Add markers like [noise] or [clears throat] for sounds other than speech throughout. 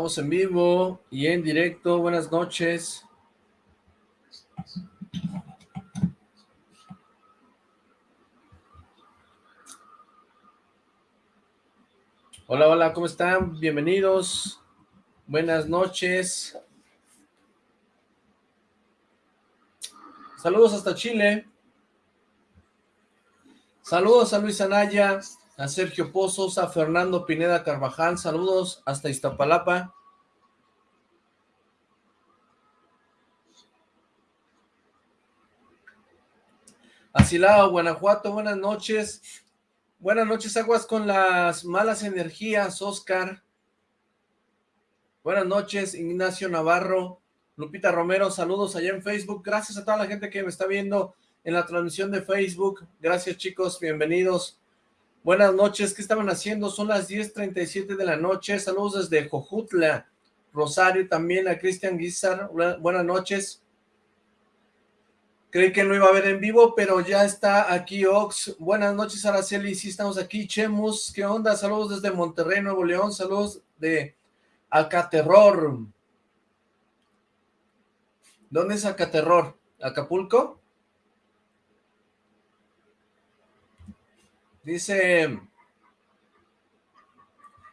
Estamos en vivo y en directo. Buenas noches. Hola, hola, ¿cómo están? Bienvenidos. Buenas noches. Saludos hasta Chile. Saludos a Luis Anaya, a Sergio Pozos, a Fernando Pineda Carvajal. Saludos hasta Iztapalapa. Asilao, Guanajuato, buenas noches. Buenas noches, aguas con las malas energías, Oscar. Buenas noches, Ignacio Navarro. Lupita Romero, saludos allá en Facebook. Gracias a toda la gente que me está viendo en la transmisión de Facebook. Gracias, chicos. Bienvenidos. Buenas noches. ¿Qué estaban haciendo? Son las 10.37 de la noche. Saludos desde Jojutla, Rosario, también a Cristian Guizar. Buenas noches. Creí que no iba a ver en vivo, pero ya está aquí Ox. Buenas noches, Araceli. Sí, estamos aquí. Chemus, ¿qué onda? Saludos desde Monterrey, Nuevo León. Saludos de Acaterror. ¿Dónde es Acaterror? ¿Acapulco? Dice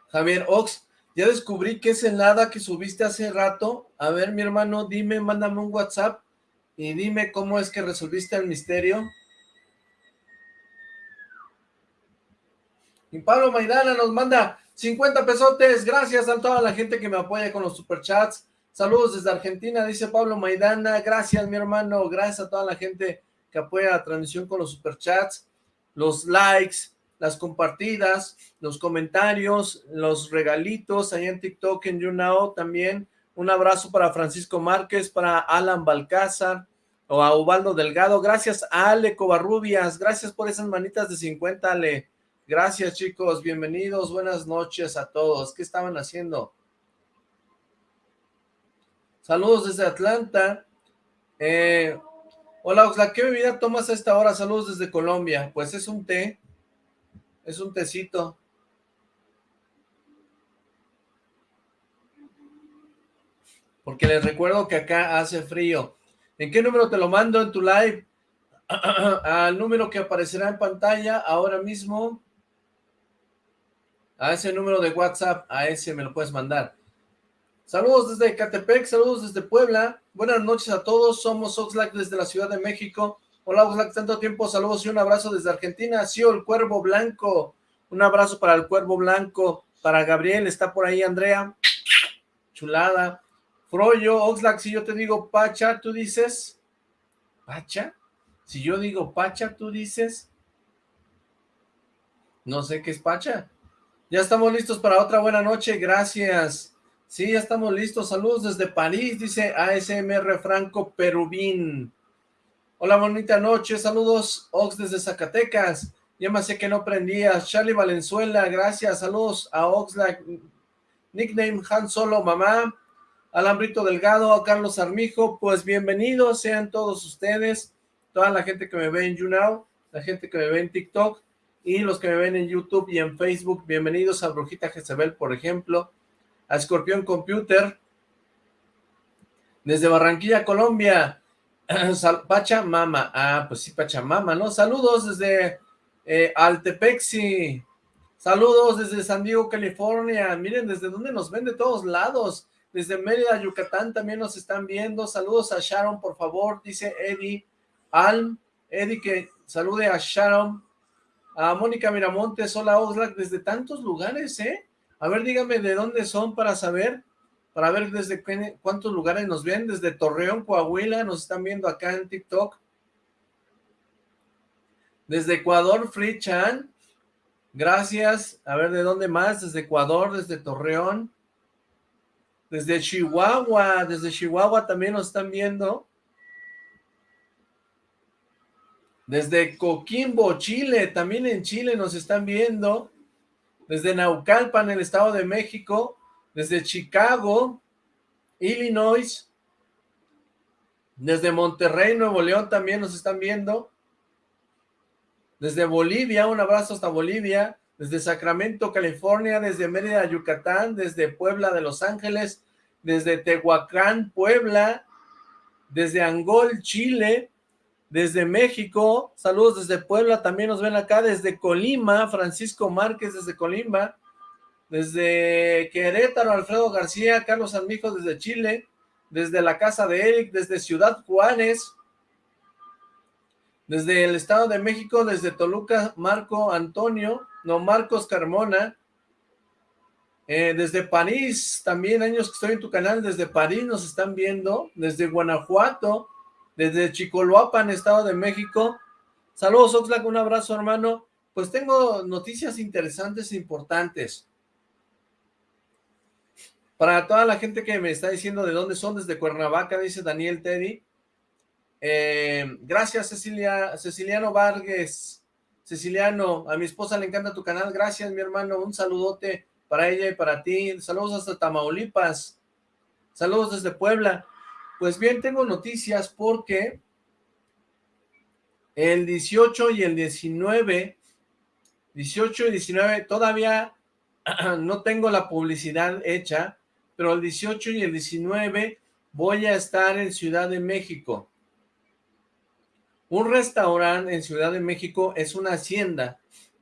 Javier Ox, ya descubrí que es el nada que subiste hace rato. A ver, mi hermano, dime, mándame un WhatsApp y dime cómo es que resolviste el misterio. Y Pablo Maidana nos manda 50 pesotes. Gracias a toda la gente que me apoya con los superchats. Saludos desde Argentina, dice Pablo Maidana. Gracias, mi hermano. Gracias a toda la gente que apoya la transmisión con los superchats, los likes, las compartidas, los comentarios, los regalitos ahí en TikTok, en YouNow también. Un abrazo para Francisco Márquez, para Alan Balcázar o a Ubaldo Delgado. Gracias a Ale Covarrubias. Gracias por esas manitas de 50, Ale. Gracias, chicos. Bienvenidos. Buenas noches a todos. ¿Qué estaban haciendo? Saludos desde Atlanta. Eh, hola, Oxla. ¿Qué bebida tomas a esta hora? Saludos desde Colombia. Pues es un té. Es un tecito. porque les recuerdo que acá hace frío. ¿En qué número te lo mando en tu live? [clears throat] Al número que aparecerá en pantalla ahora mismo. A ese número de WhatsApp, a ese me lo puedes mandar. Saludos desde Catepec, saludos desde Puebla. Buenas noches a todos, somos Oxlack desde la Ciudad de México. Hola Oxlack, tanto tiempo, saludos y un abrazo desde Argentina. Sí, el Cuervo Blanco. Un abrazo para el Cuervo Blanco, para Gabriel, está por ahí Andrea. Chulada. Froyo, Oxlack, si yo te digo Pacha, tú dices, ¿Pacha? Si yo digo Pacha, tú dices, no sé qué es Pacha. Ya estamos listos para otra buena noche, gracias. Sí, ya estamos listos, saludos desde París, dice ASMR Franco Perubín. Hola, bonita noche, saludos Ox desde Zacatecas. Ya me sé que no prendías. Charlie Valenzuela, gracias, saludos a Oxlack. Nickname Han Solo, mamá. Alambrito Delgado, a Carlos Armijo, pues bienvenidos sean todos ustedes, toda la gente que me ve en YouNow, la gente que me ve en TikTok, y los que me ven en YouTube y en Facebook, bienvenidos a Brujita Jezebel, por ejemplo, a Escorpión Computer, desde Barranquilla, Colombia, [clears throat] Pachamama, ah, pues sí, Pachamama, ¿no? Saludos desde eh, Altepexi, saludos desde San Diego, California, miren desde dónde nos ven de todos lados, desde Mérida, Yucatán también nos están viendo. Saludos a Sharon, por favor, dice Eddie Alm. Eddie, que salude a Sharon. A Mónica Miramontes, hola Oxlack, desde tantos lugares, ¿eh? A ver, dígame de dónde son para saber, para ver desde cuántos lugares nos ven. Desde Torreón, Coahuila, nos están viendo acá en TikTok. Desde Ecuador, Free Chan. Gracias. A ver, ¿de dónde más? Desde Ecuador, desde Torreón. Desde Chihuahua, desde Chihuahua también nos están viendo. Desde Coquimbo, Chile, también en Chile nos están viendo. Desde Naucalpan, el Estado de México. Desde Chicago, Illinois. Desde Monterrey, Nuevo León también nos están viendo. Desde Bolivia, un abrazo hasta Bolivia. desde Sacramento, California, desde Mérida, Yucatán, desde Puebla de Los Ángeles, desde Tehuacán, Puebla, desde Angol, Chile, desde México, saludos desde Puebla, también nos ven acá, desde Colima, Francisco Márquez desde Colima, desde Querétaro, Alfredo García, Carlos Armijo desde Chile, desde la casa de Eric, desde Ciudad Juárez, desde el Estado de México, desde Toluca, Marco Antonio, no, Marcos Carmona, eh, desde París, también años que estoy en tu canal, desde París nos están viendo, desde Guanajuato, desde Chicoloapan, Estado de México. Saludos Oxlack, un abrazo hermano. Pues tengo noticias interesantes e importantes. Para toda la gente que me está diciendo de dónde son, desde Cuernavaca, dice Daniel Teddy. Eh, gracias, Cecilia, Ceciliano Vargas. Ceciliano, a mi esposa le encanta tu canal. Gracias, mi hermano. Un saludote para ella y para ti. Saludos hasta Tamaulipas. Saludos desde Puebla. Pues bien, tengo noticias porque el 18 y el 19, 18 y 19, todavía [clears throat] no tengo la publicidad hecha, pero el 18 y el 19 voy a estar en Ciudad de México. Un restaurante en Ciudad de México es una hacienda.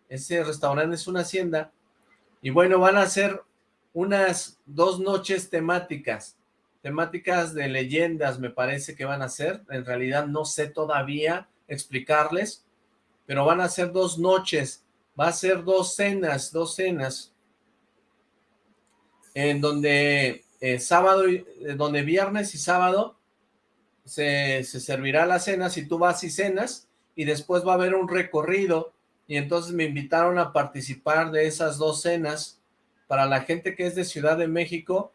Ese restaurante es una hacienda. Y bueno, van a ser unas dos noches temáticas. Temáticas de leyendas me parece que van a ser. En realidad no sé todavía explicarles. Pero van a ser dos noches. Va a ser dos cenas, dos cenas. En donde eh, sábado, eh, donde viernes y sábado se, servirá la cena si tú vas y cenas y después va a haber un recorrido y entonces me invitaron a participar de esas dos cenas para la gente que es de Ciudad de México,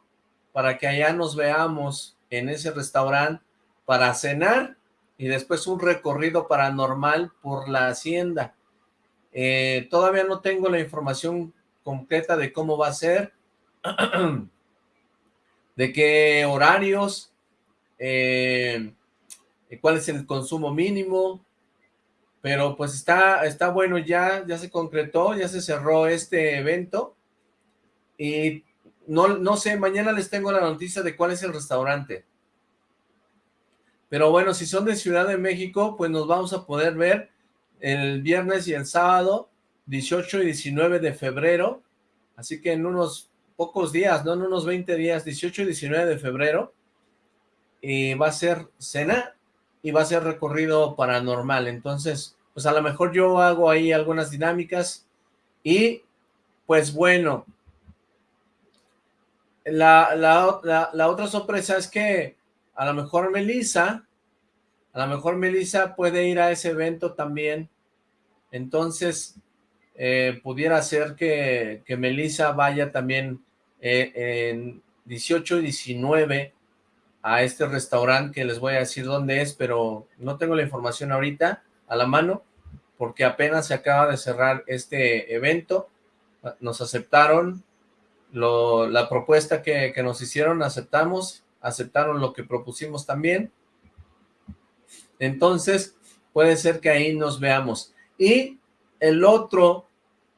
para que allá nos veamos en ese restaurante para cenar y después un recorrido paranormal por la hacienda. Eh, todavía no tengo la información concreta de cómo va a ser, [clears throat] de qué horarios, eh, cuál es el consumo mínimo, pero pues está, está bueno ya, ya se concretó, ya se cerró este evento, y no, no sé, mañana les tengo la noticia de cuál es el restaurante. Pero bueno, si son de Ciudad de México, pues nos vamos a poder ver el viernes y el sábado, 18 y 19 de febrero, así que en unos pocos días, no en unos 20 días, 18 y 19 de febrero, y va a ser cena y va a ser recorrido paranormal. Entonces, pues a lo mejor yo hago ahí algunas dinámicas y pues bueno, la, la, la, otra sorpresa es que a lo mejor Melissa, a lo mejor Melissa puede ir a ese evento también. Entonces, eh, pudiera ser que, que Melissa vaya también eh, en 18 y 19 a este restaurante que les voy a decir dónde es, pero no tengo la información ahorita a la mano, porque apenas se acaba de cerrar este evento, nos aceptaron la propuesta que, que nos hicieron, aceptamos, aceptaron lo que propusimos también, entonces puede ser que ahí nos veamos, y el otro,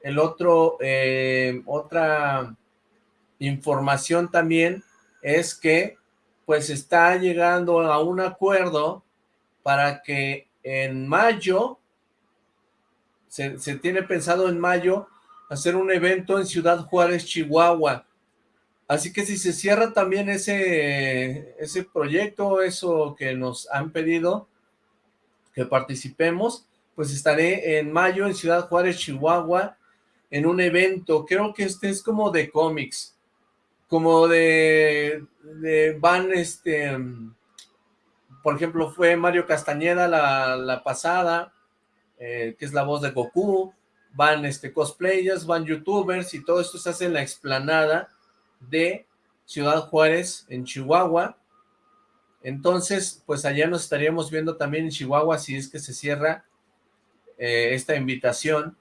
el otro, eh, otra información también es que pues está llegando a un acuerdo para que en mayo, se, tiene pensado en mayo, hacer un evento en Ciudad Juárez, Chihuahua. Así que si se cierra también ese, ese proyecto, eso que nos han pedido que participemos, pues estaré en mayo en Ciudad Juárez, Chihuahua, en un evento, creo que este es como de cómics, como de, van, este, por ejemplo, fue Mario Castañeda la, pasada, eh, que es la voz de Goku, van este cosplayers, van youtubers, y todo esto se hace en la explanada de Ciudad Juárez, en Chihuahua, entonces, pues allá nos estaríamos viendo también en Chihuahua, si es que se cierra eh, esta invitación,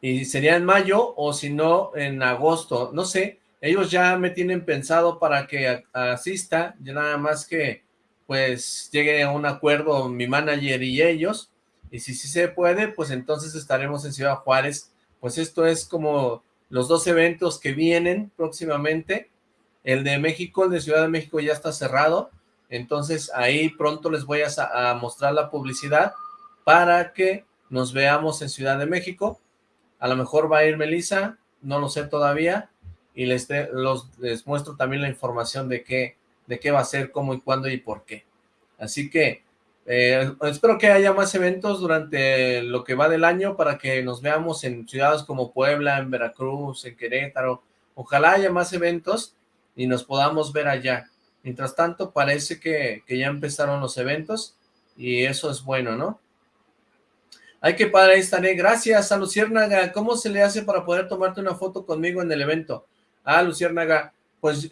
y sería en mayo o si no en agosto, no sé, ellos ya me tienen pensado para que asista, ya nada más que pues llegue a un acuerdo mi manager y ellos, y si sí se puede, pues entonces estaremos en Ciudad Juárez, pues esto es como los dos eventos que vienen próximamente, el de México, el de Ciudad de México ya está cerrado, entonces ahí pronto les voy a, mostrar la publicidad para que nos veamos en Ciudad de México, a lo mejor va a ir Melissa, no lo sé todavía, y les, los, muestro también la información de qué, de qué va a ser, cómo y cuándo y por qué. Así que eh, espero que haya más eventos durante lo que va del año para que nos veamos en ciudades como Puebla, en Veracruz, en Querétaro. Ojalá haya más eventos y nos podamos ver allá. Mientras tanto, parece que, ya empezaron los eventos y eso es bueno, ¿no? Hay que para estaré. Gracias a Luciérnaga. ¿Cómo se le hace para poder tomarte una foto conmigo en el evento? Ah, Luciérnaga, pues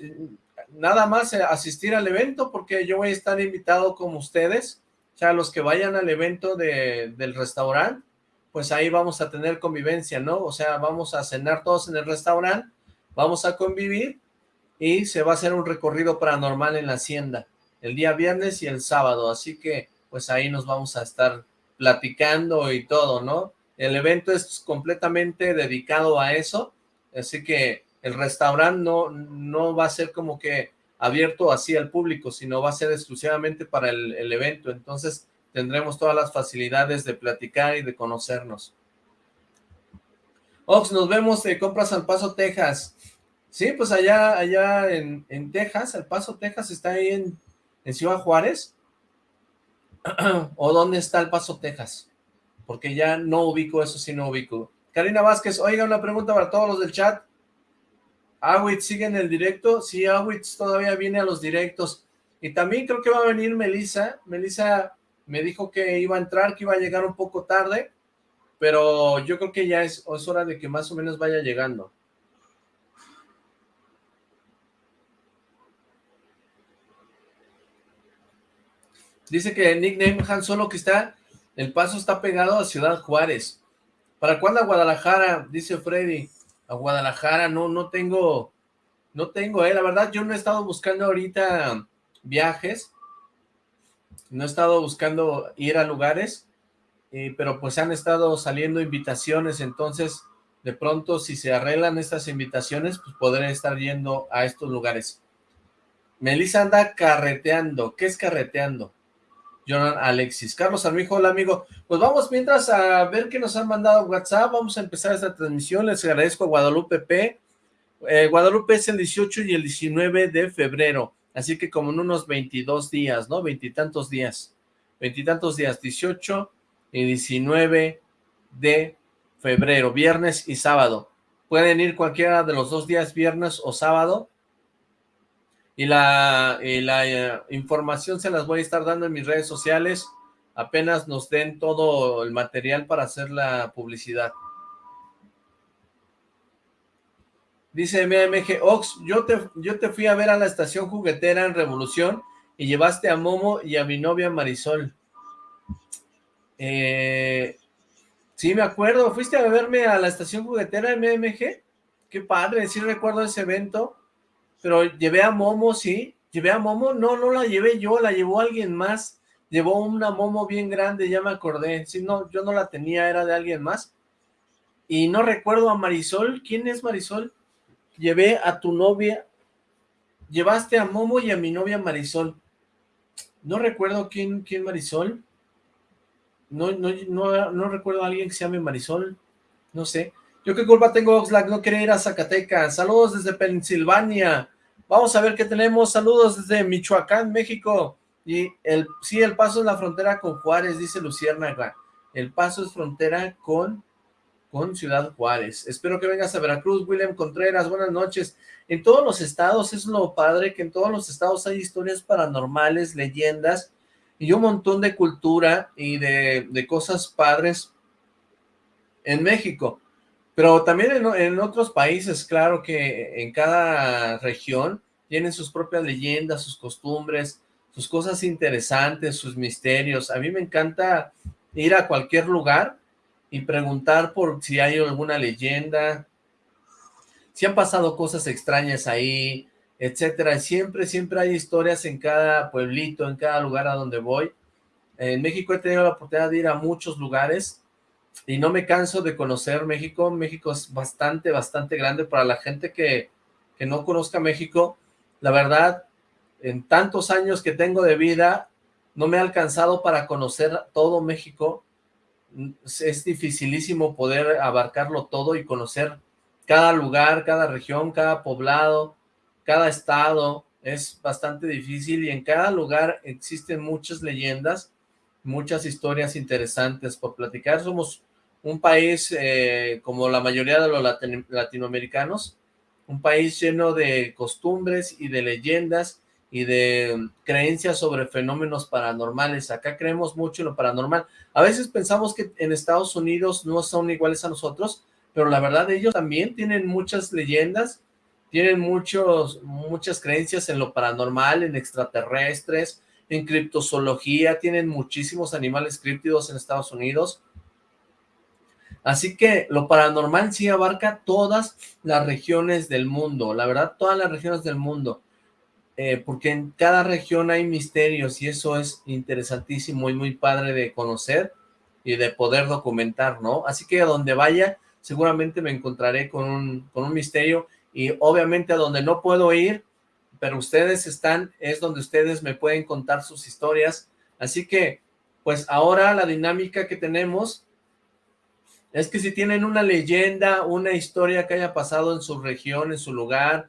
nada más asistir al evento porque yo voy a estar invitado como ustedes o sea, los que vayan al evento de, del restaurante, pues ahí vamos a tener convivencia, ¿no? O sea, vamos a cenar todos en el restaurante, vamos a convivir y se va a hacer un recorrido paranormal en la hacienda el día viernes y el sábado, así que pues ahí nos vamos a estar platicando y todo, ¿no? El evento es completamente dedicado a eso, así que el restaurante no, no va a ser como que abierto así al público, sino va a ser exclusivamente para el, evento, entonces tendremos todas las facilidades de platicar y de conocernos. Ox, nos vemos de Compras al Paso, Texas. Sí, pues allá, allá en, en Texas, El Paso, Texas, está ahí en, en Ciudad Juárez. [clears throat] ¿O dónde está El Paso, Texas? Porque ya no ubico eso, sí no ubico. Karina Vázquez, oiga, una pregunta para todos los del chat. Awitz sigue en el directo, sí, Awitz todavía viene a los directos, y también creo que va a venir Melissa, Melissa me dijo que iba a entrar, que iba a llegar un poco tarde, pero yo creo que ya es, es hora de que más o menos vaya llegando. Dice que el nickname Han Solo que está, el paso está pegado a Ciudad Juárez. ¿Para cuándo a Guadalajara? Dice Freddy a Guadalajara, no, no tengo, no tengo, eh, la verdad yo no he estado buscando ahorita viajes, no he estado buscando ir a lugares, eh, pero pues han estado saliendo invitaciones, entonces de pronto si se arreglan estas invitaciones, pues podré estar yendo a estos lugares. Melissa anda carreteando, ¿qué es carreteando? Jonathan Alexis. Carlos Armijo, hola amigo. Pues vamos mientras a ver qué nos han mandado WhatsApp. Vamos a empezar esta transmisión. Les agradezco a Guadalupe P. Eh, Guadalupe es el 18 y el 19 de febrero. Así que como en unos 22 días, ¿no? Veintitantos días. Veintitantos días, 18 y 19 de febrero, viernes y sábado. Pueden ir cualquiera de los dos días, viernes o sábado, y la, eh, información se las voy a estar dando en mis redes sociales apenas nos den todo el material para hacer la publicidad. Dice MMG, Ox, yo te, yo te fui a ver a la estación juguetera en Revolución y llevaste a Momo y a mi novia Marisol. Eh, sí, me acuerdo, ¿fuiste a verme a la estación juguetera MMG? Qué padre, sí recuerdo ese evento pero llevé a Momo, sí, llevé a Momo, no, no la llevé yo, la llevó alguien más, llevó una Momo bien grande, ya me acordé, sí, no, yo no la tenía, era de alguien más, y no recuerdo a Marisol, ¿quién es Marisol? Llevé a tu novia, llevaste a Momo y a mi novia Marisol, no recuerdo quién, quién Marisol, no, no, no, no recuerdo a alguien que se llame Marisol, no sé, yo qué culpa tengo, Oxlack, no quería ir a Zacatecas. Saludos desde Pensilvania. Vamos a ver qué tenemos. Saludos desde Michoacán, México. Y el sí, el paso es la frontera con Juárez, dice Luciérnaga. El paso es frontera con, con Ciudad Juárez. Espero que vengas a Veracruz, William Contreras. Buenas noches. En todos los estados, es lo padre, que en todos los estados hay historias paranormales, leyendas, y un montón de cultura y de, de cosas padres en México. Pero también en, otros países, claro que en cada región tienen sus propias leyendas, sus costumbres, sus cosas interesantes, sus misterios. A mí me encanta ir a cualquier lugar y preguntar por si hay alguna leyenda, si han pasado cosas extrañas ahí, etcétera. Siempre, siempre hay historias en cada pueblito, en cada lugar a donde voy. En México he tenido la oportunidad de ir a muchos lugares y no me canso de conocer México. México es bastante, bastante grande para la gente que, que no conozca México. La verdad, en tantos años que tengo de vida, no me ha alcanzado para conocer todo México. Es dificilísimo poder abarcarlo todo y conocer cada lugar, cada región, cada poblado, cada estado. Es bastante difícil y en cada lugar existen muchas leyendas, muchas historias interesantes por platicar. Somos un país, eh, como la mayoría de los latinoamericanos, un país lleno de costumbres y de leyendas y de creencias sobre fenómenos paranormales. Acá creemos mucho en lo paranormal. A veces pensamos que en Estados Unidos no son iguales a nosotros, pero la verdad ellos también tienen muchas leyendas, tienen muchos, muchas creencias en lo paranormal, en extraterrestres, en criptozoología, tienen muchísimos animales críptidos en Estados Unidos, Así que lo paranormal sí abarca todas las regiones del mundo, la verdad, todas las regiones del mundo, eh, porque en cada región hay misterios y eso es interesantísimo y muy padre de conocer y de poder documentar, ¿no? Así que a donde vaya, seguramente me encontraré con un, con un misterio y obviamente a donde no puedo ir, pero ustedes están, es donde ustedes me pueden contar sus historias. Así que, pues ahora la dinámica que tenemos es que si tienen una leyenda, una historia que haya pasado en su región, en su lugar,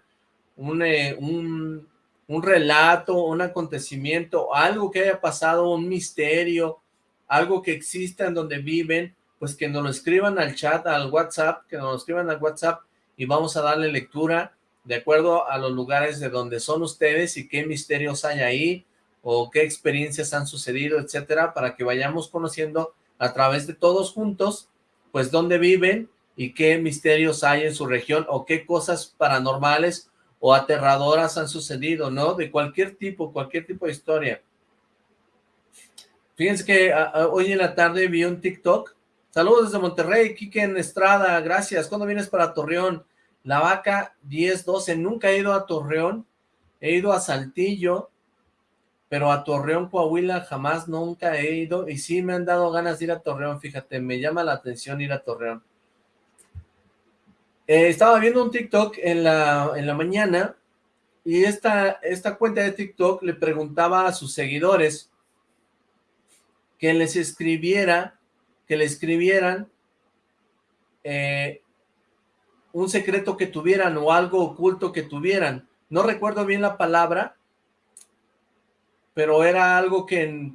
un, eh, un, un relato, un acontecimiento, algo que haya pasado, un misterio, algo que exista en donde viven, pues que nos lo escriban al chat, al WhatsApp, que nos lo escriban al WhatsApp y vamos a darle lectura de acuerdo a los lugares de donde son ustedes y qué misterios hay ahí o qué experiencias han sucedido, etcétera, para que vayamos conociendo a través de todos juntos pues dónde viven y qué misterios hay en su región o qué cosas paranormales o aterradoras han sucedido, ¿no? De cualquier tipo, cualquier tipo de historia. Fíjense que hoy en la tarde vi un TikTok. Saludos desde Monterrey, Kike en Estrada, gracias. ¿Cuándo vienes para Torreón? La Vaca 1012, nunca he ido a Torreón, he ido a Saltillo, pero a Torreón, Coahuila jamás, nunca he ido, y sí me han dado ganas de ir a Torreón, fíjate, me llama la atención ir a Torreón. Eh, estaba viendo un TikTok en la, en la mañana, y esta, esta cuenta de TikTok le preguntaba a sus seguidores que les escribiera, que le escribieran eh, un secreto que tuvieran o algo oculto que tuvieran. No recuerdo bien la palabra, pero era algo que,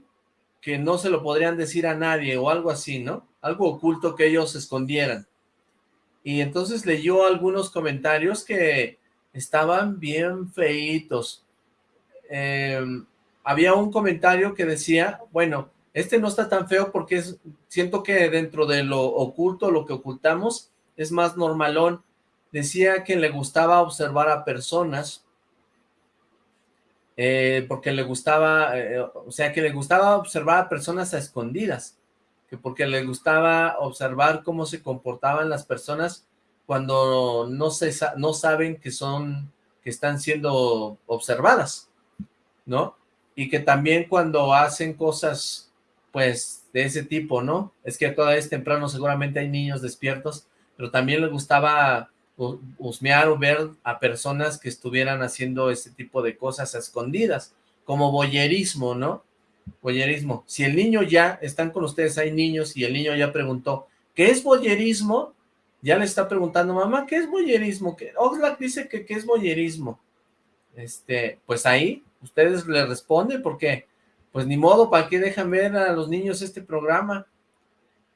que no se lo podrían decir a nadie o algo así, ¿no? Algo oculto que ellos escondieran. Y entonces leyó algunos comentarios que estaban bien feitos. Em, había un comentario que decía, bueno, este no está tan feo porque es, siento que dentro de lo oculto, lo que ocultamos, es más normalón. Decía que le gustaba observar a personas eh, porque le gustaba, eh, o sea, que le gustaba observar a personas a escondidas, que porque le gustaba observar cómo se comportaban las personas cuando no, se, no saben que son, que están siendo observadas, ¿no? Y que también cuando hacen cosas, pues, de ese tipo, ¿no? Es que todavía es temprano, seguramente hay niños despiertos, pero también le gustaba husmear o ver a personas que estuvieran haciendo ese tipo de cosas a escondidas, como boyerismo, ¿no? Boyerismo. Si el niño ya, están con ustedes, hay niños, y el niño ya preguntó, ¿qué es boyerismo? Ya le está preguntando, mamá, ¿qué es boyerismo? Oxlack dice que ¿qué es boyerismo? Este, pues ahí, ustedes le responden, porque, pues ni modo, ¿para qué dejan ver a los niños este programa?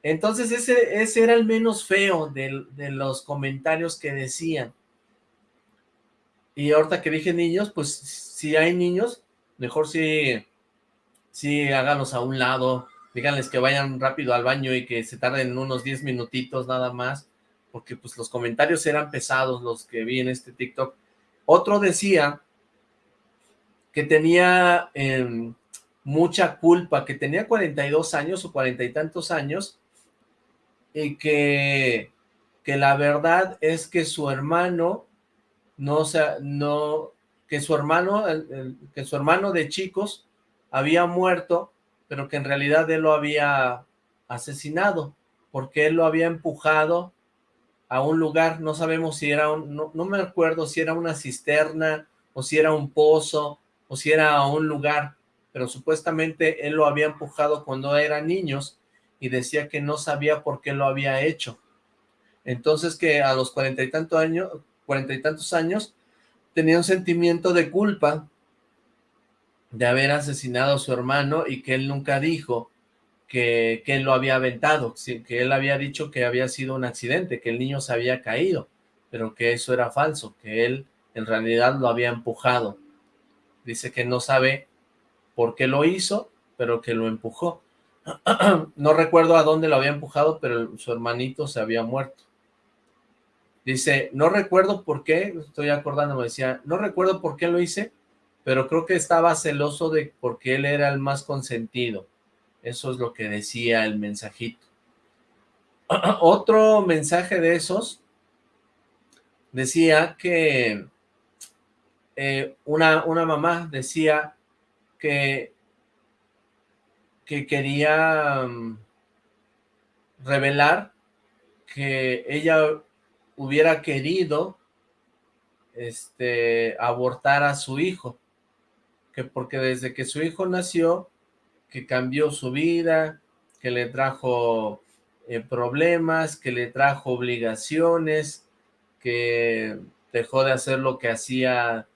Entonces ese, ese era el menos feo de, los comentarios que decían. Y ahorita que dije niños, pues si hay niños, mejor si, si háganlos a un lado, díganles que vayan rápido al baño y que se tarden unos 10 minutitos nada más, porque pues los comentarios eran pesados los que vi en este TikTok. Otro decía que tenía em, mucha culpa, que tenía 42 años o cuarenta y tantos años, y que, que la verdad es que su hermano no, sea, no, que su hermano, que su hermano de chicos había muerto pero que en realidad él lo había asesinado, porque él lo había empujado a un lugar, no sabemos si era un, no, me acuerdo si era una cisterna, o si era un pozo, o si era un lugar, pero supuestamente él lo había empujado cuando eran niños, y decía que no sabía por qué lo había hecho. Entonces que a los cuarenta y tantos años, cuarenta y tantos años, tenía un sentimiento de culpa de haber asesinado a su hermano y que él nunca dijo que, él lo había aventado, que él había dicho que había sido un accidente, que el niño se había caído, pero que eso era falso, que él en realidad lo había empujado. Dice que no sabe por qué lo hizo, pero que lo empujó. [clears throat] no recuerdo a dónde lo había empujado, pero su hermanito se había muerto. Dice, no recuerdo por qué, estoy acordándome, decía, no recuerdo por qué lo hice, pero creo que estaba celoso de porque él era el más consentido. Eso es lo que decía el mensajito. [clears throat] Otro mensaje de esos decía que eh, una, una mamá decía que, que quería mm, revelar que ella hubiera querido este, abortar a su hijo, que porque desde que su hijo nació, que cambió su vida, que le trajo eh, problemas, que le trajo obligaciones, que dejó de hacer lo que hacía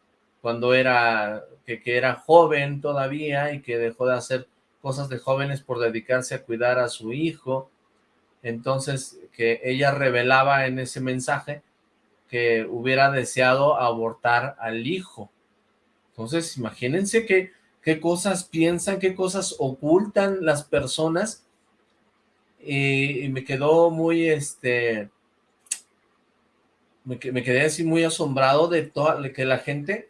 cuando era, que, que era joven todavía y que dejó de hacer cosas de jóvenes por dedicarse a cuidar a su hijo, entonces que ella revelaba en ese mensaje que hubiera deseado abortar al hijo. Entonces, imagínense qué, cosas piensan, qué cosas ocultan las personas. Y, me quedó muy, este, me, me, quedé así muy asombrado de, toda, que la gente,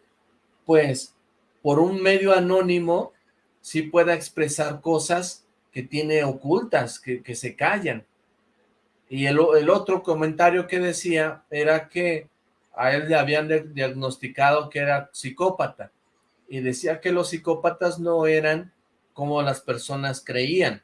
pues, por un medio anónimo, sí pueda expresar cosas que tiene ocultas, que, que se callan. Y el, otro comentario que decía era que a él le habían diagnosticado que era psicópata. Y decía que los psicópatas no eran como las personas creían.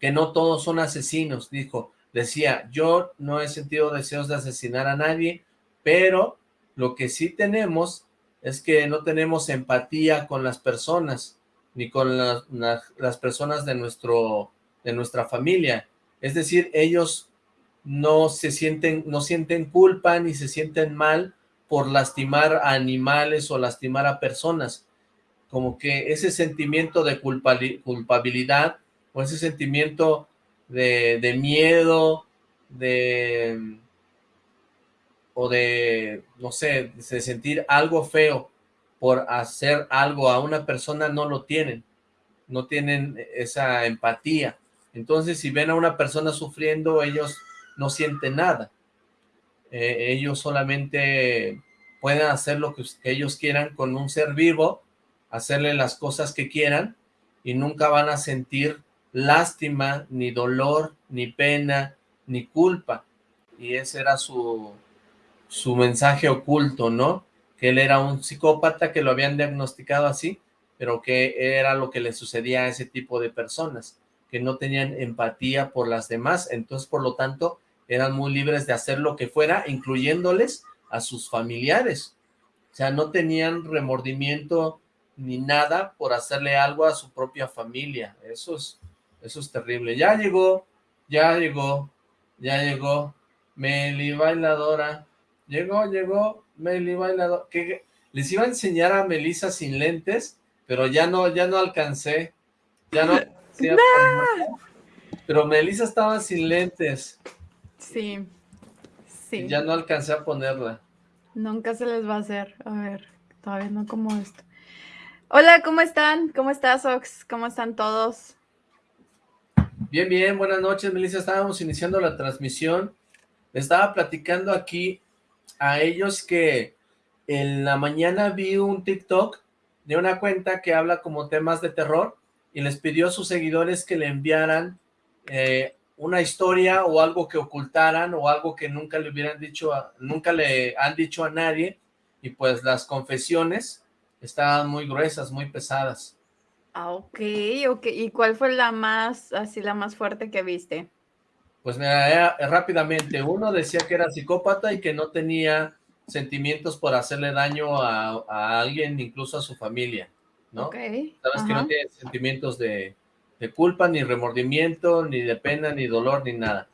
Que no todos son asesinos, dijo. Decía, yo no he sentido deseos de asesinar a nadie, pero lo que sí tenemos es que no tenemos empatía con las personas, ni con las, personas de, nuestro, de nuestra familia es decir, ellos no se sienten, no sienten culpa ni se sienten mal por lastimar a animales o lastimar a personas. Como que ese sentimiento de culpabilidad o ese sentimiento de, miedo, de o de, no sé, de sentir algo feo por hacer algo a una persona, no lo tienen, no tienen esa empatía. Entonces, si ven a una persona sufriendo, ellos no sienten nada. Eh, ellos solamente pueden hacer lo que, ellos quieran con un ser vivo, hacerle las cosas que quieran, y nunca van a sentir lástima, ni dolor, ni pena, ni culpa. Y ese era su, su mensaje oculto, ¿no? Que él era un psicópata, que lo habían diagnosticado así, pero que era lo que le sucedía a ese tipo de personas que no tenían empatía por las demás, entonces por lo tanto eran muy libres de hacer lo que fuera, incluyéndoles a sus familiares. O sea, no tenían remordimiento ni nada por hacerle algo a su propia familia. Eso es, eso es terrible. Ya llegó, ya llegó, ya llegó Meli Bailadora. Llegó, llegó Meli Bailadora. Que les iba a enseñar a Melissa sin lentes, pero ya no, ya no alcancé. Ya no [laughs] pero Melissa estaba sin lentes. Sí, sí. ya no alcancé a ponerla. Nunca se les va a hacer. A ver, todavía no como esto. Hola, ¿cómo están? ¿Cómo estás, Ox? ¿Cómo están todos? Bien, bien, buenas noches, Melissa. Estábamos iniciando la transmisión. Estaba platicando aquí a ellos que en la mañana vi un TikTok de una cuenta que habla como temas de terror y les pidió a sus seguidores que le enviaran eh, una historia o algo que ocultaran o algo que nunca le hubieran dicho, nunca le han dicho a nadie y pues las confesiones estaban muy gruesas, muy pesadas. Ah, ok, ok. ¿Y cuál fue la más, así, la más fuerte que viste? Pues mira, rápidamente, uno decía que era psicópata y que no tenía sentimientos por hacerle daño a, alguien, incluso a su familia, ¿no? Ok. Sabes que no tiene sentimientos de, culpa, ni remordimiento, ni de pena, ni dolor, ni nada.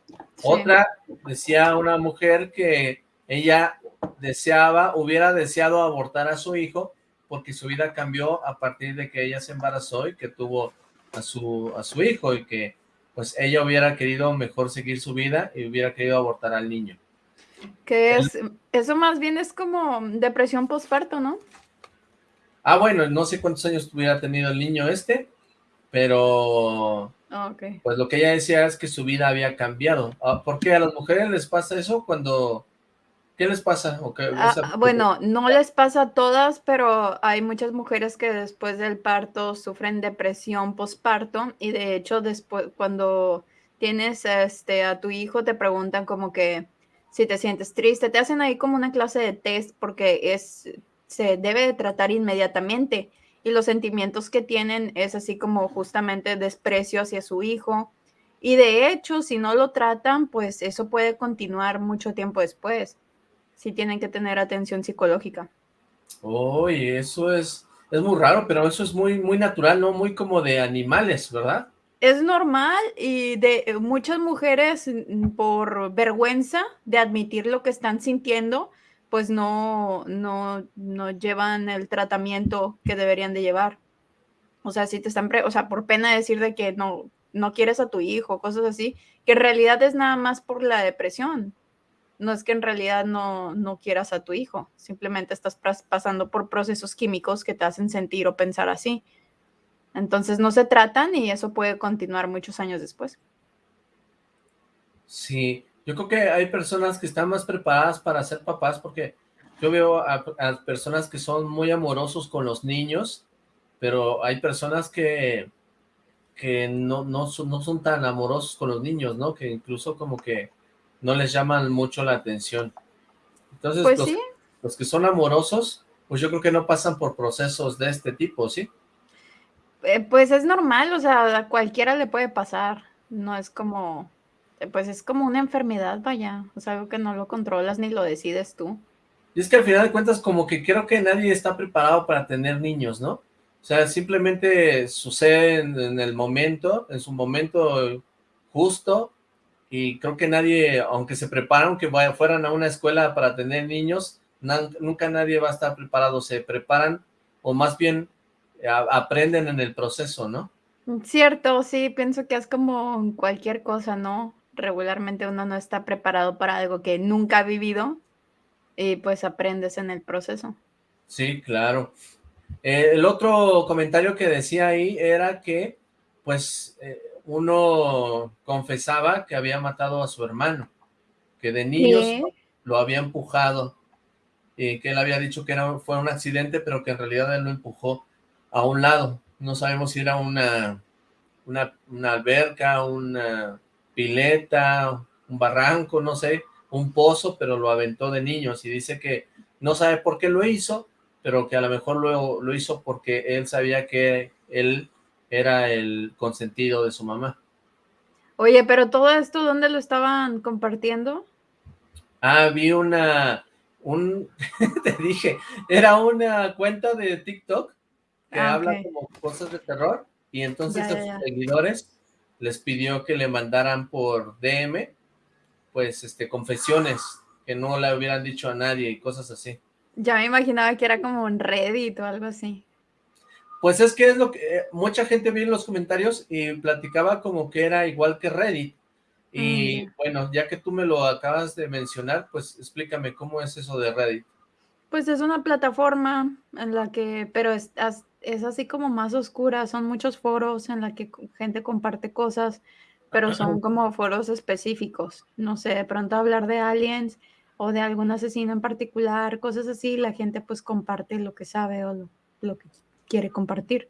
Otra, decía una mujer que ella deseaba, hubiera deseado abortar a su hijo, porque su vida cambió a partir de que ella se embarazó y que tuvo a su, a su hijo y que pues ella hubiera querido mejor seguir su vida y hubiera querido abortar al niño. Que es, eso más bien es como depresión postparto, ¿no? Ah, bueno, no sé cuántos años hubiera tenido el niño este, pero ah, okay. pues lo que ella decía es que su vida había cambiado. Ah, ¿Por qué a las mujeres les pasa eso cuando ¿Qué les pasa? Ah, bueno, no les pasa a todas, pero hay muchas mujeres que después del parto sufren depresión postparto y de hecho después cuando tienes este a tu hijo te preguntan como que si te sientes triste, te hacen ahí como una clase de test porque es se debe de tratar inmediatamente y los sentimientos que tienen es así como justamente desprecio hacia su hijo y de hecho si no lo tratan pues eso puede continuar mucho tiempo después sí tienen que tener atención psicológica. Oye, eso es, es muy raro, pero eso es muy, muy natural, ¿no? Muy como de animales, ¿verdad? Es normal y de eh, muchas mujeres mm, por vergüenza de admitir lo que están sintiendo, pues no, no, no llevan el tratamiento que deberían de llevar. O sea, si te están, o sea, por pena de decir de que no, no quieres a tu hijo, cosas así, que en realidad es nada más por la depresión no es que en realidad no, no quieras a tu hijo, simplemente estás pasando por procesos químicos que te hacen sentir o pensar así. Entonces no se tratan y eso puede continuar muchos años después. Sí, yo creo que hay personas que están más preparadas para ser papás porque yo veo a, personas que son muy amorosos con los niños, pero hay personas que, que no, no, son, no son tan amorosos con los niños, ¿no? Que incluso como que no les llaman mucho la atención. Entonces, pues los, que son amorosos, pues yo creo que no pasan por procesos de este tipo, ¿sí? Eh, pues es normal, o sea, a cualquiera le puede pasar, no es como, eh, pues es como una enfermedad, vaya, o sea, algo que no lo controlas ni lo decides tú. Y es que al final de cuentas como que creo que nadie está preparado para tener niños, ¿no? O sea, simplemente sucede en el momento, en su momento justo, y creo que nadie, aunque se preparan, que fueran a una escuela para tener niños, nunca nadie va a estar preparado, se preparan o más bien aprenden en el proceso, ¿no? Cierto, sí, pienso que es como cualquier cosa, ¿no? Regularmente uno no está preparado para algo que nunca ha vivido y pues aprendes en el proceso. Sí, claro. Eh, el otro comentario que decía ahí era que, pues, eh, uno confesaba que había matado a su hermano, que de niños lo había empujado, y que él había dicho que era, fue un accidente, pero que en realidad él lo empujó a un lado. No sabemos si era una, una, una alberca, una pileta, un barranco, no sé, un pozo, pero lo aventó de niños y dice que no sabe por qué lo hizo, pero que a lo mejor lo, lo hizo porque él sabía que él era el consentido de su mamá. Oye, pero todo esto, ¿dónde lo estaban compartiendo? Ah, vi una, un, [laughs] te dije, era una cuenta de TikTok que ah, habla como cosas de terror y entonces a sus seguidores les pidió que le mandaran por DM, pues, este, confesiones que no le hubieran dicho a nadie y cosas así. Ya me imaginaba que era como un Reddit o algo así. Pues es que es lo que eh, mucha gente vio en los comentarios y platicaba como que era igual que Reddit. Y mm. bueno, ya que tú me lo acabas de mencionar, pues explícame cómo es eso de Reddit. Pues es una plataforma en la que, pero es, es así como más oscura, son muchos foros en la que gente comparte cosas, pero son como foros específicos. No sé, de pronto hablar de aliens o de algún asesino en particular, cosas así, la gente pues comparte lo que sabe o lo, lo que quiere compartir.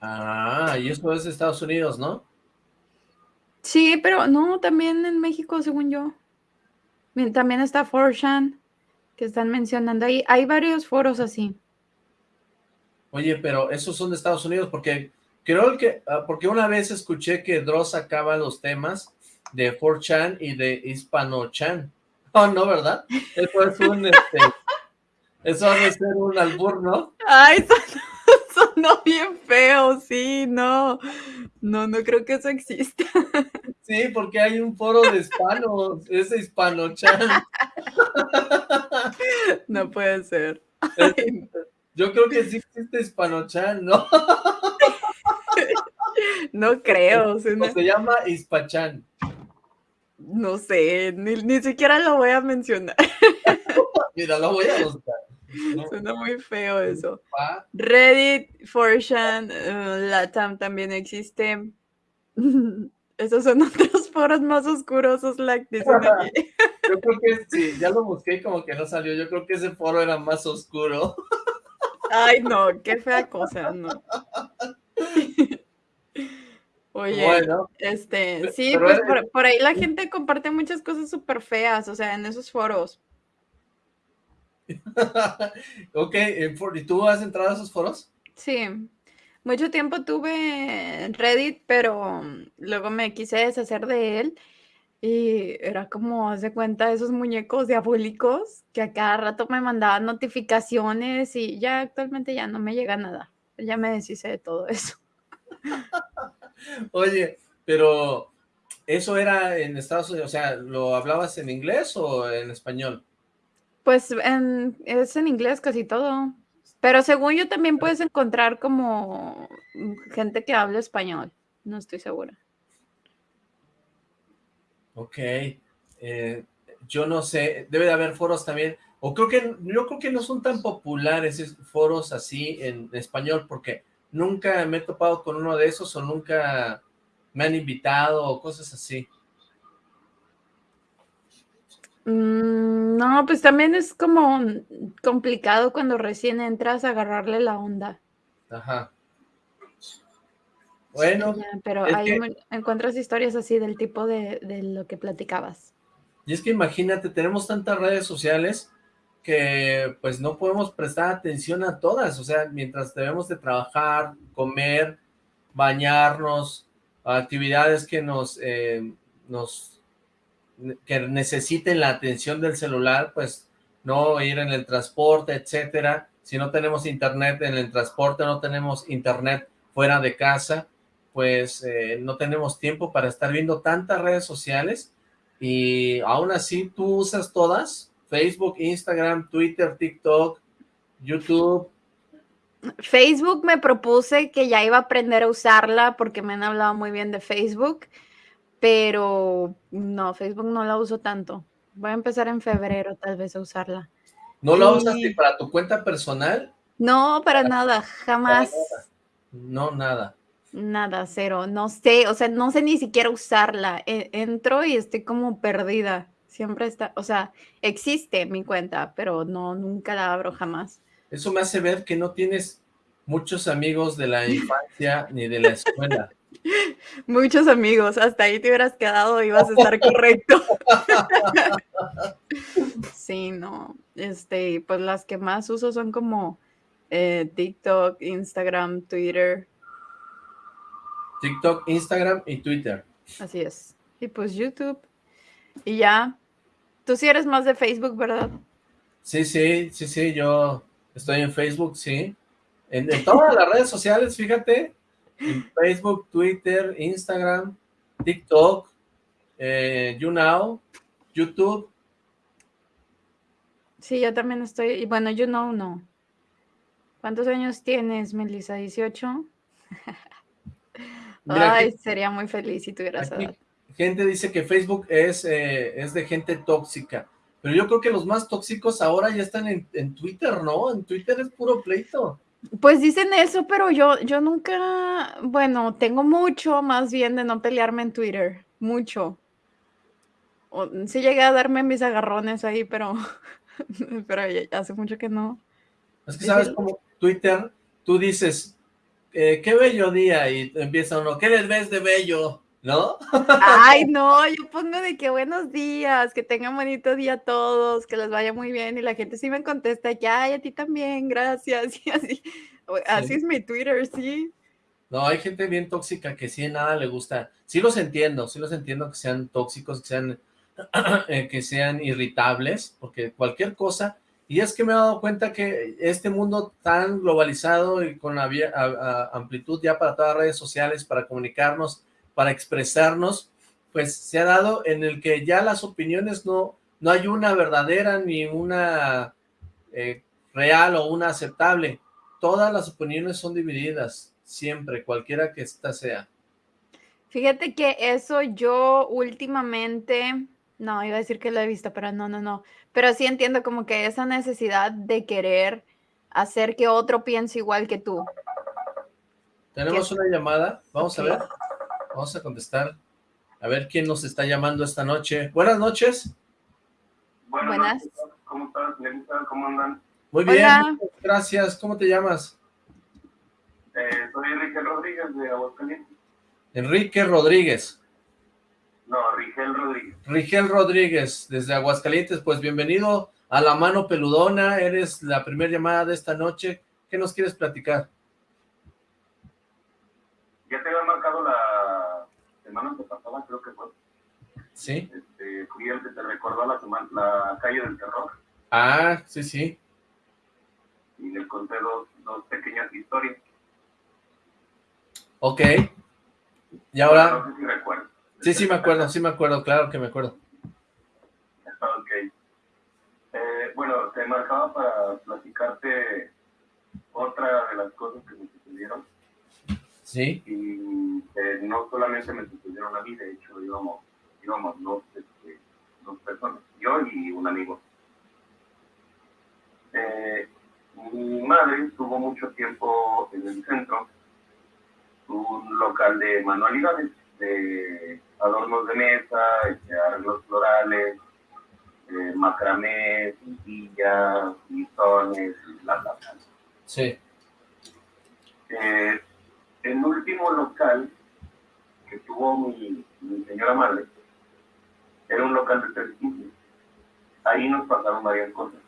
Ah, y eso es de Estados Unidos, ¿no? Sí, pero no, también en México, según yo. También está Forshan, que están mencionando ahí. Hay varios foros así. Oye, pero esos son de Estados Unidos, porque creo que, ah, porque una vez escuché que Dross sacaba los temas de 4chan y de Hispano-chan. [laughs] Oh, no, ¿verdad? Eso es un, este, eso debe ser un albur, ¿no? Ay, [laughs] sonó, bien feo, sí, no. No, no creo que eso exista. Sí, porque hay un foro de hispanos, [laughs] es hispano-chan. No puede ser. Yo creo que sí existe hispano-chan, ¿no? [laughs] No creo. se llama Hispachan. No sé, ni, siquiera lo voy a mencionar. Mira, lo voy a buscar. Suena muy feo eso. Reddit, 4chan, uh, Latam también existe. [laughs] Esos son [laughs] otros foros más oscurosos, like dicen aquí. Yo creo que sí, ya lo busqué y como que no salió. Yo creo que ese foro era más oscuro. [laughs] Ay, no, qué fea cosa, no. Oye, bueno, este, sí, pues por, ahí la gente comparte muchas cosas súper feas, o sea, en esos foros. [laughs] ok, ¿y tú has entrado a esos foros? Sí, mucho tiempo tuve Reddit, pero luego me quise deshacer de él y era como, hace cuenta, esos muñecos diabólicos que a cada rato me mandaban notificaciones y ya actualmente ya no me llega nada. Ya me deshice de todo eso. [laughs] Oye, pero eso era en Estados Unidos, o sea, ¿lo hablabas en inglés o en español? Pues es en inglés casi todo. Pero según yo también puedes encontrar como gente que habla español. No estoy segura. Ok. Eh, yo no sé, debe de haber foros también. O creo que, yo creo que no son tan populares esos foros así en español porque nunca me he topado con uno de esos o nunca me han invitado o cosas así. Mm, no, pues también es como complicado cuando recién entras a agarrarle la onda. Ajá. Bueno. pero ahí encuentras historias así del tipo de, de lo que platicabas. Y es que imagínate, tenemos tantas redes sociales que pues no podemos prestar atención a todas, o sea, mientras debemos de trabajar, comer, bañarnos, actividades que nos, eh, nos que necesiten la atención del celular, pues no ir en el transporte, etcétera, si no tenemos internet en el transporte, no tenemos internet fuera de casa, pues eh, no tenemos tiempo para estar viendo tantas redes sociales. Y aún así tú usas todas, Facebook, Instagram, Twitter, TikTok, YouTube. Facebook me propuse que ya iba a aprender a usarla porque me han hablado muy bien de Facebook, pero no, Facebook no la uso tanto. Voy a empezar en febrero tal vez a usarla. ¿No la usas ni para tu cuenta personal? No, para, nada, jamás. No, nada. Nada, cero. No sé, o sea, no sé ni siquiera usarla. E, entro y estoy como perdida. Siempre está, o sea, existe mi cuenta, pero no, nunca la abro jamás. Eso me hace ver que no tienes muchos amigos de la infancia ni de la escuela. [laughs] Muchos amigos, hasta ahí te hubieras quedado y ibas a estar correcto. [laughs] sí, no, este, pues las que más uso son como eh, TikTok, Instagram, Twitter. TikTok, Instagram y Twitter. Así es. Y pues YouTube. Y ya, Tú sí eres más de Facebook, ¿verdad? Sí, sí, sí, sí, yo estoy en Facebook, sí. En, todas las redes sociales, fíjate. En Facebook, Twitter, Instagram, TikTok, eh, YouNow, YouTube. Sí, yo también estoy, y bueno, YouNow no. ¿Cuántos años tienes, Melissa? ¿18? [laughs] Ay, sería muy feliz si tuvieras edad gente dice que Facebook es, eh, es de gente tóxica, pero yo creo que los más tóxicos ahora ya están en, Twitter, ¿no? En Twitter es puro pleito. Pues dicen eso, pero yo, yo nunca, bueno, tengo mucho más bien de no pelearme en Twitter, mucho. sí llegué a darme mis agarrones ahí, pero, [laughs] pero hace mucho que no. Es que sabes como Twitter, tú dices, eh, qué bello día, y empieza uno, ¿qué les ves de bello? ¿No? Ay, no, yo pongo de que buenos días, que tengan bonito día todos, que les vaya muy bien, y la gente sí me contesta que, ay, a ti también, gracias, [laughs] y así, Así es mi Twitter, sí. No, hay gente bien tóxica que sí nada le gusta. Sí los entiendo, sí los entiendo que sean tóxicos, que sean, [clears throat] eh, que sean irritables, porque cualquier cosa... Y es que me he dado cuenta que este mundo tan globalizado y con amplitud ya para todas las redes sociales, para comunicarnos, para expresarnos, pues se ha dado en el que ya las opiniones no, no hay una verdadera ni una eh, real o una aceptable. Todas las opiniones son divididas, siempre, cualquiera que ésta sea. Fíjate que eso yo últimamente, no, iba a decir que lo he visto, pero no, no, no. Pero sí entiendo como que esa necesidad de querer hacer que otro piense igual que tú. Tenemos una llamada, vamos a ver, vamos a contestar. A ver quién nos está llamando esta noche. Buenas noches. Buenas. ¿Cómo están? ¿Cómo andan? Muy bien, gracias. ¿Cómo te llamas? Eh, soy Enrique Rodríguez de Aguascalientes. Enrique Rodríguez. No, Rigel Rodríguez. Rigel Rodríguez, desde Aguascalientes. Pues bienvenido a La Mano Peludona. Eres la primera llamada de esta noche. ¿Qué nos quieres platicar? Ya te había marcado la semana pasada, creo que fue. Sí. Este, fui el que te recordó la, la calle del terror. Ah, sí, sí. Y le conté dos, dos pequeñas historias. Ok. Y ahora... No sé si recuerdo. Sí, sí me acuerdo, sí me acuerdo, claro que me acuerdo. Ok. Eh, bueno, te marcaba para platicarte otra de las cosas que me sucedieron. Sí. Y eh, no solamente me sucedieron a mí, de hecho íbamos, íbamos dos, este, dos personas, yo y un amigo. Eh, mi madre estuvo mucho tiempo en el centro un local de manualidades, de adornos de mesa, este, arreglos florales, eh, macramé, cintillas, listones, bla, bla, bla. Sí. Eh, el último local que tuvo mi, señora madre era un local de tres pisos. Ahí nos pasaron varias cosas.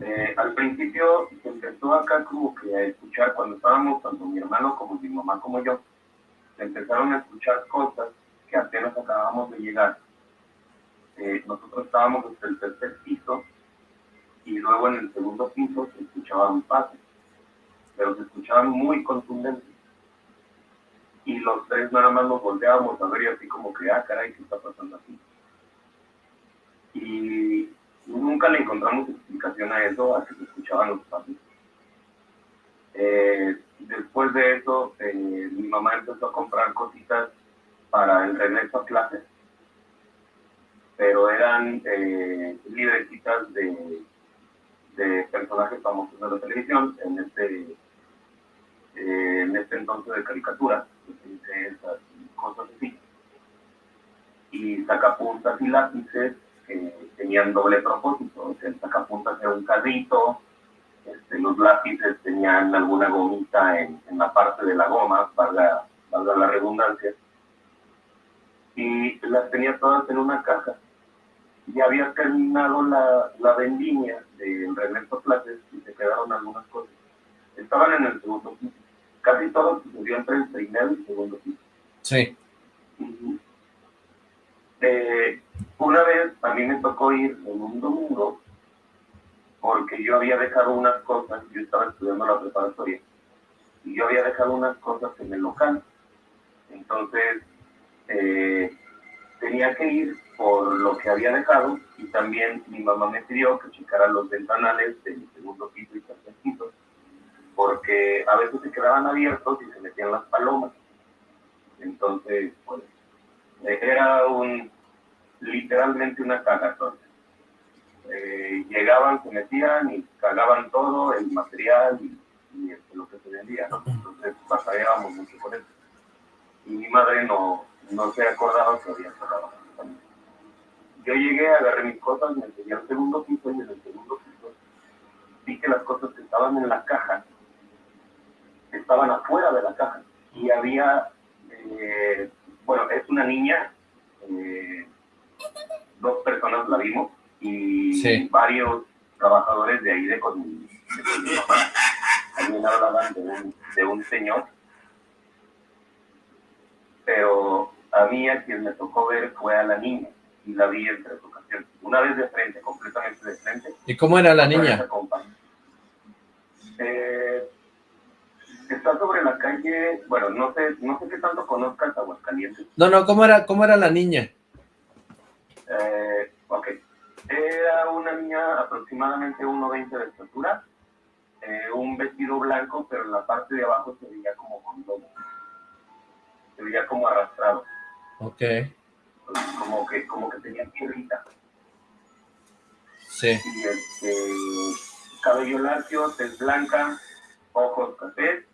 Eh, al principio se empezó acá como que a escuchar, cuando estábamos tanto mi hermano como mi mamá como yo, se empezaron a escuchar cosas que apenas acabábamos de llegar. Eh, nosotros estábamos hasta el tercer piso y luego en el segundo piso se escuchaban pasos, pero se escuchaban muy contundentes. Y los tres nada más nos volteábamos a ver y así como que, ah, caray, ¿qué está pasando aquí? Y Nunca le encontramos explicación a eso, a que se escuchaban los pasos. Eh, después de eso, eh, mi mamá empezó a comprar cositas para el regreso a clases, pero eran eh, libretitas de, de, personajes famosos de la televisión, en este, eh, en este entonces de caricaturas, esas cosas así. Y sacapuntas y lápices que tenían doble propósito. El sacapuntas era un carrito, este, los lápices tenían alguna gomita en, la parte de la goma, valga, valga la redundancia, y las tenía todas en una caja. Y había terminado la, la vendimia del regreso a clases y se quedaron algunas cosas. Estaban en el segundo piso. Casi todo sucedió entre el primero y el segundo piso. Sí. Eh, una vez a mí me tocó ir en un domingo porque yo había dejado unas cosas, yo estaba estudiando la preparatoria, y yo había dejado unas cosas en el local. Entonces, eh, tenía que ir por lo que había dejado y también mi mamá me pidió que checara los ventanales del segundo piso y tercer piso, porque a veces se quedaban abiertos y se metían las palomas. Entonces, pues, era un, literalmente una cagatón. Eh, llegaban, se metían y cagaban todo, el material y, este, lo que se vendía. Entonces batallábamos mucho con eso. Y mi madre no, no se acordaba que había cerrado. Yo llegué, agarré mis cosas, me enseñé al segundo piso y en el segundo piso vi que las cosas estaban en la caja estaban afuera de la caja. Y había, eh, bueno, es una niña eh, dos personas la vimos y varios trabajadores de ahí de con, mi mamá también hablaban de un, de un señor, pero a mí a quien me tocó ver fue a la niña y la vi en tres ocasiones. Una vez de frente, completamente de frente. ¿Y cómo era la niña? Eh, está sobre la calle, bueno, no sé, no sé qué tanto conozcas Aguascalientes. No, no, ¿cómo era, cómo era la niña? Eh, ok. Era una niña aproximadamente 1,20 de estatura, eh, un vestido blanco, pero en la parte de abajo se veía como con Se veía como arrastrado. Ok. Como que, como que tenía piedrita. Sí. Y este, cabello lacio, tez blanca, ojos cafés.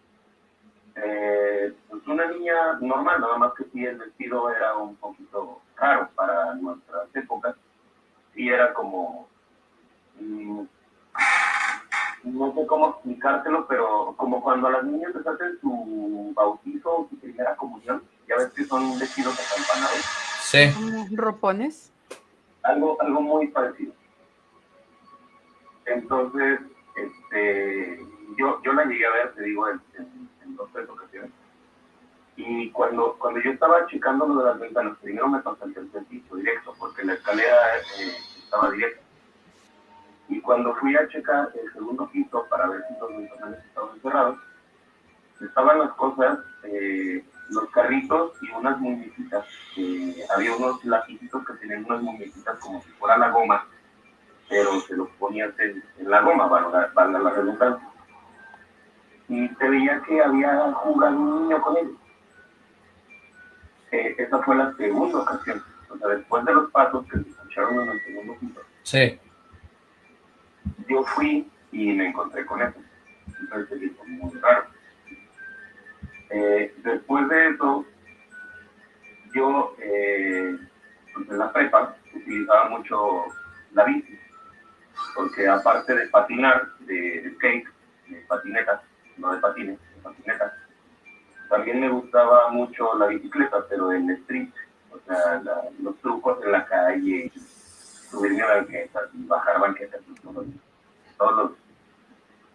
Eh, pues una niña normal, nada más que si el vestido era un poquito caro para nuestras épocas. Sí era como... Mm, no sé cómo explicártelo, pero como cuando a las niñas les hacen su bautizo o su primera comunión, ya ves que son vestidos acampanados. Sí. ¿Ropones? Algo, algo muy parecido. Entonces, este, yo, yo la llegué a ver, te digo, en, dos tres ocasiones. Y cuando, cuando yo estaba checando lo de las ventanas, primero me pasé el tercer piso directo, porque la escalera eh, estaba directa. Y cuando fui a checar el segundo piso para ver si los ventanas estaban cerrados, estaban las cosas, eh, los carritos y unas muñequitas. había unos lapicitos que tenían unas muñequitas como si fuera la goma, pero se los ponías en, la goma, para la redundancia. Y se veía que había jugado un niño con ellos. Eh, esa fue la segunda ocasión. O sea, después de los pasos que se escucharon en el segundo piso. Sí yo fui y me encontré con eso. Entonces fue muy raro. Eh, después de eso, yo eh, pues, en la prepa utilizaba mucho la bici, porque aparte de patinar, de, skate, de patinetas, no de patines, de patinetas, también me gustaba mucho la bicicleta, pero en street, o sea, los trucos en la calle, subirme a banquetas y bajar banquetas todos los,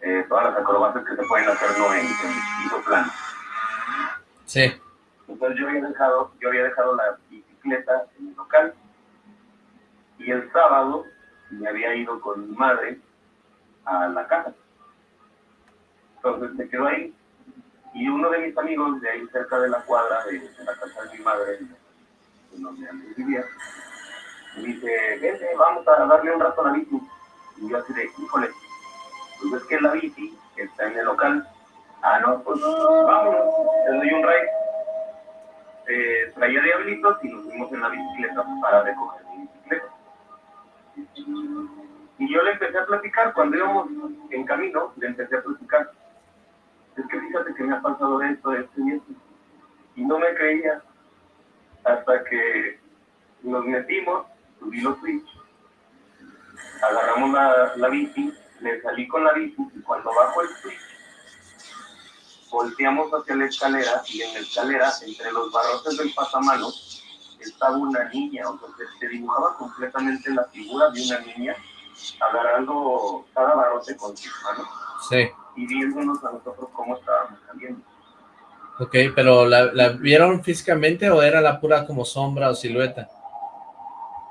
eh, todas las acrobacias que se pueden hacer no en, piso plano. Sí. Entonces yo había dejado, yo había dejado la bicicleta en el local y el sábado me había ido con mi madre a la casa. Entonces me quedo ahí y uno de mis amigos de ahí cerca de la cuadra de, la casa de mi madre, en donde antes vivía, me dice, vente, vamos a darle un rato a la bici. Y yo así de, híjole, pues es que la bici está en el local. Ah, no, pues vámonos, te doy un ride. Eh, traía diablitos y nos fuimos en la bicicleta para recoger mi bicicleta. Y yo le empecé a platicar, cuando íbamos en camino, le empecé a platicar. Es que fíjate que me ha pasado esto, esto y esto. Y no me creía hasta que nos metimos, subí los switch agarramos la, la bici, le salí con la bici y cuando bajo el switch, volteamos hacia la escalera y en la escalera, entre los barrotes del pasamanos, estaba una niña, o se, dibujaba completamente la figura de una niña agarrando cada barrote con sus manos sí. Y viéndonos a nosotros cómo estábamos saliendo. Ok, pero ¿la, ¿la vieron físicamente o era la pura como sombra o silueta?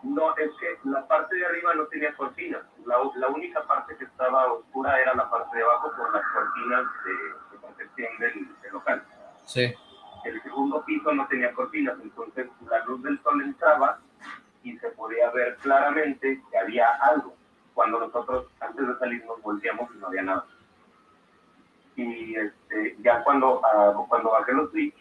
No, es que la parte de arriba no tenía cortinas. La, la, única parte que estaba oscura era la parte de abajo por las cortinas de, protección del, local. Sí. El segundo piso no tenía cortinas, entonces la luz del sol entraba y se podía ver claramente que había algo. Cuando nosotros, antes de salir, nos volteamos y no había nada. Y este, ya cuando, uh, cuando bajé los switch,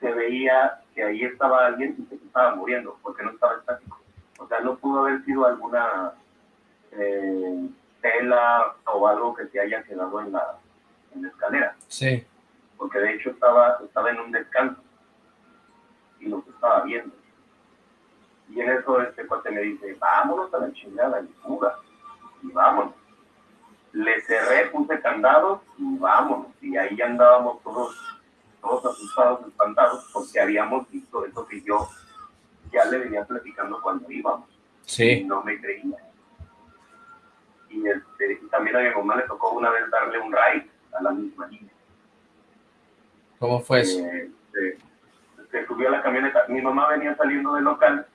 se veía que ahí estaba alguien y que se estaba muriendo, porque no estaba estático. O sea, no pudo haber sido alguna eh, tela o algo que se haya quedado en la, en la escalera. Sí. Porque de hecho estaba, estaba en un descanso y nos estaba viendo. Y en eso este cuate me dice, vámonos a la chingada y fuga. Y vámonos. Le cerré, puse candados y vámonos. Y ahí andábamos todos todos asustados, espantados, porque habíamos visto eso que yo ya le venía platicando cuando íbamos. Sí. Y no me creía. Y este, también a mi mamá le tocó una vez darle un ride a la misma niña. ¿Cómo fue eso? Eh, se, subió a la camioneta. Mi mamá venía saliendo del local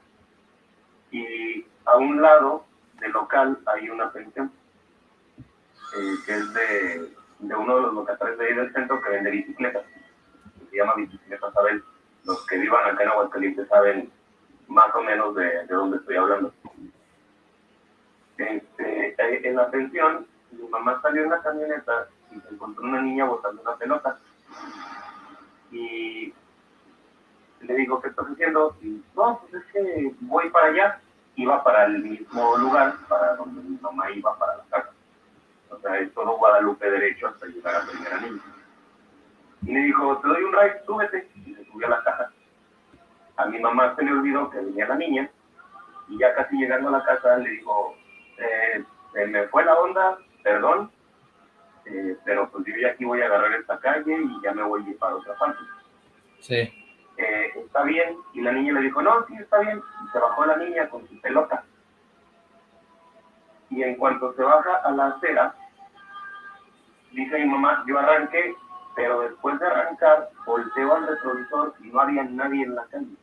y a un lado del local hay una pensión que es de, de, uno de los locatarios de ahí del centro que vende bicicletas. Se llama Bicicletas Abel. Los que vivan acá en Aguascalientes saben más o menos de, de dónde estoy hablando. Este, eh, en la pensión, mi mamá salió en la camioneta y se encontró una niña botando una pelota. Y le digo, ¿qué estás haciendo? Y no, pues es que voy para allá. Iba para el mismo lugar, para donde mi mamá iba para la casa. O sea, es todo Guadalupe derecho hasta llegar a la primera niña. Y le dijo, te doy un ride, súbete. Y se subió a la casa. A mi mamá se le olvidó que venía la niña. Y ya casi llegando a la casa le dijo, eh, me fue la onda, perdón, eh, pero pues yo ya aquí voy a agarrar esta calle y ya me voy para otra parte. Sí. Eh, está bien, y la niña le dijo, no, sí, está bien, y se bajó la niña con su pelota. Y en cuanto se baja a la acera, dice mi mamá, yo arranqué, pero después de arrancar, volteo al retrovisor y no había nadie en la calle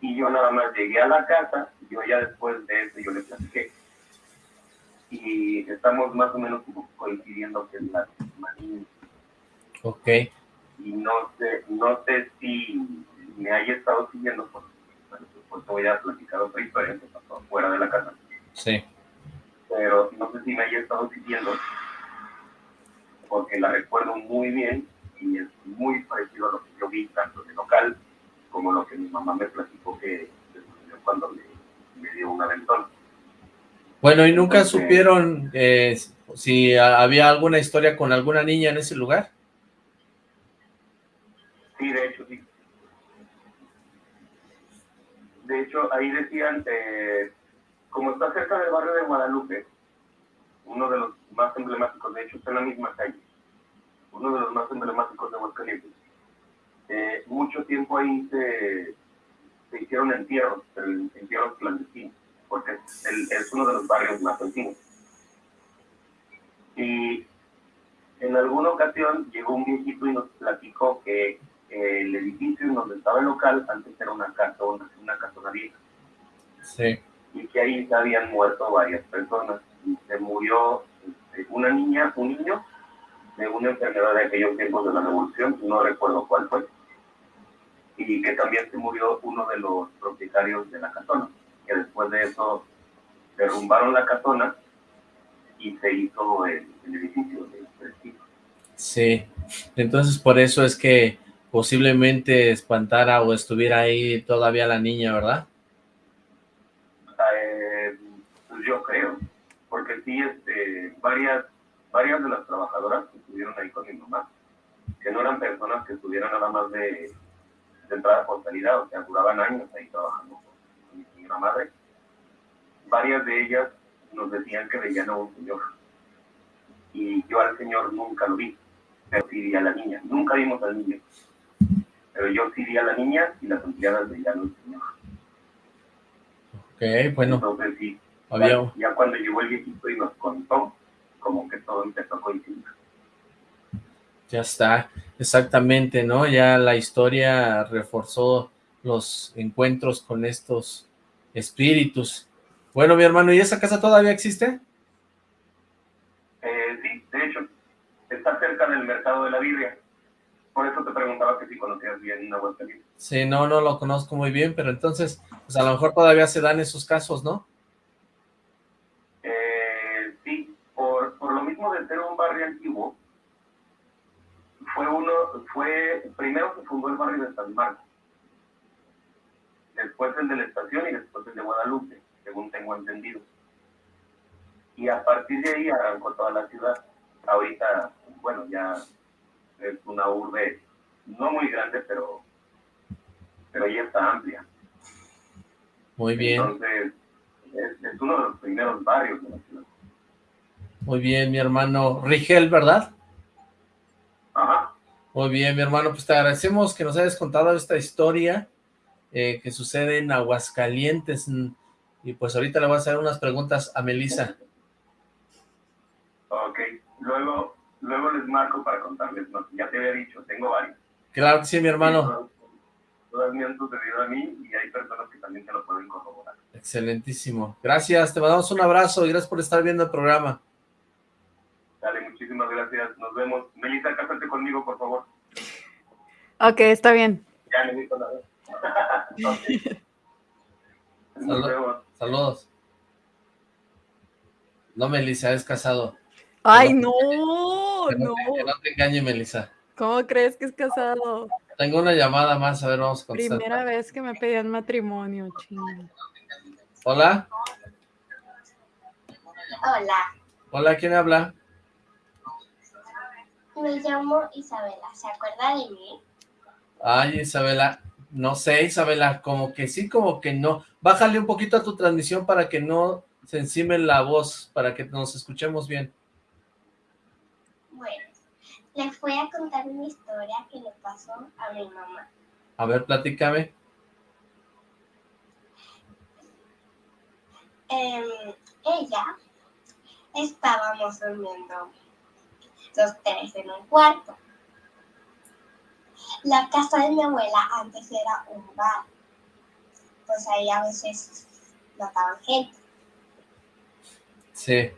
y yo nada más llegué a la casa, yo ya después de eso yo le platiqué. Y estamos más o menos coincidiendo que es la misma Ok. Y no sé, no sé si me haya estado siguiendo, porque bueno, pues te voy a platicar otra historia que pasó fuera de la casa. Sí. Pero no sé si me haya estado siguiendo, porque la recuerdo muy bien y es muy parecido a lo que yo vi tanto el local como lo que mi mamá me platicó que cuando me, dio un aventón. Bueno, ¿y nunca supieron eh, si había alguna historia con alguna niña en ese lugar? Sí, de hecho, sí. De hecho, ahí decían, eh, como está cerca del barrio de Guadalupe, uno de los más emblemáticos, de hecho está en la misma calle, uno de los más emblemáticos de Aguascalientes, eh, mucho tiempo ahí se, hicieron entierros, entierros clandestinos, porque es, uno de los barrios más antiguos. Y en alguna ocasión llegó un viejito y nos platicó que el edificio en donde estaba el local antes era una casona, una casona vieja. Sí. Y que ahí se habían muerto varias personas. Se murió este, una niña, un niño, de una enfermedad de aquellos tiempos de la revolución, no recuerdo cuál fue y que también se murió uno de los propietarios de la casona, que después de eso derrumbaron la casona y se hizo el, edificio de prestigio. Sí, entonces por eso es que posiblemente espantara o estuviera ahí todavía la niña, ¿verdad? Eh, pues yo creo, porque sí, este, varias, varias de las trabajadoras que estuvieron ahí con mi mamá, que no eran personas que estuvieran nada más de de entrada por salida, o sea, duraban años ahí trabajando con mi señora madre. Varias de ellas nos decían que veían a un señor. Y yo al señor nunca lo vi, pero sí vi a la niña. Nunca vimos al niño. Pero yo sí vi a la niña y las empleadas veían al señor. Ok, bueno. Entonces sí, había... ya, cuando llegó el viejito y nos contó, como que todo empezó a coincidir. Ya está, exactamente, ¿no? Ya la historia reforzó los encuentros con estos espíritus. Bueno, mi hermano, ¿y esa casa todavía existe? Eh, sí, de hecho, está cerca del mercado de la Biblia. Por eso te preguntaba que si conocías bien Aguascalientes. Sí, no, no lo conozco muy bien, pero entonces, pues a lo mejor todavía se dan esos casos, ¿no? Barrio antiguo, fue uno, fue, primero se fundó el barrio de San Marcos, después el de la estación y después el de Guadalupe, según tengo entendido. Y a partir de ahí arrancó toda la ciudad. Ahorita, bueno, ya es una urbe no muy grande, pero, pero ya está amplia. Muy bien. Entonces, es, es uno de los primeros barrios de la ciudad. Muy bien, mi hermano Rigel, ¿verdad? Ajá. Muy bien, mi hermano, pues te agradecemos que nos hayas contado esta historia eh, que sucede en Aguascalientes. Y pues ahorita le voy a hacer unas preguntas a Melissa. Ok. luego, luego les marco para contarles, ¿no? ya te había dicho, tengo varios. Claro que sí, mi hermano. Todas, me han sucedido a mí y hay personas que también te lo pueden corroborar. Excelentísimo. Gracias, te mandamos un abrazo y gracias por estar viendo el programa. Muchísimas gracias. Nos vemos. Melissa, cásate conmigo, por favor. Ok, está bien. Ya me dijo la vez. [laughs] Saludos. No, Melissa, es casado. Ay, no, no. que no te engañe, Melissa. ¿Cómo crees que es casado? Tengo una llamada más, a ver, vamos a contestar. Primera vez que me pedían matrimonio, chino. Hola. Hola. Hola, ¿quién habla? Me llamo Isabela, ¿se acuerda de mí? Ay, Isabela, no sé, Isabela, como que sí, como que no. Bájale un poquito a tu transmisión para que no se encime la voz, para que nos escuchemos bien. Bueno, les voy a contar una historia que le pasó a mi mamá. A ver, platícame. Em, ella estábamos durmiendo los tres en un cuarto. La casa de mi abuela antes era un bar. Pues ahí a veces mataban gente. Sí.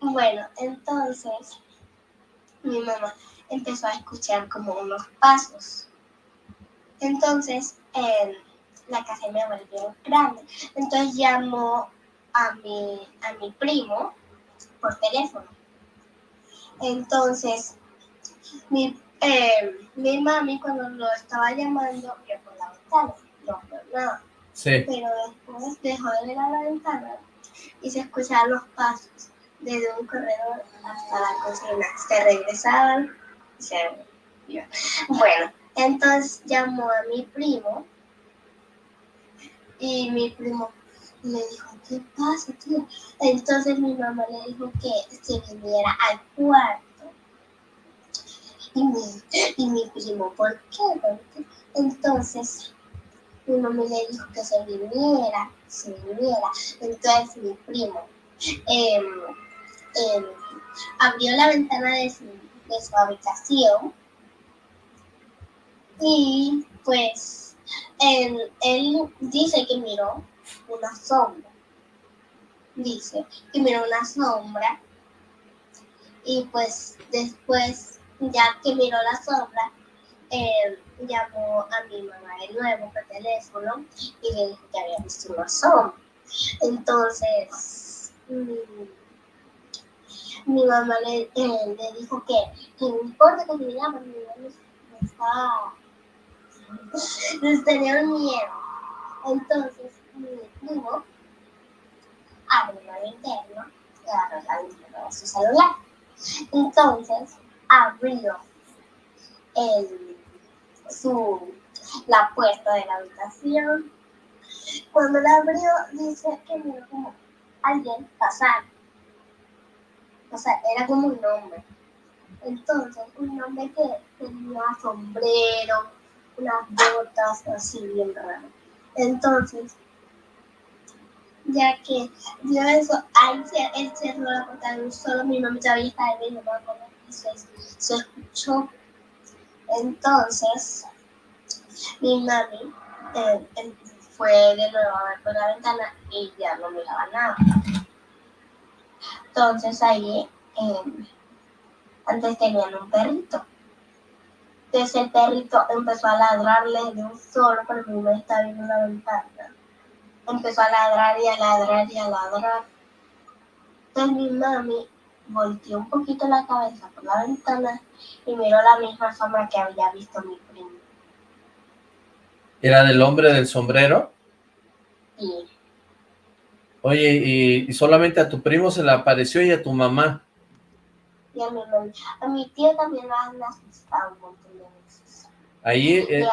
Bueno, entonces mi mamá empezó a escuchar como unos pasos. Entonces, la casa me volvió grande. Entonces llamó a mi, a mi primo por teléfono. Entonces, mi, eh, mi mami cuando lo estaba llamando vio por la ventana, no vio nada. Sí. Pero después dejó de ver a la ventana y se escuchaban los pasos desde un corredor hasta la cocina. Se regresaban y se iban. Bueno, entonces llamó a mi primo y mi primo le dijo, ¿qué pasa, tío? Entonces mi mamá le dijo que se viniera al cuarto. Y mi, y mi primo, ¿por qué? Entonces mi mamá le dijo que se viniera, se viniera. Entonces mi primo em, em, abrió la ventana de su, de su habitación y pues él, él dice que miró una sombra. Dice que miró una sombra y pues después, ya que miró la sombra, eh, llamó a mi mamá de nuevo por teléfono y le dijo que había visto una sombra. Entonces, mm, mi mamá le, eh, dijo que, no importa que me llame, mi mamá estaba [laughs] les tenía miedo. Entonces, primo abrió la de su celular. Entonces, abrió el, su, la puerta de la habitación. Cuando la abrió, dice que miró como alguien pasar. O sea, era como un hombre. Entonces, un hombre que tenía sombrero, unas botas así bien raras. Entonces, ya que vio eso, ahí él cerró la puerta solo, mi mamá ya había estado en mi mamá y se, se escuchó. Entonces, mi mami eh, fue de nuevo a ver por la ventana y ya no miraba nada. Entonces ahí, eh, antes tenían un perrito. Entonces el perrito empezó a ladrarle de un solo, pero mi mamá estaba viendo la ventana. Empezó a ladrar y a ladrar y a ladrar. Entonces mi mami volteó un poquito la cabeza por la ventana y miró la misma sombra que había visto mi primo. ¿Era del hombre del sombrero? Sí. Oye, y, y solamente a tu primo se le apareció y a tu mamá. Y a mi mamá. A mi tía también la han asustado un montón de veces. Ahí, eh,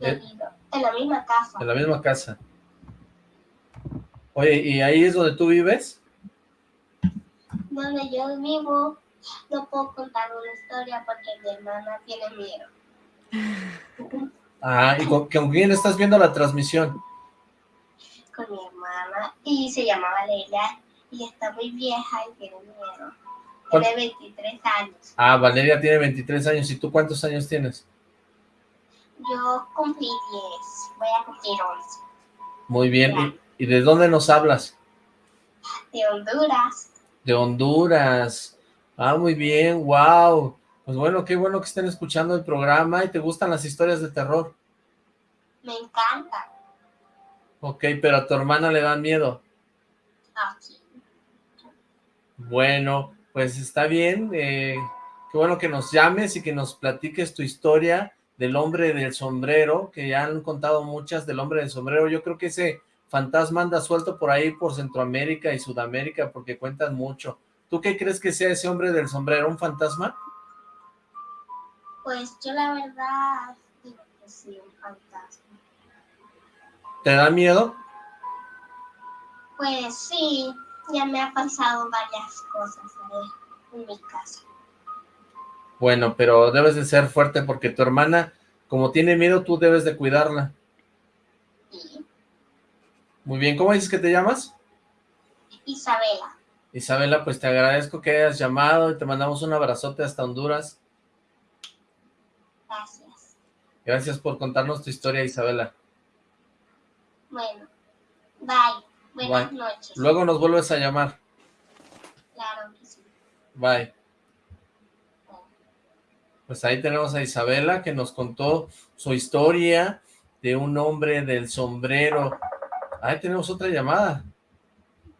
eh, en la misma casa. en la misma casa. Oye, ¿y ahí es donde tú vives? Donde yo vivo, no puedo contar una historia porque mi hermana tiene miedo. Ah, ¿y con, con quién estás viendo la transmisión? Con mi hermana y se llama Valeria y está muy vieja y tiene miedo. Tiene 23 años. Ah, Valeria tiene 23 años. ¿Y tú cuántos años tienes? Yo cumplí 10. Voy a cumplir 11. Muy bien. ¿Y, ¿Y de dónde nos hablas? De Honduras. De Honduras. Ah, muy bien. Wow. Pues bueno, qué bueno que estén escuchando el programa y te gustan las historias de terror. Me encanta. Ok, pero a tu hermana le dan miedo. Aquí. Bueno, pues está bien. Eh, qué bueno que nos llames y que nos platiques tu historia del hombre del sombrero, que ya han contado muchas del hombre del sombrero. Yo creo que ese fantasma anda suelto por ahí por Centroamérica y Sudamérica porque cuentan mucho. ¿Tú qué crees que sea ese hombre del sombrero? ¿Un fantasma? Pues yo la verdad digo que sí, un fantasma. ¿Te da miedo? Pues sí, ya me ha pasado varias cosas ahí en mi casa. Bueno, pero debes de ser fuerte porque tu hermana, como tiene miedo, tú debes de cuidarla. Muy bien, ¿cómo dices que te llamas? Isabela, Isabela, pues te agradezco que hayas llamado y te mandamos un abrazote hasta Honduras. gracias. Gracias por contarnos tu historia, Isabela. Bueno, bye. Buenas Bye. noches. Luego nos vuelves a llamar. Claro que sí. Bye. Pues ahí tenemos a Isabela que nos contó su historia de un hombre del sombrero. Ahí tenemos otra llamada.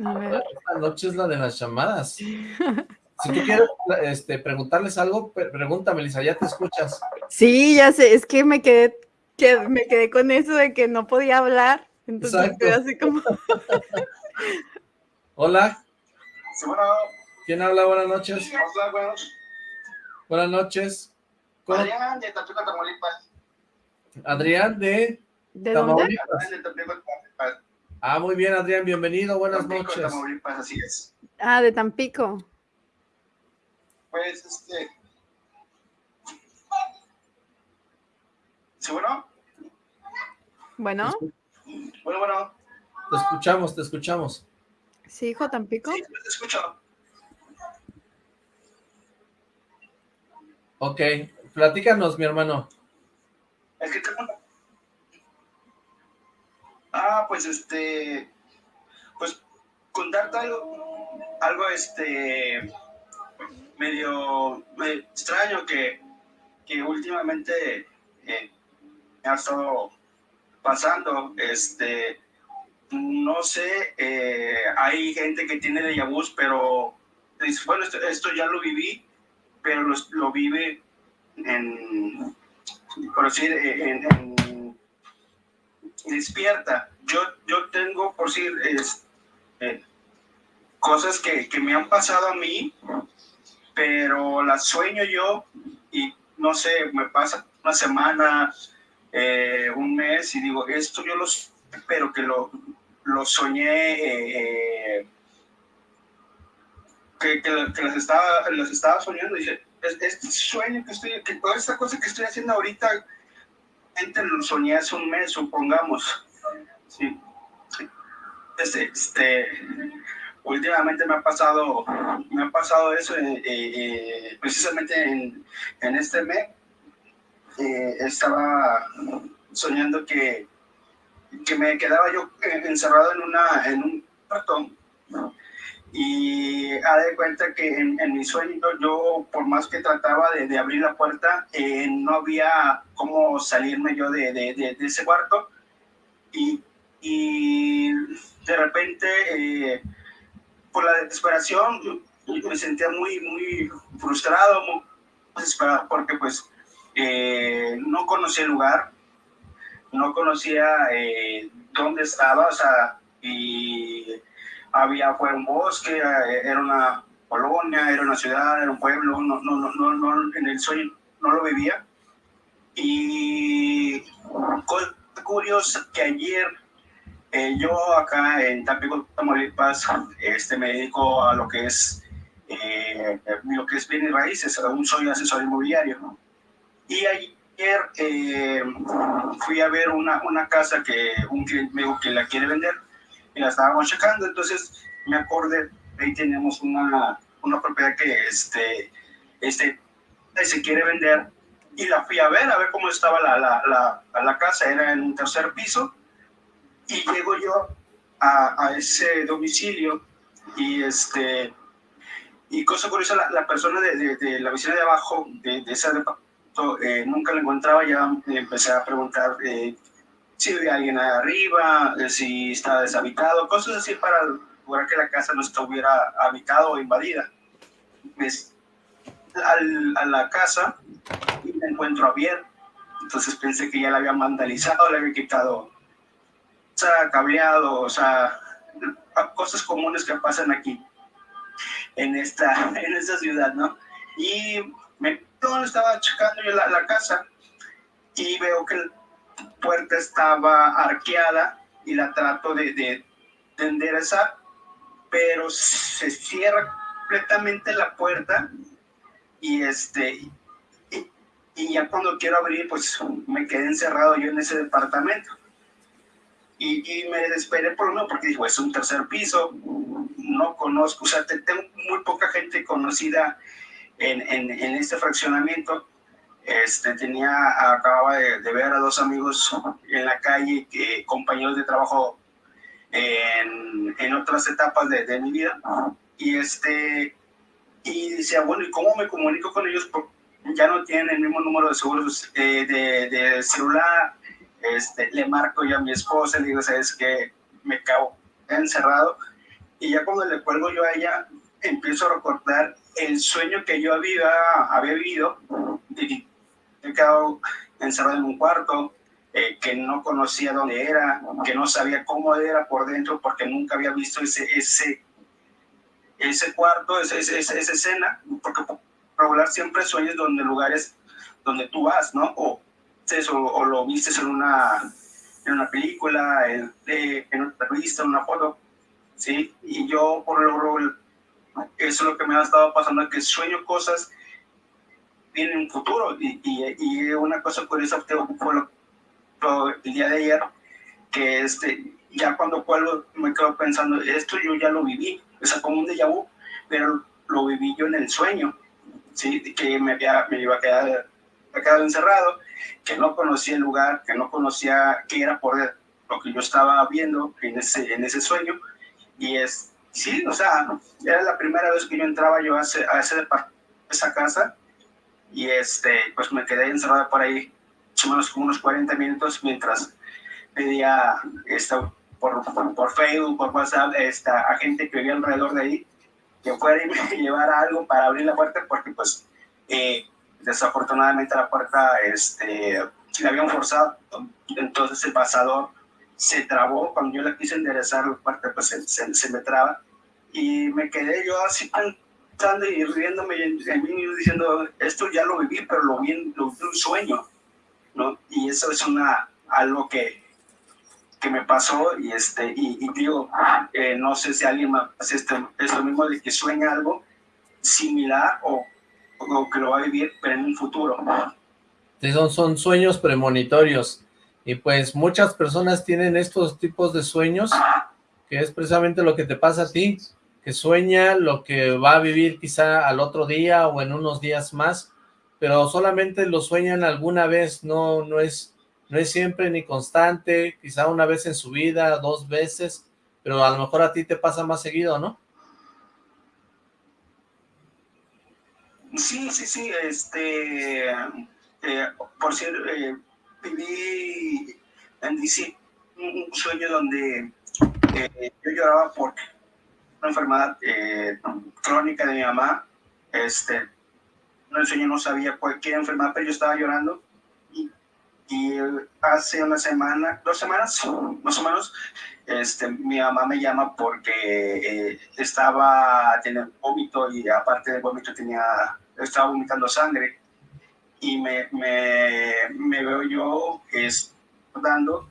A ver. Esta noche es la de las llamadas. [laughs] Si tú quieres este, preguntarles algo, pre- pregúntame, Lisa, ya te escuchas. Sí, ya sé, es que me quedé, que me quedé con eso de que no podía hablar. Entonces Exacto. quedé así como, [laughs] Hola, Sí, bueno, ¿quién habla? Buenas noches. hola. Buenas noches. ¿Cómo? Adrián de Tampico, Tamaulipas. Adrián de ¿de dónde? Tamaulipas. Adrián de Tampico, Tamaulipas. Ah, muy bien, Adrián, bienvenido, buenas Tampico, noches. Tamaulipas, así es. Ah, de Tampico. Pues, este... ¿Sí, bueno? Bueno, Bueno, bueno. Te escuchamos, te escuchamos. sí, hijo Tampico. Sí, te escucho. Ok, platícanos, mi hermano. Es que tengo una- Ah, pues este, pues contarte algo, algo este, medio eh, extraño que, que últimamente eh, ha estado pasando, este, no sé, eh, hay gente que tiene déjà vus, pero bueno, esto, ya lo viví, pero lo, lo vive en, por decir, en- despierta. Yo, yo tengo, por decir, es, eh, cosas que, que me han pasado a mí, pero las sueño yo y no sé, me pasa una semana, eh, un mes y digo, esto yo lo pero que lo, lo soñé, eh, eh, que, que, que las, estaba, las estaba soñando. Dice, "Es- este sueño que estoy, que toda esta cosa que estoy haciendo ahorita, lo soñé hace un mes, supongamos. Sí. Este, este, últimamente me ha pasado, me ha pasado eso, eh, eh, precisamente en, en este mes. eh, estaba soñando que, que me quedaba yo eh, encerrado en, una, en un cuarto y ha de cuenta que en, en mi sueño yo, por más que trataba de, de abrir la puerta, eh, no había cómo salirme yo de, de- de- ese cuarto. Y, y de repente, eh, por la desesperación, me sentía muy, muy frustrado, muy desesperado, porque pues eh, no conocía el lugar, no conocía eh, dónde estaba, o sea, y había, fue un bosque, eh, era una colonia, era una ciudad, era un pueblo, no, no, no, no, en el sueño no lo vivía. Y cosa curiosa que ayer eh, yo acá en Tampico, Tamaulipas, este, me dedico a lo que es eh, lo que es bienes raíces, aún soy asesor inmobiliario. ¿no? Y ayer eh, fui a ver una, una casa que un cliente me dijo que la quiere vender y la estábamos checando, entonces me acordé, ahí tenemos una, una propiedad que este, este, se quiere vender y la fui a ver, a ver cómo estaba la, la, la, la casa, era en un tercer piso y llego yo a, a ese domicilio y este y cosa curiosa, la, la persona de, de, la vecina de abajo, de, de ese departamento, eh, nunca la encontraba, ya empecé a preguntar eh, si había alguien arriba, eh, si estaba deshabitado, cosas así para lograr que la casa no estuviera habitada o invadida. Pues, al, a la casa y me encuentro abierto, entonces pensé que ya la había vandalizado, le había quitado, o sea, cableado, o sea, cosas comunes que pasan aquí en esta, [laughs] en esta ciudad, ¿no? Y me estaba checando yo la, la casa y veo que la puerta estaba arqueada y la trato de, de, de enderezar, pero se cierra completamente la puerta y este y, y, ya cuando quiero abrir pues me quedé encerrado yo en ese departamento y, y me desesperé por uno porque dijo es un tercer piso no conozco, o sea, tengo muy poca gente conocida en, en, en este fraccionamiento. Este, tenía, acababa de, ver a dos amigos [laughs] en la calle, que, compañeros de trabajo en, en otras etapas de, de, mi vida. Y, este, y decía, bueno, ¿y cómo me comunico con ellos? Porque ya no tienen el mismo número de seguros eh, de, de, celular. Este, le marco yo a mi esposa, le digo, ¿sabes qué? Me cago encerrado y ya cuando le cuelgo yo a ella, empiezo a recordar el sueño que yo había, había vivido, he quedado encerrado en un cuarto, eh, que no conocía dónde era, que no sabía cómo era por dentro, porque nunca había visto ese, ese, ese cuarto, ese, ese, esa escena, porque por regular siempre sueños donde lugares donde tú vas, ¿no? O, eso, o lo viste en una, en una película, en, en una revista, en una foto, ¿sí? Y yo, por lo eso es lo que me ha estado pasando, que sueño cosas en un futuro. Y, y, y una cosa curiosa fue el día de ayer, que este, ya cuando puedo me quedo pensando, esto yo ya lo viví, o sea, como un déjà vu, pero lo viví yo en el sueño, ¿sí? Que me, había, me iba a quedar, a quedar encerrado, que no conocía el lugar, que no conocía qué era por lo que yo estaba viendo en ese, en ese sueño, y es, sí, o sea, era la primera vez que yo entraba yo a, ese, a ese esa casa y este, pues me quedé encerrado por ahí, menos como unos 40 minutos mientras pedía esto por, por, Facebook, por WhatsApp, esta, a gente que vivía alrededor de ahí, que fuera y [laughs] me llevara algo para abrir la puerta, porque pues eh, desafortunadamente la puerta este, la habían forzado, entonces el pasador se trabó, cuando yo la quise enderezar la parte, pues se, se, se, me traba, y me quedé yo así pensando y riéndome en mí diciendo, esto ya lo viví, pero lo vi en, lo un sueño, ¿no? Y eso es una, algo que, que me pasó, y, este, y, y digo, eh, no sé si alguien más hace este, esto mismo de que sueña algo similar o, o que lo va a vivir, pero en un futuro. Son, son sueños premonitorios. Y pues muchas personas tienen estos tipos de sueños, que es precisamente lo que te pasa a ti, que sueña lo que va a vivir quizá al otro día o en unos días más, pero solamente lo sueñan alguna vez, no, no, es, no es siempre ni constante, quizá una vez en su vida, dos veces, pero a lo mejor a ti te pasa más seguido, ¿no? Sí, sí, sí, este, eh, por cierto, eh, viví en DC un, sueño donde eh, yo lloraba por una enfermedad eh, crónica de mi mamá. Este, el sueño no sabía cualquier enfermedad, pero yo estaba llorando. Y, y hace una semana, dos semanas [laughs] más o menos, este, mi mamá me llama porque eh, estaba teniendo vómito y aparte del vómito tenía, estaba vomitando sangre y me, me, me veo yo es, dando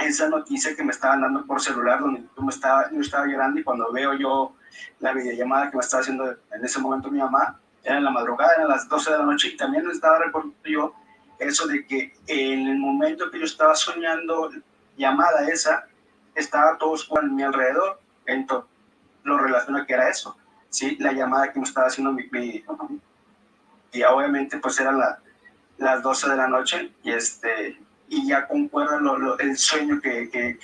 esa noticia que me estaban dando por celular, donde yo, me estaba, yo estaba llorando y cuando veo yo la videollamada que me estaba haciendo en ese momento mi mamá, era en la madrugada, eran las 12 de la noche y también me estaba recordando yo eso de que en el momento que yo estaba soñando llamada esa, estaba todos a mi alrededor, entonces lo relaciona que era eso, sí, la llamada que me estaba haciendo mi, mi y obviamente pues eran las 12 de la noche y este y ya concuerda lo, el sueño que, que,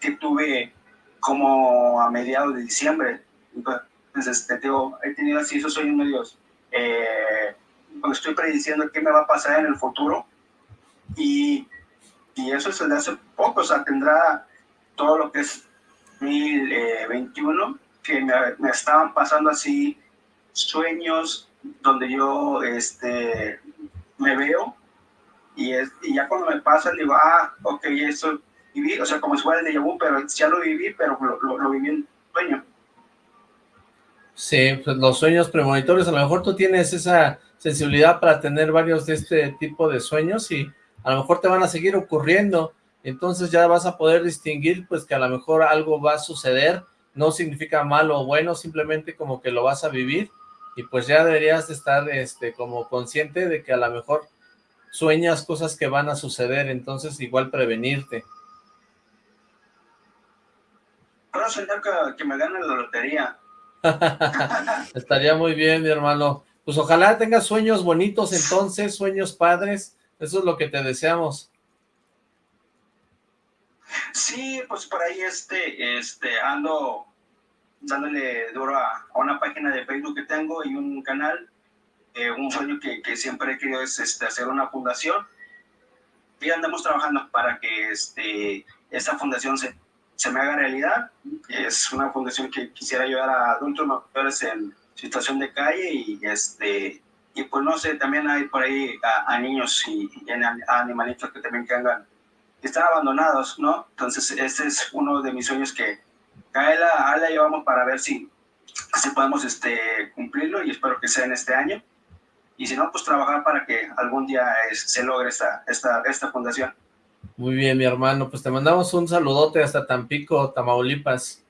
que, tuve como a mediados de diciembre. Entonces, este, digo, he tenido así esos sueños medios, eh, estoy prediciendo qué me va a pasar en el futuro y, y eso es desde hace poco, o sea, tendrá todo lo que es 2021, eh, que me, me estaban pasando así sueños donde yo este, me veo y, es, y ya cuando me pasa digo, ah, ok, eso viví, o sea, como si fuera el déjà vu, pero ya lo viví, pero lo, lo, viví en sueño. Sí, pues los sueños premonitorios, a lo mejor tú tienes esa sensibilidad para tener varios de este tipo de sueños y a lo mejor te van a seguir ocurriendo, entonces ya vas a poder distinguir pues que a lo mejor algo va a suceder, no significa malo o bueno, simplemente como que lo vas a vivir y pues ya deberías estar este como consciente de que a lo mejor sueñas cosas que van a suceder, entonces igual prevenirte. Puedo soñar que, me gane la lotería. [laughs] Estaría muy bien, mi hermano. Pues ojalá tengas sueños bonitos entonces, sueños padres, eso es lo que te deseamos. Sí, pues por ahí este, este, ando dándole duro a, una página de Facebook que tengo y un canal. Eh, un sueño que, que, siempre he querido es este, hacer una fundación. Y andamos trabajando para que este, esta fundación se, se me haga realidad. Es una fundación que quisiera ayudar a adultos mayores en situación de calle y este y pues no sé, también hay por ahí a, niños y, a animalitos que también que andan, que están abandonados, ¿no? Entonces, este es uno de mis sueños que, a la, la llevamos para ver si, si podemos este, cumplirlo y espero que sea en este año. Y si no, pues trabajar para que algún día se logre esta, esta, esta fundación. Muy bien, mi hermano. Pues te mandamos un saludote hasta Tampico, Tamaulipas.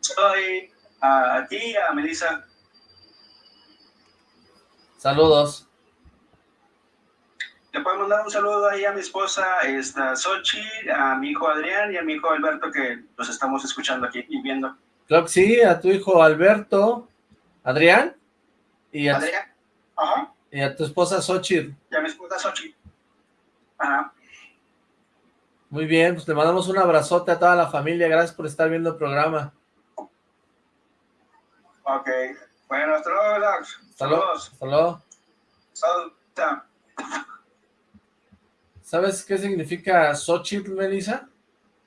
Soy a, ti, a Melissa. Saludos. Le puedo mandar un saludo ahí a mi esposa, esta Sochi, a mi hijo Adrián y a mi hijo Alberto que los estamos escuchando aquí y viendo. Claro que sí, a tu hijo Alberto, Adrián, y a, Adrián. Ajá. y a tu esposa Sochi. Y a mi esposa Sochi. Ajá. Muy bien, pues le mandamos un abrazote a toda la familia, gracias por estar viendo el programa. Ok, bueno, hasta luego, Saludos. Hasta luego. ¿Sabes qué significa Xochitl, Melissa?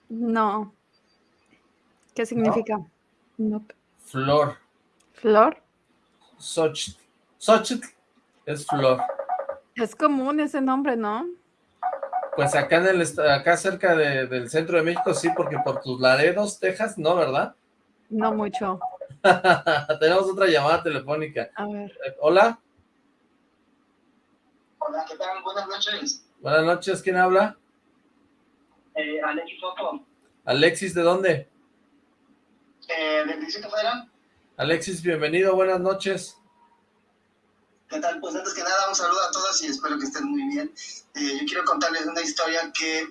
No. ¿Qué significa? ¿No? Flor. ¿Flor? Xochitl. Xochitl es flor. Es común ese nombre, ¿no? Pues acá en el acá cerca del centro de México sí, porque por tus Laredos, Texas, no, ¿verdad? No mucho. [laughs] Tenemos otra llamada telefónica. A ver. Eh, Hola. Hola, ¿qué tal? Buenas noches. Buenas noches, ¿quién habla? Eh, Alexis Soto. Alexis, ¿de dónde? Eh, del Distrito Federal. Alexis, bienvenido, buenas noches. ¿Qué tal? Pues antes que nada, un saludo a todos y espero que estén muy bien. Eh, yo quiero contarles una historia que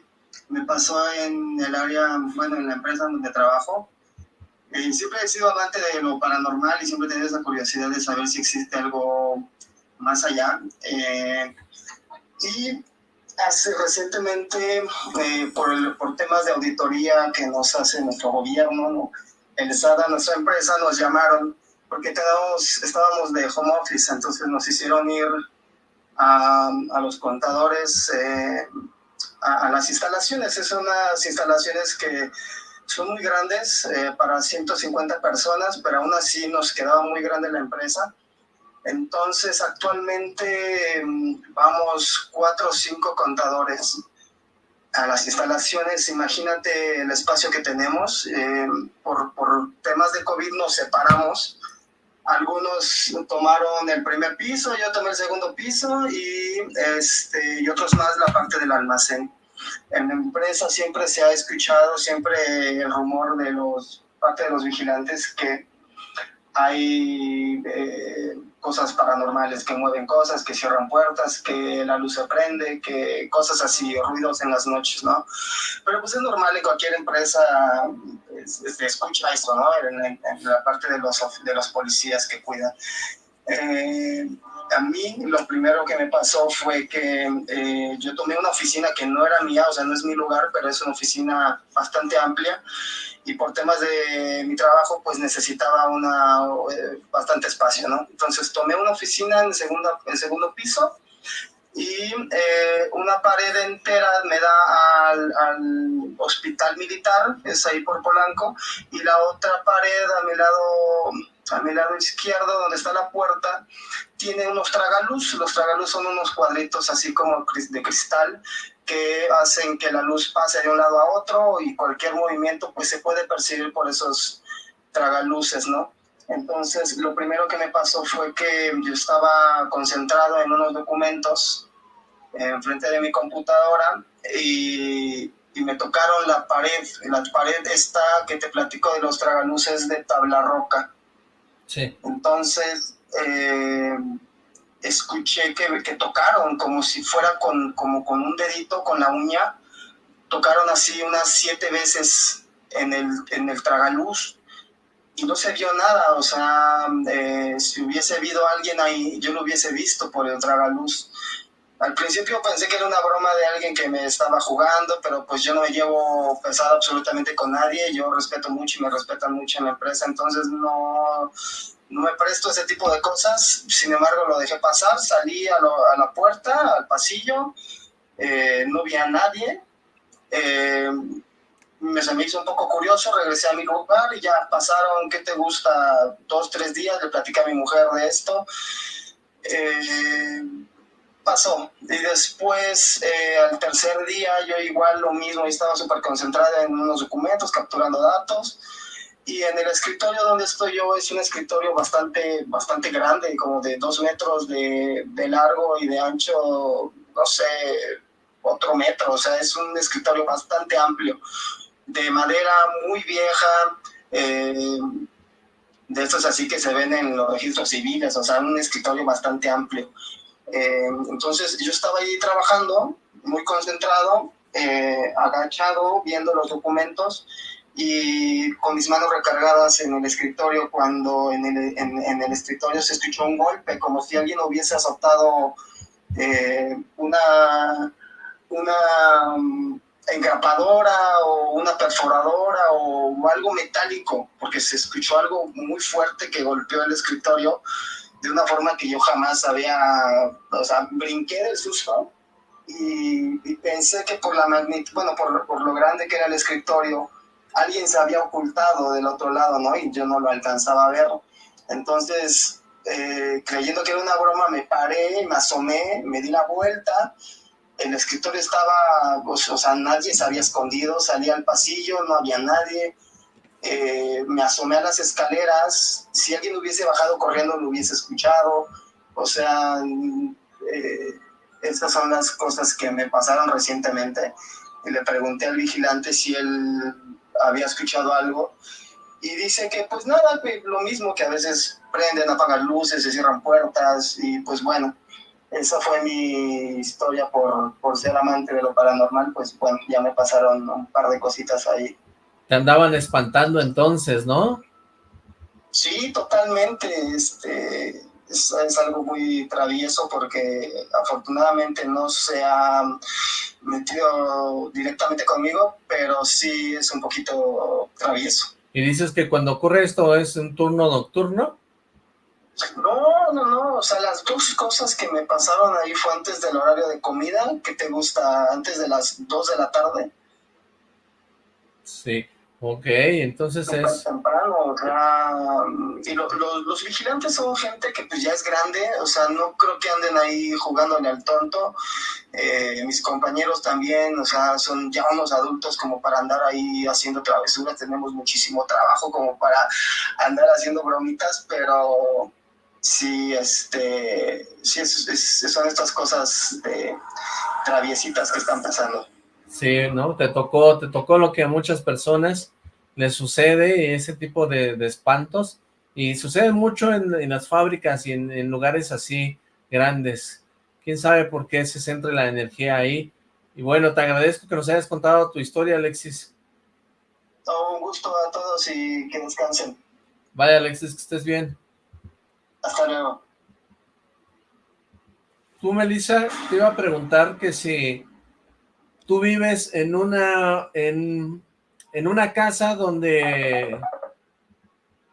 me pasó en el área, bueno, en la empresa donde trabajo. Eh, siempre he sido amante de lo paranormal y siempre he tenido esa curiosidad de saber si existe algo más allá. Eh, y hace recientemente, eh, por, por, temas de auditoría que nos hace nuestro gobierno, ¿no? el SADA, nuestra empresa, nos llamaron porque tenemos, estábamos de home office, entonces nos hicieron ir a, a los contadores eh, a, a, las instalaciones. Es unas instalaciones que son muy grandes eh, para 150 personas, pero aún así nos quedaba muy grande la empresa. Entonces, actualmente mm, vamos cuatro o cinco contadores a las instalaciones. Imagínate el espacio que tenemos. Eh, por, por, temas de COVID nos separamos. Algunos tomaron el primer piso, yo tomé el segundo piso y, este, y otros más la parte del almacén. En la empresa siempre se ha escuchado siempre el rumor de los parte de los vigilantes que hay eh, cosas paranormales, que mueven cosas, que cierran puertas, que la luz se prende, que cosas así, ruidos en las noches, ¿no? Pero pues es normal en cualquier empresa, se escucha esto, ¿no? En, la parte de los, de los policías que cuidan. Eh, a mí lo primero que me pasó fue que eh, yo tomé una oficina que no era mía, o sea, no es mi lugar, pero es una oficina bastante amplia y por temas de mi trabajo pues necesitaba una, eh, bastante espacio, ¿no? Entonces tomé una oficina en, segunda, en segundo piso y eh, una pared entera me da al, al, hospital militar, es ahí por Polanco, y la otra pared a mi lado, a mi lado izquierdo, donde está la puerta, tiene unos tragaluz. Los tragaluz son unos cuadritos así como de cristal que hacen que la luz pase de un lado a otro y cualquier movimiento pues se puede percibir por esos tragaluces, ¿no? Entonces, lo primero que me pasó fue que yo estaba concentrado en unos documentos enfrente de mi computadora y, me tocaron la pared. La pared está que te platico de los tragaluces de tabla roca. Entonces, eh, escuché que, que, tocaron como si fuera con, como con un dedito, con la uña. Tocaron así unas siete veces en el, en el tragaluz y no se vio nada, o sea, eh, si hubiese habido alguien ahí, yo lo hubiese visto por el tragaluz. Al principio pensé que era una broma de alguien que me estaba jugando, pero pues yo no me llevo pesado absolutamente con nadie, yo respeto mucho y me respetan mucho en la empresa, entonces no, no me presto ese tipo de cosas, sin embargo lo dejé pasar, salí a, la puerta, al pasillo, eh, no vi a nadie, eh, me, se me hizo un poco curioso, regresé a mi lugar y ya pasaron, ¿qué te gusta? Dos, tres días, le platicé a mi mujer de esto. Eh, pasó. Y después, eh, al tercer día, yo igual lo mismo, estaba súper concentrada en unos documentos, capturando datos. Y en el escritorio donde estoy yo es un escritorio bastante, bastante grande, como de dos metros de, largo y de ancho, no sé, otro metro. O sea, es un escritorio bastante amplio de madera muy vieja, eh, de estos así que se ven en los registros civiles, o sea, un escritorio bastante amplio. Eh, entonces yo estaba ahí trabajando, muy concentrado, eh, agachado, viendo los documentos y con mis manos recargadas en el escritorio cuando en el, escritorio se escuchó un golpe, como si alguien hubiese azotado una, una engrapadora o una perforadora o algo metálico, porque se escuchó algo muy fuerte que golpeó el escritorio de una forma que yo jamás había, o sea, brinqué del susto y, pensé que por la magnitud, bueno, por, lo grande que era el escritorio, alguien se había ocultado del otro lado, ¿no? Y yo no lo alcanzaba a ver. Entonces, eh, creyendo que era una broma, me paré, me asomé, me di la vuelta el escritorio estaba, o sea, nadie se había escondido, salí al pasillo, no había nadie, eh, me asomé a las escaleras, si alguien hubiese bajado corriendo lo hubiese escuchado, o sea, eh, estas son las cosas que me pasaron recientemente, y le pregunté al vigilante si él había escuchado algo, y dice que pues nada, lo mismo que a veces prenden, apagan luces, se cierran puertas, y pues bueno, esa fue mi historia por, por ser amante de lo paranormal, pues bueno, ya me pasaron un par de cositas ahí. Te andaban espantando entonces, ¿no? Sí, totalmente, este, es, algo muy travieso porque afortunadamente no se ha metido directamente conmigo, pero sí es un poquito travieso. ¿Y dices que cuando ocurre esto es un turno nocturno? No, no, no, o sea, las dos cosas que me pasaron ahí fue antes del horario de comida, que te gusta antes de las 2 de la tarde. Sí, ok, entonces es... temprano, o sea, y los vigilantes son gente que pues ya es grande, o sea, no creo que anden ahí jugándole al tonto, eh, mis compañeros también, o sea, son ya unos adultos como para andar ahí haciendo travesuras, tenemos muchísimo trabajo como para andar haciendo bromitas, pero sí, este, sí son estas cosas de traviesitas que están pasando. Sí, ¿no? Te tocó, te tocó lo que a muchas personas les sucede, ese tipo de, espantos, Y sucede mucho en, las fábricas y en, lugares así grandes. ¿Quién sabe por qué se centra la energía ahí? Y bueno, te agradezco que nos hayas contado tu historia, Alexis. Todo un gusto a todos y que descansen. Vaya, Alexis, que estés bien. Hasta luego. Tú, Melissa, te iba a preguntar que si tú vives en una, en, en una casa donde,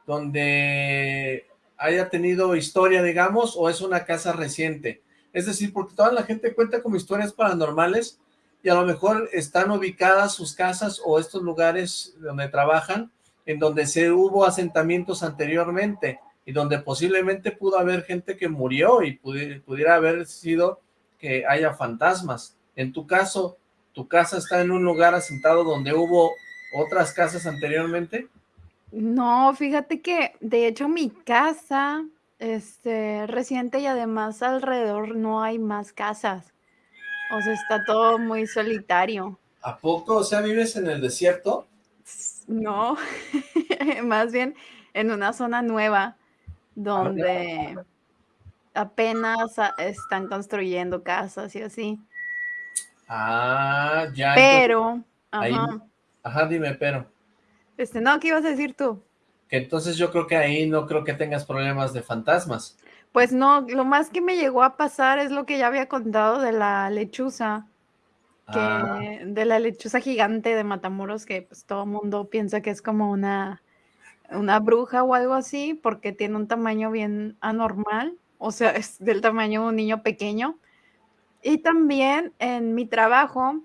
donde haya tenido historia, digamos, o es una casa reciente. Es decir, porque toda la gente cuenta como historias paranormales y a lo mejor están ubicadas sus casas o estos lugares donde trabajan en donde se hubo asentamientos anteriormente y donde posiblemente pudo haber gente que murió y pudiera haber sido que haya fantasmas. En tu caso, ¿tu casa está en un lugar asentado donde hubo otras casas anteriormente? No, fíjate que de hecho mi casa este reciente y además alrededor no hay más casas. O sea, está todo muy solitario. ¿A poco? O sea, ¿vives en el desierto? No, [laughs] más bien en una zona nueva donde apenas están construyendo casas y así. Ah, ya. Pero, ajá. ajá, dime, pero. Este, no, ¿qué ibas a decir tú? Que entonces yo creo que ahí no creo que tengas problemas de fantasmas. Pues no, lo más que me llegó a pasar es lo que ya había contado de la lechuza, que ah. de la lechuza gigante de Matamoros, que pues todo mundo piensa que es como una, una bruja o algo así, porque tiene un tamaño bien anormal, o sea, es del tamaño de un niño pequeño. Y también en mi trabajo,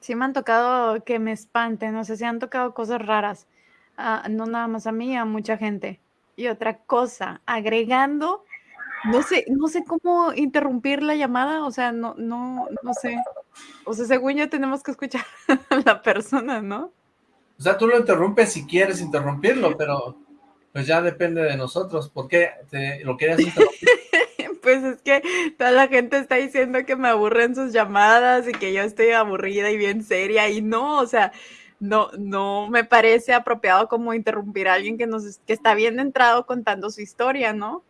sí me han tocado que me espanten, no sé, si han tocado cosas raras, ah, no nada más a mí, a mucha gente. Y otra cosa, agregando no sé, no sé cómo interrumpir la llamada, o sea, no, no, no sé. O sea, según yo tenemos que escuchar [laughs] a la persona, ¿no? O sea, tú lo interrumpes si quieres interrumpirlo, pero pues ya depende de nosotros. ¿Por qué te, lo quieres interrumpir? [laughs] pues es que toda la gente está diciendo que me aburren sus llamadas y que yo estoy aburrida y bien seria y no, o sea, no, no me parece apropiado como interrumpir a alguien que nos que está bien entrado contando su historia, ¿no?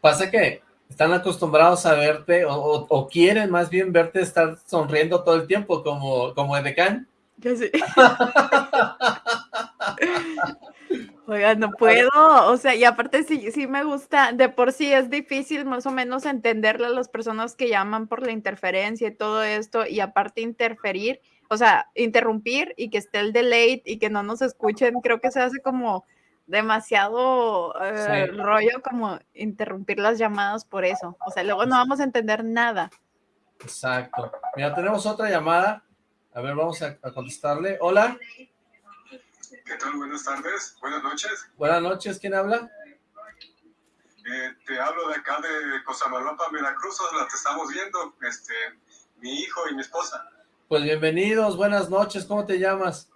Pasa que están acostumbrados a verte, o, quieren más bien verte estar sonriendo todo el tiempo, como, como Edecán. Yo sí. [laughs] Oiga, no puedo, o sea, y aparte sí, sí me gusta, de por sí es difícil más o menos entenderle a las personas que llaman por la interferencia y todo esto, y aparte interferir, o sea, interrumpir y que esté el delay y que no nos escuchen, creo que se hace como demasiado eh, rollo como interrumpir las llamadas por eso. O sea, luego no vamos a entender nada. Exacto. Mira, tenemos otra llamada. A ver, vamos a, contestarle. Hola. ¿Qué tal? Buenas tardes. Buenas noches. Buenas noches. ¿Quién habla? Eh, te hablo de acá de Cosamalopa, Veracruz. La te estamos viendo. Este, mi hijo y mi esposa. Pues bienvenidos. Buenas noches. ¿Cómo te llamas?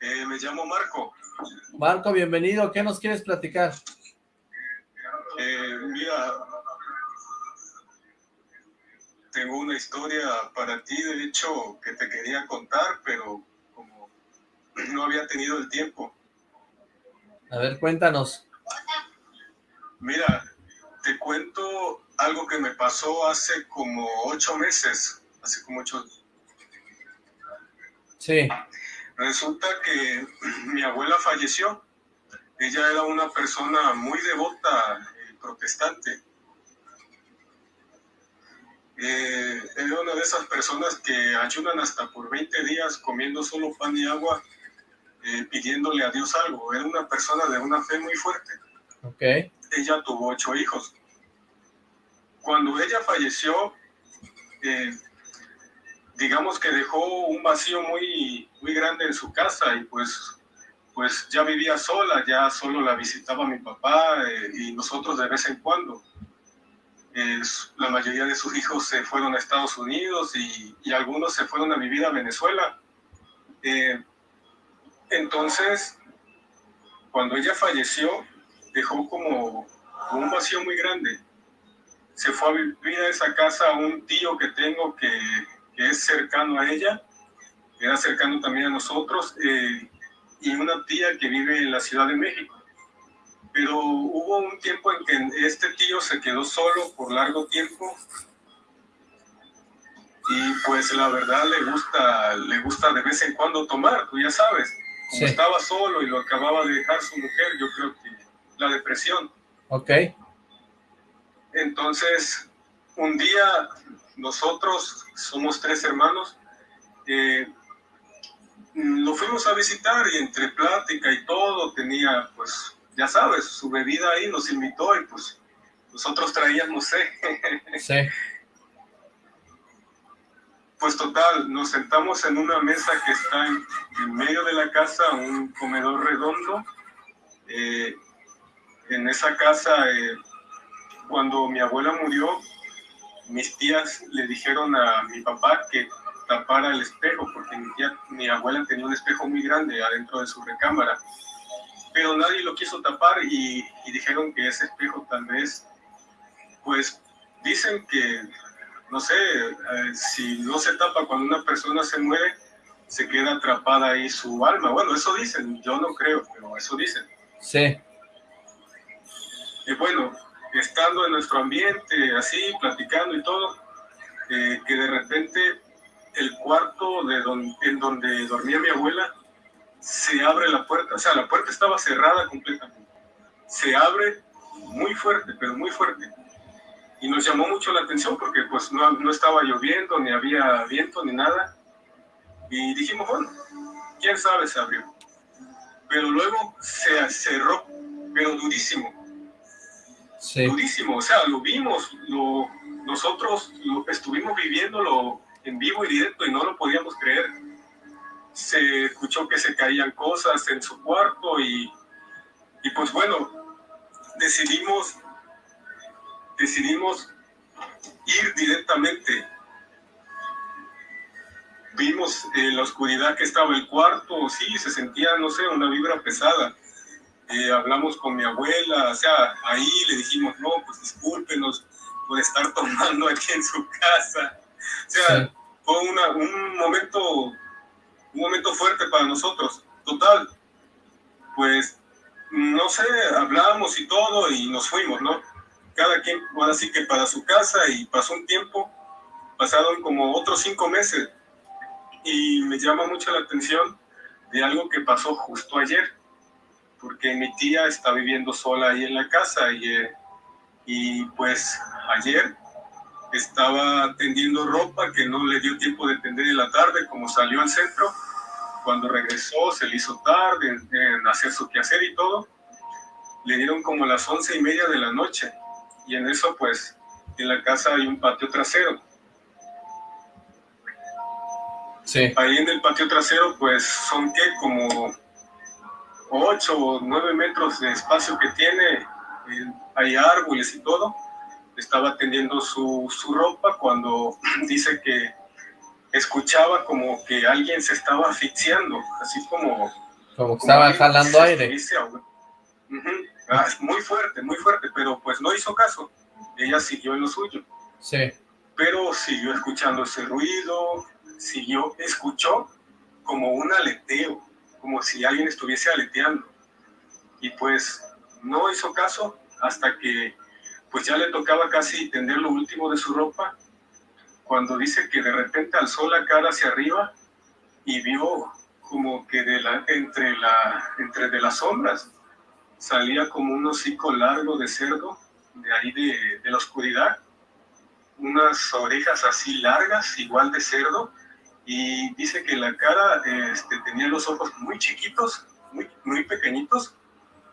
Eh, me llamo Marco. Marco, bienvenido. ¿Qué nos quieres platicar? Eh, mira, tengo una historia para ti, de hecho, que te quería contar, pero no había tenido el tiempo. A ver, cuéntanos. Mira, te cuento algo que me pasó hace como ocho meses, hace como ocho... Sí. Resulta que [clears throat] mi abuela falleció. Ella era una persona muy devota, eh, protestante. Eh, era una de esas personas que ayudan hasta por 20 días comiendo solo pan y agua, eh, pidiéndole a Dios algo. Era una persona de una fe muy fuerte. Okay. Ella tuvo ocho hijos. Cuando ella falleció, digamos que dejó un vacío muy, muy grande en su casa y pues, pues ya vivía sola, ya solo la visitaba mi papá eh, y nosotros de vez en cuando. la mayoría de sus hijos se fueron a Estados Unidos y, y algunos se fueron a vivir a Venezuela. Eh, entonces, cuando ella falleció, dejó como un vacío muy grande. Se fue a vivir a esa casa un tío que tengo que que es cercano a ella, era cercano también a nosotros, eh, y una tía que vive en la Ciudad de México. pero hubo un tiempo en que este tío se quedó solo por largo tiempo y pues la verdad le gusta, le gusta de vez en cuando tomar, tú ya sabes, como estaba solo y lo acababa de dejar su mujer, yo creo que la depresión. Ok. Entonces, un día nosotros somos tres hermanos, eh, lo fuimos a visitar y entre plática y todo tenía, pues, ya sabes, su bebida ahí, nos invitó y pues nosotros traíamos sé. [laughs] Sí. Pues total, nos sentamos en una mesa que está en, medio de la casa, un comedor redondo. Eh, en esa casa, eh, cuando mi abuela murió, mis tías le dijeron a mi papá que tapara el espejo, porque mi, abuela tenía un espejo muy grande adentro de su recámara, pero nadie lo quiso tapar y, dijeron que ese espejo tal vez, pues dicen que, no sé, eh, si no se tapa cuando una persona se muere, se queda atrapada ahí su alma. Bueno, eso dicen, yo no creo, pero eso dicen. Sí. Y bueno, estando en nuestro ambiente, así, platicando y todo, eh, que de repente el cuarto de en donde dormía mi abuela, se abre la puerta, o sea, la puerta estaba cerrada completamente. Se abre muy fuerte, pero muy fuerte. Y nos llamó mucho la atención porque pues no, no estaba lloviendo, ni había viento, ni nada. Y dijimos, bueno, quién sabe se abrió. Pero luego se cerró, pero durísimo. Sí. Durísimo, o sea, lo vimos, lo, nosotros lo, estuvimos viviéndolo en vivo y directo y no lo podíamos creer. Se escuchó que se caían cosas en su cuarto y, y pues bueno, decidimos, decidimos ir directamente. Vimos en la oscuridad que estaba el cuarto, sí, se sentía, no sé, una vibra pesada. Eh, hablamos con mi abuela, o sea, ahí le dijimos, no, pues discúlpenos por estar tomando aquí en su casa. O sea, fue un momento, un momento fuerte para nosotros. Total, pues, no sé, hablamos y todo y nos fuimos, ¿no? Cada quien, bueno, así que para su casa y pasó un tiempo, pasaron como otros cinco meses y me llama mucho la atención de algo que pasó justo ayer, porque mi tía está viviendo sola ahí en la casa y, eh, y pues ayer estaba tendiendo ropa que no le dio tiempo de tender en la tarde, como salió al centro. Cuando regresó se le hizo tarde en, hacer su quehacer y todo. Le dieron como las once y media de la noche. Y en eso, pues, en la casa hay un patio trasero. Sí. Ahí en el patio trasero, pues, son que como ocho o nueve metros de espacio que tiene. Eh, hay árboles y todo estaba tendiendo su, su ropa cuando dice que escuchaba como que alguien se estaba asfixiando, así como... Como que estaba jalando aire. Ah, muy fuerte, muy fuerte, pero pues no hizo caso. Ella siguió en lo suyo. Sí. Pero siguió escuchando ese ruido, siguió, escuchó como un aleteo, como si alguien estuviese aleteando. Y pues no hizo caso hasta que pues ya le tocaba casi tender lo último de su ropa, cuando dice que de repente alzó la cara hacia arriba y vio como que de la, entre, la, entre de las sombras salía como un hocico largo de cerdo, de ahí de, de la oscuridad, unas orejas así largas, igual de cerdo, y dice que la cara este, tenía los ojos muy chiquitos, muy, muy pequeñitos,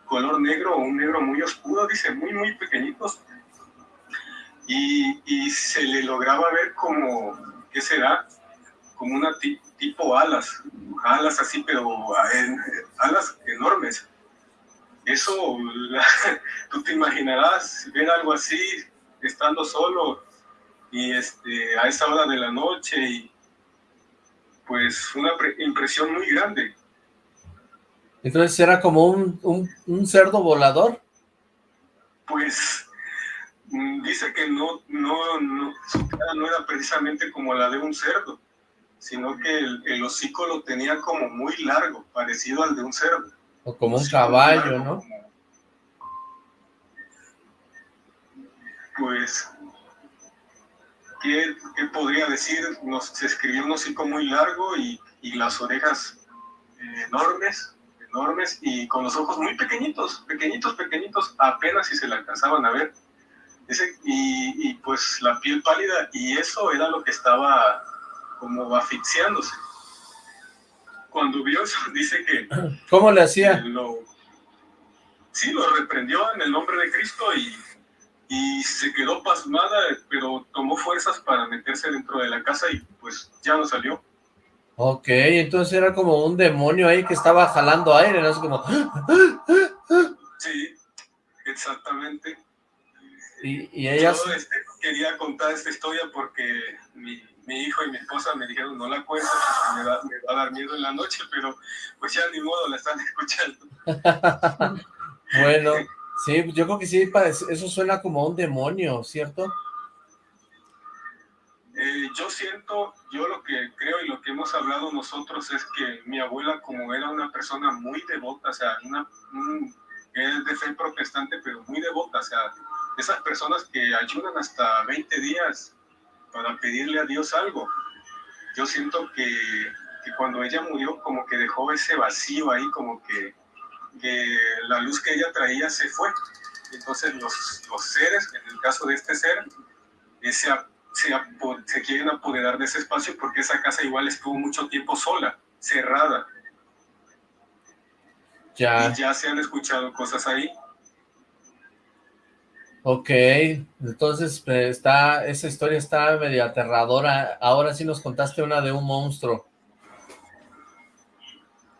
color negro un negro muy oscuro, dice, muy, muy pequeñitos, y, se le lograba ver como, ¿qué será? Como una tipo alas, alas así, pero alas enormes. Eso, [laughs] tú te imaginarás ver algo así estando solo y este, a esa hora de la noche y pues una impresión muy grande. Entonces era como un, un, un cerdo volador. Pues Mm, dice que no, no, no, su cara no era precisamente como la de un cerdo, sino que el, hocico lo tenía como muy largo, parecido al de un cerdo. O como un caballo, ¿no? Pues, ¿qué, podría decir? Nos, se escribió un hocico muy largo y, y las orejas eh, enormes, enormes, y con los ojos muy pequeñitos, pequeñitos, pequeñitos, apenas si se le alcanzaban a ver. Y, y, pues la piel pálida, y eso era lo que estaba como asfixiándose. Cuando vio eso, [laughs] dice que... [clears throat] ¿Cómo le hacía? Lo, sí, lo reprendió en el nombre de Cristo y, y se quedó pasmada, pero tomó fuerzas para meterse dentro de la casa y pues ya no salió. Ok, entonces era como un demonio ahí que estaba jalando aire, ¿no? Es como... [gasps] Sí, exactamente. Y, y ella... Yo este, quería contar esta historia porque mi, mi hijo y mi esposa me dijeron, no la cuento, porque me, va a dar miedo en la noche, pero pues ya ni modo, la están [laughs] escuchando. [laughs] bueno, sí, yo creo que sí, eso suena como un demonio, ¿cierto? Eh, yo siento, yo lo que creo y lo que hemos hablado nosotros es que mi abuela como era una persona muy devota, o sea, una, es de fe protestante, pero muy devota, o sea, esas personas que ayudan hasta 20 días para pedirle a Dios algo. Yo siento que, que, cuando ella murió como que dejó ese vacío ahí, como que, que la luz que ella traía se fue. Entonces los, los seres, en el caso de este ser, ese, se, se quieren apoderar de ese espacio porque esa casa igual estuvo mucho tiempo sola, cerrada. Ya. Y ya se han escuchado cosas ahí. Ok, entonces pues, está, esa historia está medio aterradora. Ahora sí nos contaste una de un monstruo.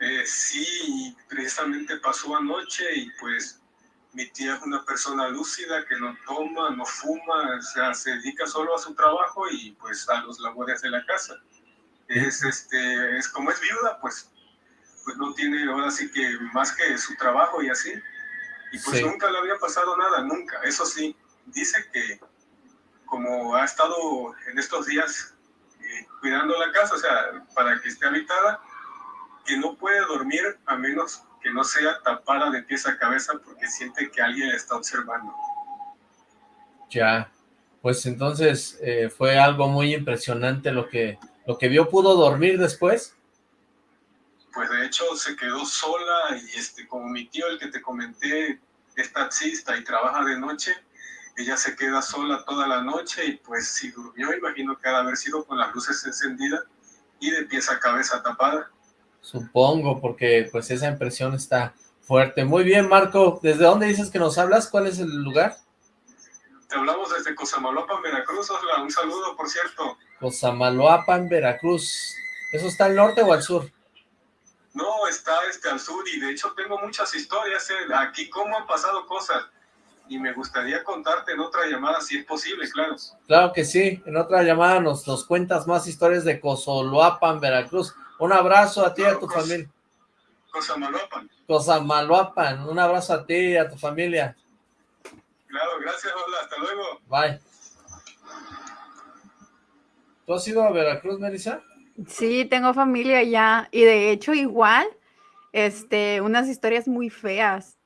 Eh, sí, precisamente pasó anoche y pues mi tía es una persona lúcida que no toma, no fuma, o sea, se dedica solo a su trabajo y pues a los labores de la casa. Es, este, es como es viuda, pues, pues no tiene ahora sí que más que su trabajo y así. Y pues nunca le había pasado nada, nunca. Eso sí, dice que como ha estado en estos días eh, cuidando la casa, o sea, para que esté habitada, que no puede dormir a menos que no sea tapada de pies a cabeza porque siente que alguien le está observando. Ya, pues entonces eh, fue algo muy impresionante lo que, lo que vio. ¿Pudo dormir después? Pues de hecho se quedó sola y este, como mi tío, el que te comenté, es taxista y trabaja de noche, ella se queda sola toda la noche y pues si durmió, imagino que ha de haber sido con las luces encendidas y de pies a cabeza tapada. Supongo, porque pues esa impresión está fuerte. Muy bien, Marco, ¿desde dónde dices que nos hablas? ¿Cuál es el lugar? Te hablamos desde Cosamaloapan, Veracruz, un saludo, por cierto. Cosamaloapan, Veracruz. ¿Eso está al norte o al sur? No, está este, al sur y de hecho tengo muchas historias eh, aquí, cómo han pasado cosas. Y me gustaría contarte en otra llamada, si es posible, claro. Claro que sí, en otra llamada nos, nos cuentas más historias de Cozoloapan, Veracruz. Un abrazo a ti y a tu familia. Cosamaloapan. Cosamaloapan, un abrazo a ti y a tu familia. Claro, gracias, hola, hasta luego. Bye. ¿Tú has ido a Veracruz, Melissa? Sí, tengo familia allá y de hecho igual, este, unas historias muy feas.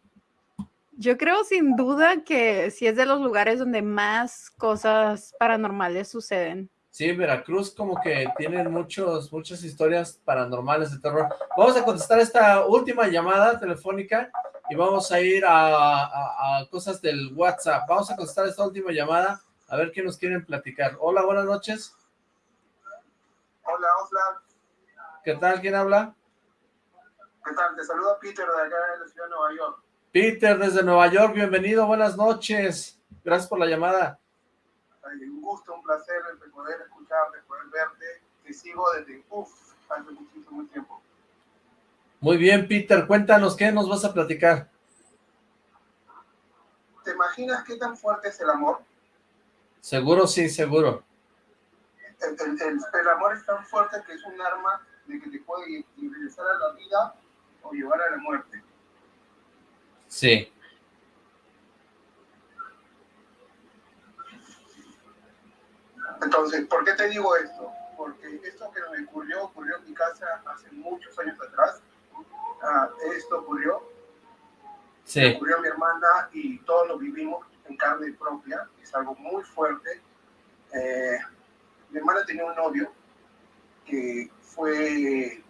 Yo creo sin duda que sí es de los lugares donde más cosas paranormales suceden. Sí, Veracruz como que tienen muchos, muchas historias paranormales de terror. Vamos a contestar esta última llamada telefónica y vamos a ir a, a cosas del WhatsApp. Vamos a contestar esta última llamada a ver qué nos quieren platicar. Hola, buenas noches. Hola, hola. ¿Qué tal? ¿Quién habla? ¿Qué tal? Te saluda Peter de acá de la ciudad de Nueva York. Peter desde Nueva York, bienvenido, buenas noches. Gracias por la llamada. un gusto, un placer de poder escucharte, poder verte. Te sigo desde, uff, hace muchísimo tiempo. Muy bien, Peter, cuéntanos, ¿qué nos vas a platicar? ¿Te imaginas qué tan fuerte es el amor? Seguro, sí, seguro el, amor es tan fuerte que es un arma de que te puede regresar a la vida o llevar a la muerte. Sí. Entonces, ¿por qué te digo esto? Porque esto que me ocurrió, ocurrió en mi casa hace muchos años atrás. Ah, esto ocurrió. Sí. Ocurrió a mi hermana y todos lo vivimos. en carne propia, es algo muy fuerte. Eh, mi hermana tenía un novio que fue,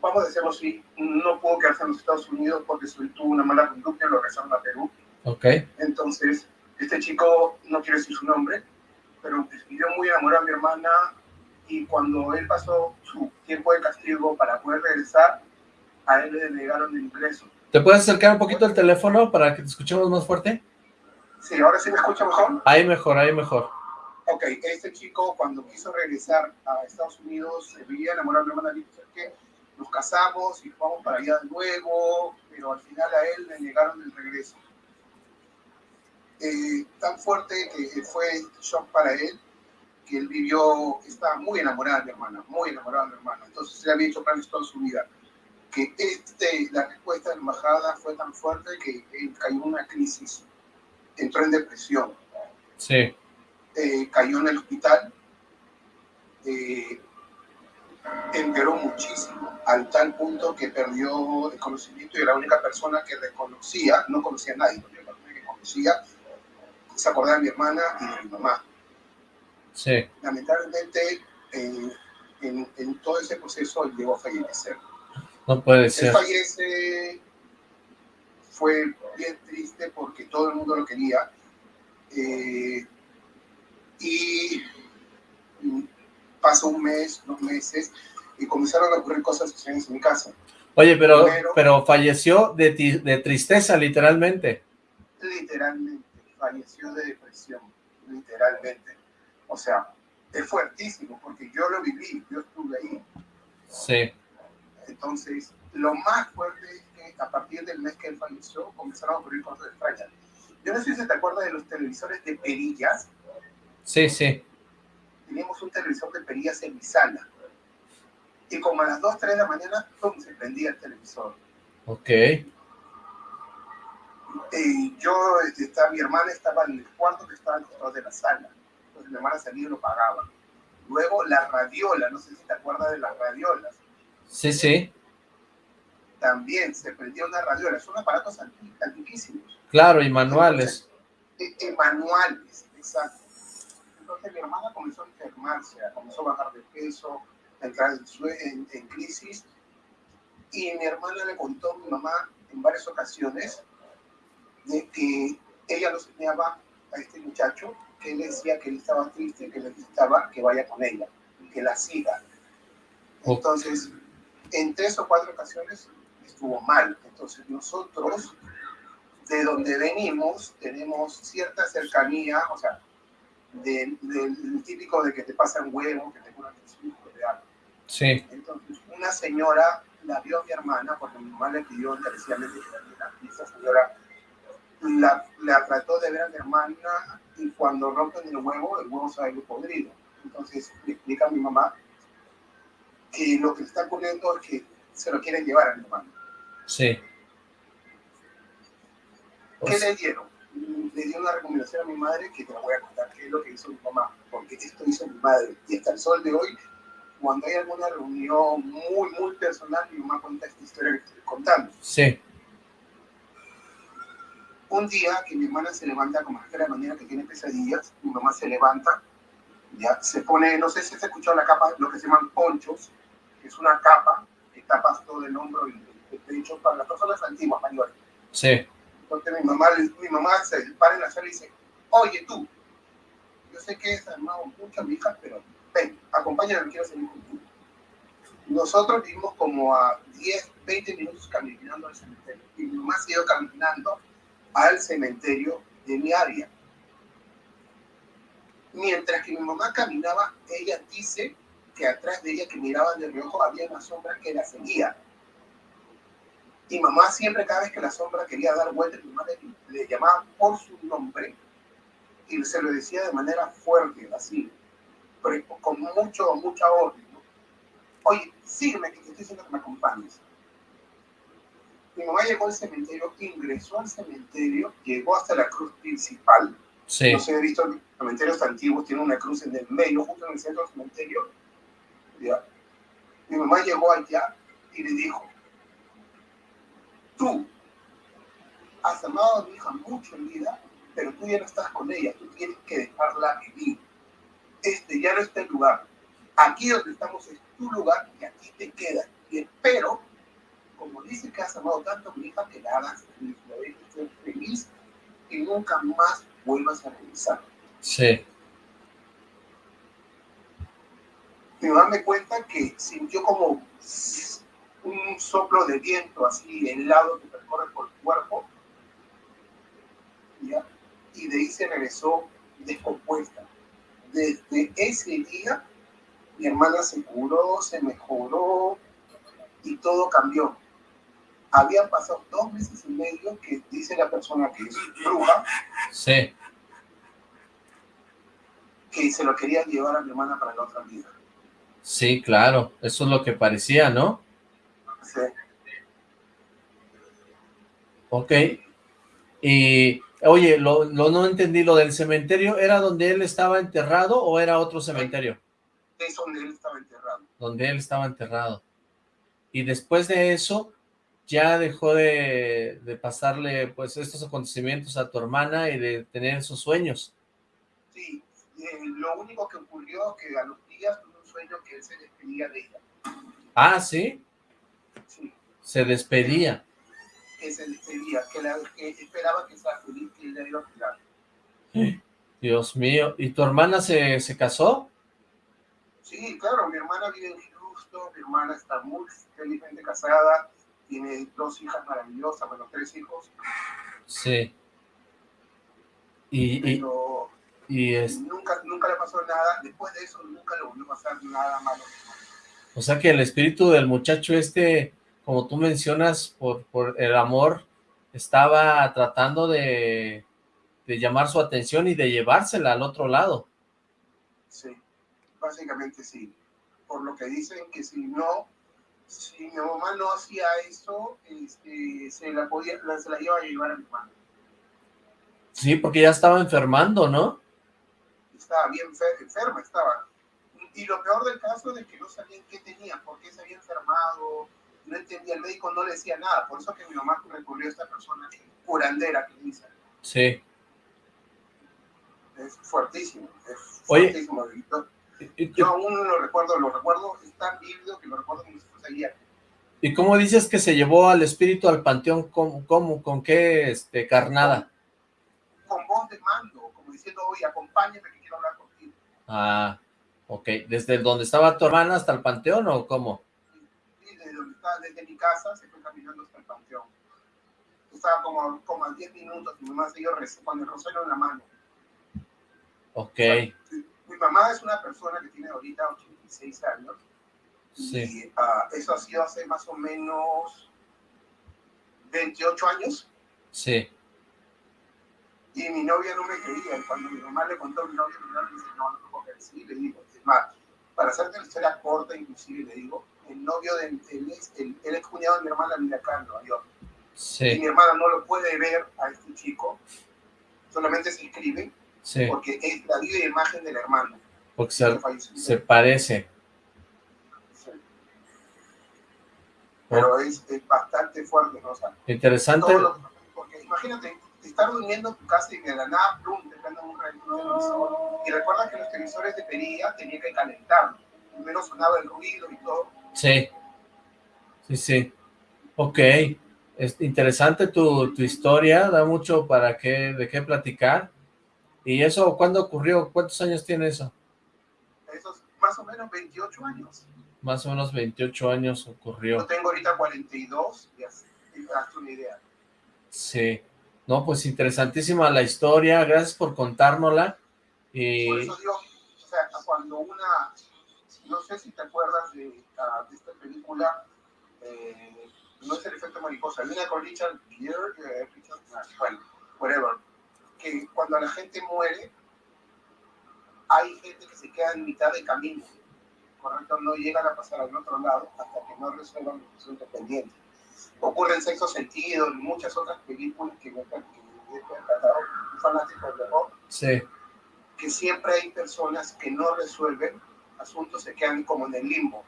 vamos a decirlo así, no pudo quedarse en los Estados Unidos porque tuvo una mala conducta y lo regresaron a Perú. Ok. Entonces, este chico, no quiero decir su nombre, pero vivió muy enamorado de mi hermana y cuando él pasó su tiempo de castigo para poder regresar, a él le negaron el ingreso. ¿Te puedes acercar un poquito el teléfono para que te escuchemos más fuerte? Sí, ahora sí me escucha mejor. Ahí mejor, ahí mejor. Ok, este chico cuando quiso regresar a Estados Unidos se veía enamorado de mi hermana, que nos casamos y vamos para allá de nuevo, pero al final a él le negaron el regreso. Eh, tan fuerte que fue shock para él, que él vivió, estaba muy enamorado de mi hermana, muy enamorado de mi hermana. Entonces se le había hecho planes toda su vida. Que este, la respuesta de la embajada fue tan fuerte que él cayó en una crisis, entró en depresión. Sí. Eh, cayó en el hospital, eh, empeoró muchísimo, al tal punto que perdió el conocimiento y era la única persona que reconocía, no conocía a nadie, la única que conocía, se acordaba de mi hermana y de mi mamá. Sí. Lamentablemente, en, en, todo ese proceso llegó a fallecer. No puede ser. Él fallece, fue bien triste porque todo el mundo lo quería. Eh, y pasó un mes, dos meses, y comenzaron a ocurrir cosas extrañas en mi casa. Oye, pero, pero falleció de, de tristeza, literalmente. Literalmente, falleció de depresión, literalmente. O sea, es fuertísimo, porque yo lo viví, yo estuve ahí. Sí. Entonces, lo más fuerte es que a partir del mes que él falleció, comenzaron a ocurrir cosas extrañas. Yo no sé si te acuerdas de los televisores de perillas. Sí, sí. Teníamos un televisor de perillas en mi sala. Y como a las 2, 3 de la mañana, ¡pum! se prendía el televisor. Ok. Y yo, estaba, mi hermana estaba en el cuarto que estaba al costado de la sala. Entonces mi hermana salía y lo pagaba. Luego la radiola, no sé si te acuerdas de las radiolas. Sí, sí. También se prendía una radiola. Son aparatos antiquísimos. Claro, y manuales. y manuales, exacto. Entonces mi hermana comenzó a enfermarse, comenzó a bajar de peso, a entrar en, en, crisis. Y mi hermana le contó a mi mamá en varias ocasiones de que ella lo soñaba a este muchacho, que él decía que él estaba triste, que necesitaba que vaya con ella, que la siga. Entonces, en tres o cuatro ocasiones estuvo mal. Entonces nosotros, de donde venimos, tenemos cierta cercanía, o sea, del, típico de que te pasan huevos, que te curan de algo. Sí. Entonces, una señora la vio a mi hermana, porque mi mamá le pidió encarecidamente que la y esa señora la, la, trató de ver a mi hermana y cuando rompen el huevo, el huevo sale podrido. Entonces le explica a mi mamá que lo que está ocurriendo es que se lo quieren llevar a mi hermana. Sí. ¿Qué le dieron? Le di una recomendación a mi madre que te la voy a contar, qué es lo que hizo mi mamá, porque esto hizo mi madre. Y hasta el sol de hoy, cuando hay alguna reunión muy, muy personal, mi mamá cuenta esta historia que estoy contando. Sí. Un día que mi hermana se levanta como a la mañana que tiene pesadillas, mi mamá se levanta, ya se pone, no sé si se escuchado la capa, lo que se llaman ponchos, que es una capa que tapa todo el hombro y el pecho para las personas antiguas, mayores. Sí entonces mi mamá, mi mamá se para en la sala y dice, oye tú, yo sé que es armado mucho mi hija, pero ven, acompáñame, quiero salir contigo. Nosotros vivimos como a 10, 20 minutos caminando al cementerio. Y mi mamá se ido caminando al cementerio de mi área. Mientras que mi mamá caminaba, ella dice que atrás de ella, que miraba de reojo, había una sombra que la seguía. Y mamá siempre, cada vez que la sombra quería dar vuelta, mi madre le, llamaba por su nombre y se lo decía de manera fuerte, así, pero con mucho, mucha orden. Oye, sígueme, que te estoy diciendo que me acompañes. Mi mamá llegó al cementerio, ingresó al cementerio, llegó hasta la cruz principal. Sí. No sé, he visto cementerios antiguos, tiene una cruz en el medio, justo en el centro del cementerio. Mi mamá llegó allá y le dijo, tú has amado a mi hija mucho en vida pero tú ya no estás con ella, tú tienes que dejarla vivir. Este ya no está el lugar. Aquí donde estamos es tu lugar y aquí te quedas. Y espero, como dice que has amado tanto a mi hija, que la hagas feliz, la dejes ser feliz y nunca más vuelvas a regresar. Sí. Me darme cuenta que sintió como un soplo de viento así helado que recorre por el cuerpo ¿ya? y de ahí se regresó descompuesta. Desde ese día mi hermana se curó, se mejoró y todo cambió. Habían pasado dos meses y medio que dice la persona que es bruja. Sí. Que se lo quería llevar a mi hermana para la otra vida. Sí, claro. Eso es lo que parecía, ¿no? Ok. Y, oye, lo, lo, no entendí, lo del cementerio, ¿era donde él estaba enterrado o era otro cementerio? Es donde él estaba enterrado. Donde él estaba enterrado. Y después de eso, ya dejó de, de pasarle, pues, estos acontecimientos a tu hermana y de tener esos sueños. Sí, eh, lo único que ocurrió que a los días tuvo un sueño que él se despedía de ella. Ah, ¿sí? Se despedía. Que se despedía, que, la, que esperaba que sea feliz, que ella iba a cuidar. Dios mío, ¿y tu hermana se, se casó? Sí, claro, mi hermana vive en Houston, mi hermana está muy felizmente casada, tiene dos hijas maravillosas, bueno, tres hijos. Sí. Y, pero y, y es... nunca, nunca le pasó nada, después de eso nunca le volvió a pasar nada malo. O sea que el espíritu del muchacho este, como tú mencionas, por, por el amor, estaba tratando de, de llamar su atención y de llevársela al otro lado. Sí, básicamente sí. Por lo que dicen que si no, si mi mamá no hacía eso, este, se la podía, se la iba a llevar a mi hermano. Sí, porque ya estaba enfermando, ¿no? Estaba bien enferma, estaba. Y lo peor del caso es de que no sabían qué tenía, por qué se había enfermado, no entendía, el médico no le decía nada, por eso que mi mamá recurrió a esta persona curandera que dice. Sí. Es fuertísimo, es Oye, fuertísimo. Yo, yo aún lo recuerdo, lo recuerdo, es tan vívido que lo recuerdo como si fuese ayer. ¿Y cómo dices que se llevó al espíritu al panteón? ¿Cómo? cómo ¿Con qué este, carnada? Con, con voz de mando, como diciendo, oye, acompáñame que quiero hablar contigo. Ah, ok. ¿Desde donde estaba tu hermana hasta el panteón o cómo? Sí, desde, mi casa se fue caminando hasta el panteón. Estaba como, como a 10 minutos, mi mamá siguió con el rosario en la mano. Ok. O sea, mi mamá es una persona que tiene ahorita 86 años. Sí. Y uh, eso ha sido hace más o menos 28 años. Sí. Y mi novia no me creía. Y cuando mi mamá le contó a mi novia, mi novia me dice, no, no puedo. Sí, le digo, es más, para hacerte la historia corta, inclusive, le digo, el novio de, el ex, el, el ex cuñado de mi hermana vive acá en Nueva York. Sí. Y mi hermana no lo puede ver a este chico, solamente se escribe, Sí. porque es la viva imagen del hermano. Porque se, se parece. Sí. Pero es, es, bastante fuerte, ¿no? O sea, Interesante. Lo, porque imagínate, estar durmiendo en tu casa y de la nada, plum, te prenden un, televisor. Y recuerda que los televisores de perilla tenían que calentar. Primero sonaba el ruido y todo. Sí. Sí, sí. Ok. Es interesante tu, tu historia, da mucho para qué, de qué platicar. ¿Y eso cuándo ocurrió? ¿Cuántos años tiene eso? Eso es más o menos 28 años. Más o menos 28 años ocurrió. Yo tengo ahorita 42, y así, y te das una idea. Sí. No, pues interesantísima la historia, gracias por contárnosla. Y... Por eso digo, o sea, cuando una, no sé si te acuerdas de, uh, de esta película, eh, no es el efecto mariposa, una con Richard Gere, eh, Richard, bueno, whatever, que cuando la gente muere, hay gente que se queda en mitad de camino, ¿correcto? No llegan a pasar al otro lado hasta que no resuelvan los asuntos pendientes. Ocurre en Sexto Sentido y muchas otras películas que me he encantado, fanáticos de rock, sí. que siempre hay personas que no resuelven asuntos, se quedan como en el limbo.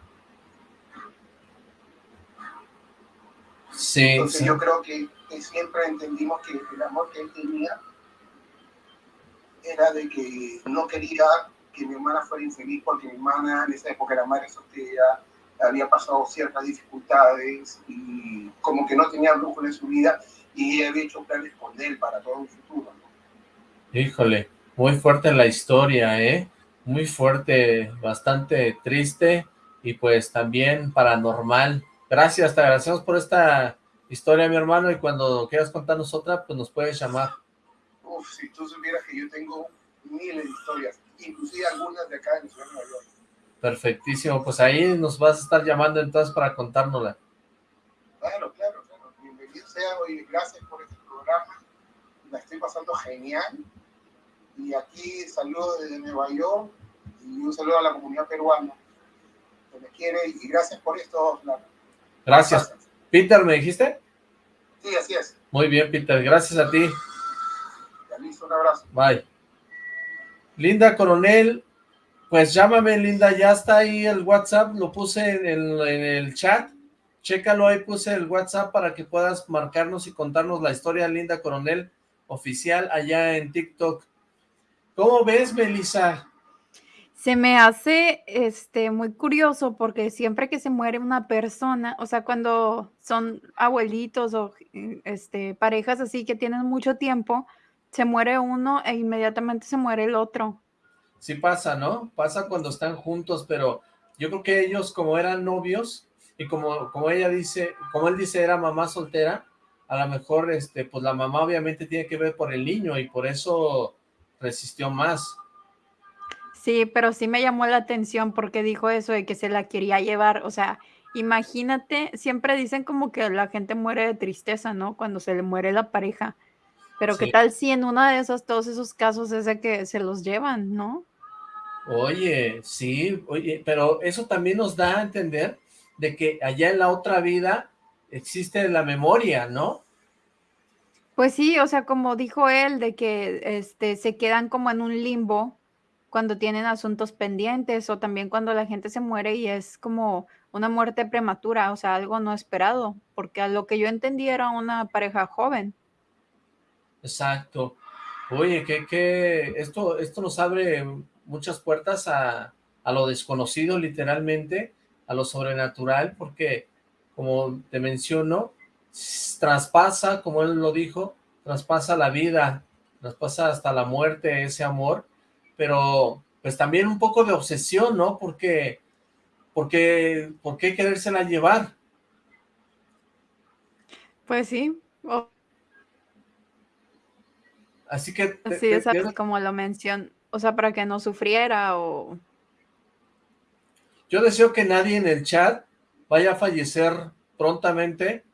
Sí, Entonces sí. yo creo que, que, siempre entendimos que el amor que él tenía era de que no quería que mi hermana fuera infeliz porque mi hermana en esa época era madre soltera, había pasado ciertas dificultades y como que no tenía brújula en su vida y había hecho planes con él para todo un futuro. Híjole, muy fuerte la historia, ¿eh? Muy fuerte, bastante triste y pues también paranormal. Gracias, te agradecemos por esta historia, mi hermano, y cuando quieras contarnos otra, pues nos puedes llamar. Uf, si tú supieras que yo tengo miles de historias, inclusive algunas de acá en Ciudad de Nueva York. Perfectísimo, pues ahí nos vas a estar llamando entonces para contárnosla. Claro, claro, claro. Bienvenido sea, hoy gracias por este programa. La estoy pasando genial. Y aquí saludo desde Nueva York y un saludo a la comunidad peruana que me quiere y gracias por esto. Gracias. Peter, ¿me dijiste? Sí, así es. Muy bien, Peter. Gracias a ti. Listo, un abrazo. Bye. Linda Coronel, pues llámame, Linda, ya está ahí el WhatsApp, lo puse en el, en el chat, chécalo, ahí puse el WhatsApp para que puedas marcarnos y contarnos la historia, Linda Coronel, oficial, allá en TikTok. ¿Cómo ves, Melissa? Se me hace este muy curioso porque siempre que se muere una persona, o sea, cuando son abuelitos o este parejas así que tienen mucho tiempo, se muere uno e inmediatamente se muere el otro. Sí pasa, ¿no? Pasa cuando están juntos, pero yo creo que ellos como eran novios y como, como ella dice, como él dice era mamá soltera, a lo mejor este pues la mamá obviamente tiene que ver por el niño y por eso resistió más. Sí, pero sí me llamó la atención porque dijo eso de que se la quería llevar, o sea, imagínate, siempre dicen como que la gente muere de tristeza, ¿no? Cuando se le muere la pareja, pero qué tal si en una de esas, todos esos casos es de que se los llevan, ¿no? Oye, sí, oye, pero eso también nos da a entender de que allá en la otra vida existe la memoria, ¿no? Pues sí, o sea, como dijo él, de que este, se quedan como en un limbo cuando tienen asuntos pendientes o también cuando la gente se muere y es como una muerte prematura, o sea, algo no esperado, porque a lo que yo entendí era una pareja joven. Exacto. Oye, que, esto, esto nos abre muchas puertas a, a lo desconocido literalmente, a lo sobrenatural, porque como te menciono, traspasa, como él lo dijo, traspasa la vida, traspasa hasta la muerte ese amor, pero pues también un poco de obsesión, ¿no? Porque, porque, ¿por qué querérsela llevar? Pues sí, Así que... Sí, exacto, como lo mencionó, o sea, para que no sufriera o... Yo deseo que nadie en el chat vaya a fallecer prontamente,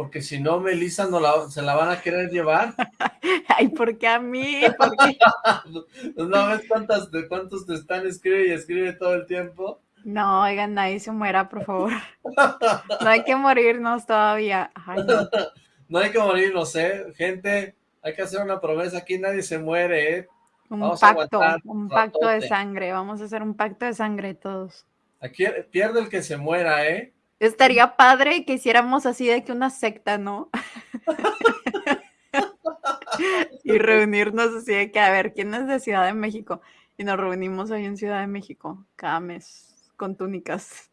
porque si no, Melissa no la, se la van a querer llevar. [laughs] Ay, ¿por qué a mí? [laughs] ¿No ves cuántas, de cuántos te están escribe y escribe todo el tiempo? No, oigan, nadie se muera, por favor. No hay que morirnos todavía. no. [laughs] no hay que morirnos, ¿eh? Gente, hay que hacer una promesa, aquí nadie se muere, ¿eh? Un pacto, un pacto de sangre, vamos a hacer un pacto de sangre todos. Aquí pierde el que se muera, ¿eh? Estaría padre que hiciéramos así de que una secta, ¿no? [laughs] y reunirnos así de que, a ver, ¿quién es de Ciudad de México? Y nos reunimos ahí en Ciudad de México, cada mes, con túnicas.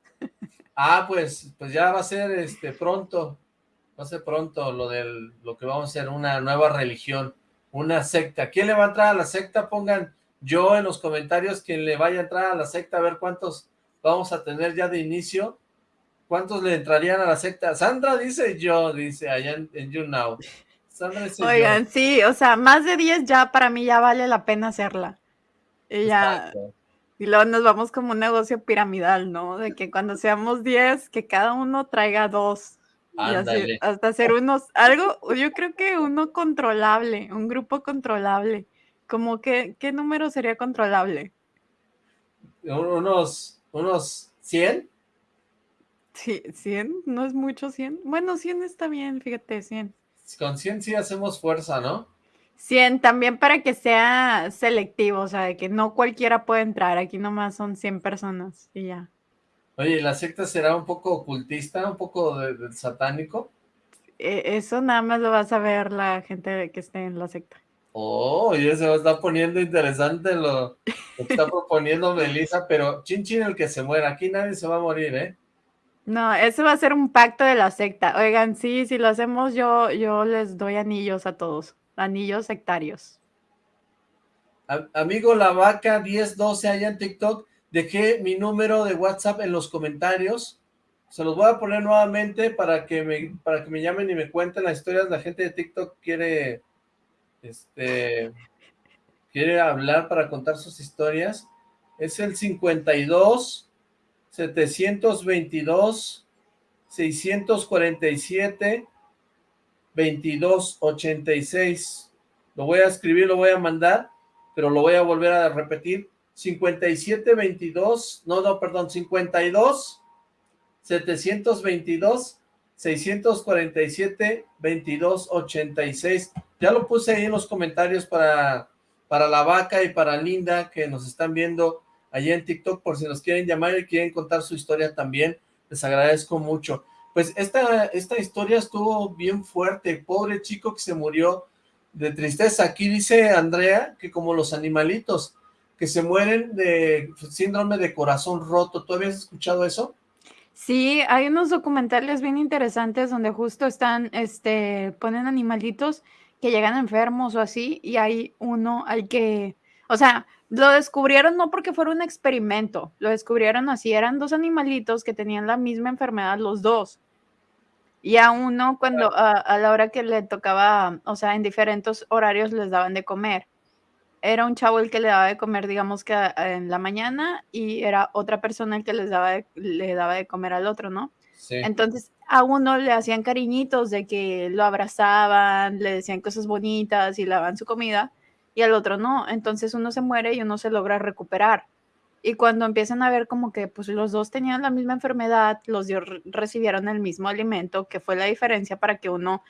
ah, pues, pues ya va a ser este pronto, va a ser pronto lo del, lo que vamos a hacer, una nueva religión, una secta. ¿Quién le va a entrar a la secta? Pongan yo en los comentarios quien le vaya a entrar a la secta, a ver cuántos vamos a tener ya de inicio. ¿Cuántos le entrarían a la secta? Sandra dice yo, dice allá en, YouNow. Sandra dice Oigan, sí, o sea, más de 10 ya para mí ya vale la pena hacerla. Y ya... Y luego nos vamos como un negocio piramidal, ¿no? De que cuando seamos 10, que cada uno traiga dos. Y hasta hacer unos, algo, yo creo que uno controlable, un grupo controlable. Como que, ¿qué número sería controlable? Unos, unos 100. Sí, 100, no es mucho 100. Bueno, 100 está bien, fíjate, 100. Con 100 sí hacemos fuerza, ¿no? 100, también para que sea selectivo, o sea, de que no cualquiera puede entrar, aquí nomás son 100 personas y ya. Oye, ¿la secta será un poco ocultista, un poco de, satánico? E, eso nada más lo vas a ver la gente que esté en la secta. Oh, ya se está poniendo interesante lo, que está [laughs] proponiendo Melissa, pero chin chin el que se muera, aquí nadie se va a morir, ¿eh? No, eso va a ser un pacto de la secta. Oigan, sí, si lo hacemos yo, yo les doy anillos a todos, anillos sectarios. amigo La Vaca 1012 allá en TikTok, dejé mi número de WhatsApp en los comentarios, se los voy a poner nuevamente para que me, para que me llamen y me cuenten las historias, la gente de TikTok quiere este, quiere hablar para contar sus historias, es el 52 722 647 2286. Lo voy a escribir, lo voy a mandar, pero lo voy a volver a repetir. 5722, no, no, perdón, 52 722 647 2286. Ya lo puse ahí en los comentarios para, para la vaca y para Linda que nos están viendo allá en TikTok por si nos quieren llamar y quieren contar su historia también. Les agradezco mucho. Pues esta, esta historia estuvo bien fuerte. Pobre chico que se murió de tristeza. Aquí dice Andrea que como los animalitos que se mueren de síndrome de corazón roto. ¿Tú habías escuchado eso? Sí, hay unos documentales bien interesantes donde justo están, este, ponen animalitos que llegan enfermos o así, y hay uno al que, o sea, lo descubrieron no porque fuera un experimento, lo descubrieron así, eran dos animalitos que tenían la misma enfermedad los dos. Y a uno cuando a, la hora que le tocaba, o sea, en diferentes horarios les daban de comer. Era un chavo el que le daba de comer, digamos que en la mañana, y era otra persona el que les daba le daba de comer al otro, ¿no? Entonces a uno le hacían cariñitos de que lo abrazaban, le decían cosas bonitas y le daban su comida, y al otro no. Entonces uno se muere y uno se logra recuperar. Y cuando empiezan a ver como que pues los dos tenían la misma enfermedad, los dos recibieron el mismo alimento, que fue la diferencia para que uno,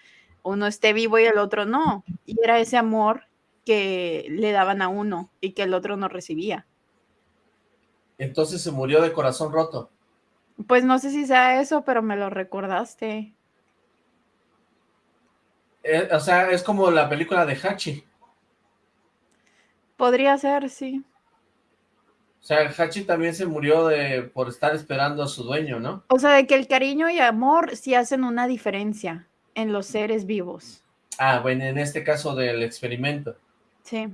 uno esté vivo y el otro no. Y era ese amor que le daban a uno y que el otro no recibía. Entonces se murió de corazón roto. Pues no sé si sea eso, pero me lo recordaste. Eh, o sea, es como la película de Hachi. Podría ser, sí. O sea, Hachi también se murió de por estar esperando a su dueño, ¿no? O sea, de que el cariño y amor sí hacen una diferencia en los seres vivos. Ah, bueno, en este caso del experimento. Sí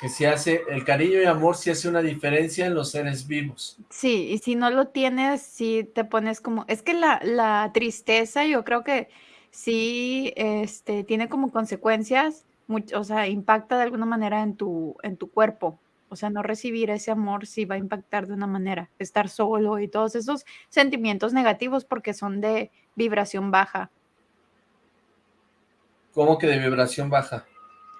que se hace, el cariño y amor sí hace una diferencia en los seres vivos. Sí, y si no lo tienes, sí te pones como, es que la, la tristeza yo creo que sí este, tiene como consecuencias, o sea, impacta de alguna manera en tu, en tu cuerpo. O sea, no recibir ese amor sí va a impactar de una manera, estar solo y todos esos sentimientos negativos porque son de vibración baja. ¿Cómo que de vibración baja?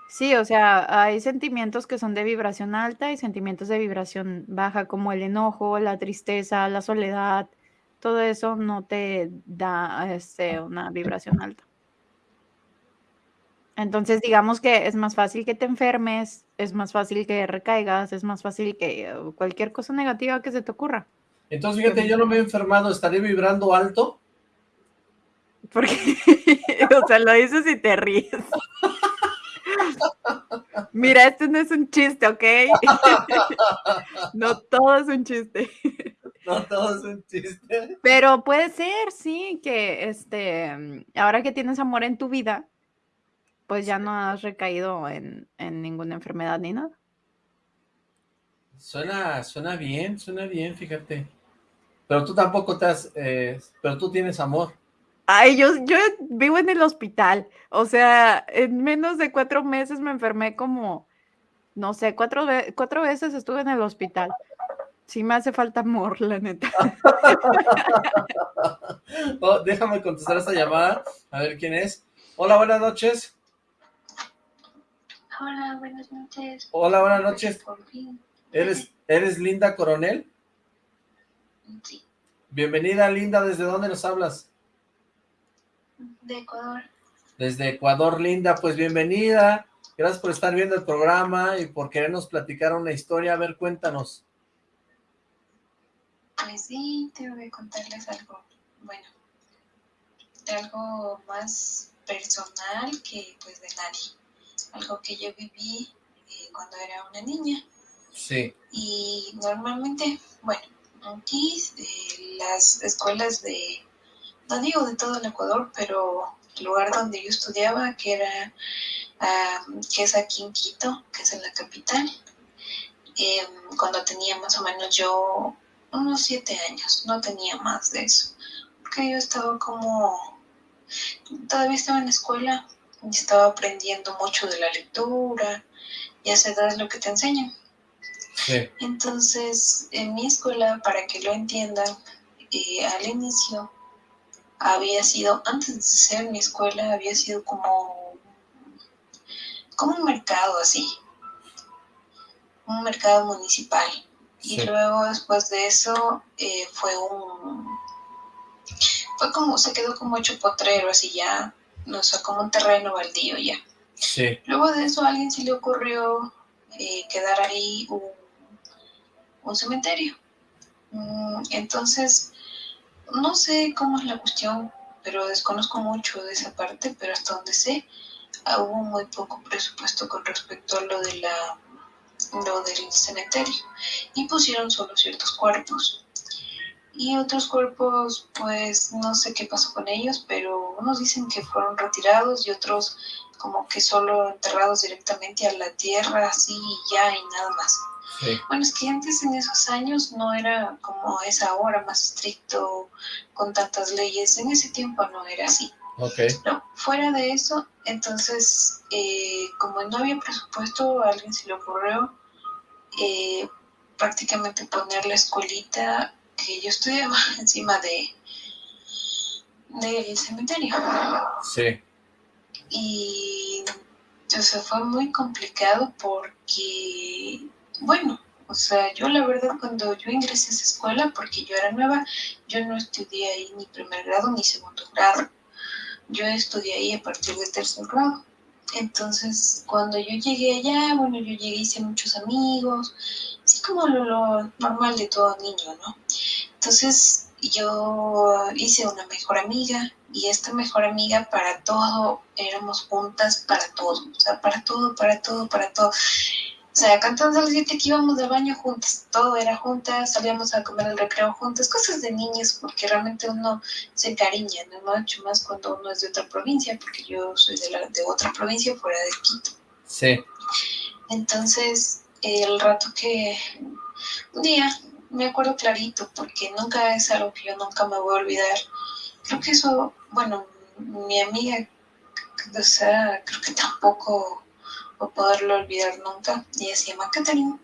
Sí, o sea, hay sentimientos que son de vibración alta y sentimientos de vibración baja, como el enojo, la tristeza, la soledad, todo eso no te da este, una vibración alta. Entonces, digamos que es más fácil que te enfermes, es más fácil que recaigas, es más fácil que cualquier cosa negativa que se te ocurra. Entonces, fíjate, yo no me he enfermado, ¿estaré vibrando alto? Porque, [laughs] o sea, lo dices y te ríes. [laughs] Mira, esto no es un chiste, ¿ok? [laughs] no todo es un chiste. No todo es un chiste. Pero puede ser, sí, que este, ahora que tienes amor en tu vida, pues ya no has recaído en, ninguna enfermedad ni nada. Suena, suena bien, suena bien, fíjate. Pero tú tampoco te has, eh, pero tú tienes amor. Ay, yo, yo vivo en el hospital. O sea, en menos de cuatro meses me enfermé como, no sé, cuatro, cuatro veces estuve en el hospital. Sí me hace falta amor, la neta. [laughs] Oh, déjame contestar esta llamada, a ver quién es. Hola, buenas noches. Hola, buenas noches. Hola, buenas noches. ¿Eres, ¿Eres Linda Coronel? Sí. Bienvenida, Linda. ¿Desde dónde nos hablas? de Ecuador. Desde Ecuador, Linda, pues bienvenida. Gracias por estar viendo el programa y por querernos platicar una historia. A ver, cuéntanos. Pues sí, tengo que contarles algo, bueno, algo más personal que pues de nadie. Algo que yo viví eh, cuando era una niña. Sí. Y normalmente, bueno, aquí eh, las escuelas de, no digo de todo el Ecuador, pero el lugar donde yo estudiaba, que era, ah, que es aquí en Quito, que es en la capital, em, cuando tenía más o menos yo unos siete años, no tenía más de eso, porque yo estaba como, todavía estaba en la escuela estaba aprendiendo mucho de la lectura, y a esa edad es lo que te enseñan. Sí. Entonces, en mi escuela, para que lo entiendan, eh, al inicio había sido, antes de ser mi escuela, había sido como, como un mercado así, un mercado municipal. Y Sí. luego después de eso eh, fue un, fue como, se quedó como hecho potrero, así ya, no sé, como un terreno baldío ya. Sí. Luego de eso a alguien se le ocurrió eh, quedar ahí un, un cementerio. Mm, Entonces, no sé cómo es la cuestión, pero desconozco mucho de esa parte, pero hasta donde sé, ah, hubo muy poco presupuesto con respecto a lo de la lo del cementerio y pusieron solo ciertos cuerpos y otros cuerpos pues no sé qué pasó con ellos pero unos dicen que fueron retirados y otros como que solo enterrados directamente a la tierra así y ya y nada más Sí. bueno, es que antes en esos años no era como es ahora, más estricto, con tantas leyes. En ese tiempo no era así. No, fuera de eso, entonces, eh, como no había presupuesto, a alguien se le ocurrió eh, prácticamente poner la escuelita que yo estudiaba [laughs] encima de del cementerio. Sí. Y o sea, fue muy complicado porque, bueno, o sea, yo la verdad cuando yo ingresé a esa escuela, porque yo era nueva, yo no estudié ahí ni primer grado ni segundo grado. Yo estudié ahí a partir de tercer grado. Entonces, cuando yo llegué allá, bueno, yo llegué, hice muchos amigos, así como lo, lo normal de todo niño, ¿no? Entonces, yo hice una mejor amiga y esta mejor amiga para todo, éramos juntas para todo, o sea, para todo, para todo, para todo. O sea, cantando a las siete que íbamos del baño juntas, todo era juntas, salíamos a comer el recreo juntas, cosas de niños, porque realmente uno se encariña, ¿no? Mucho más cuando uno es de otra provincia, porque yo soy de, la, de otra provincia fuera de Quito. Sí. Entonces, el rato que un día me acuerdo clarito, porque nunca es algo que yo nunca me voy a olvidar. Creo que eso, bueno, mi amiga, o sea, creo que tampoco voy a poderlo olvidar nunca. Ella se llama Catherine.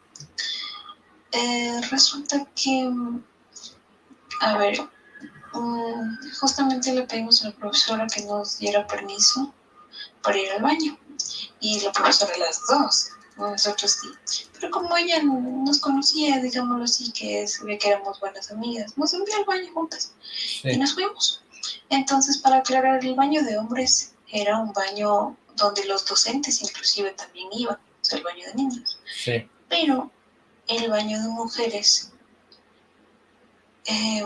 Eh, resulta que, a ver, mm, justamente le pedimos a la profesora que nos diera permiso para ir al baño. Y la profesora las dos, nosotros sí. Pero como ella nos conocía, digámoslo así, que sabía que éramos buenas amigas, nos envió al baño juntas y nos fuimos. Entonces, para aclarar, el baño de hombres era un baño donde los docentes inclusive también iban, o sea, el baño de niños. Sí. Pero el baño de mujeres eh,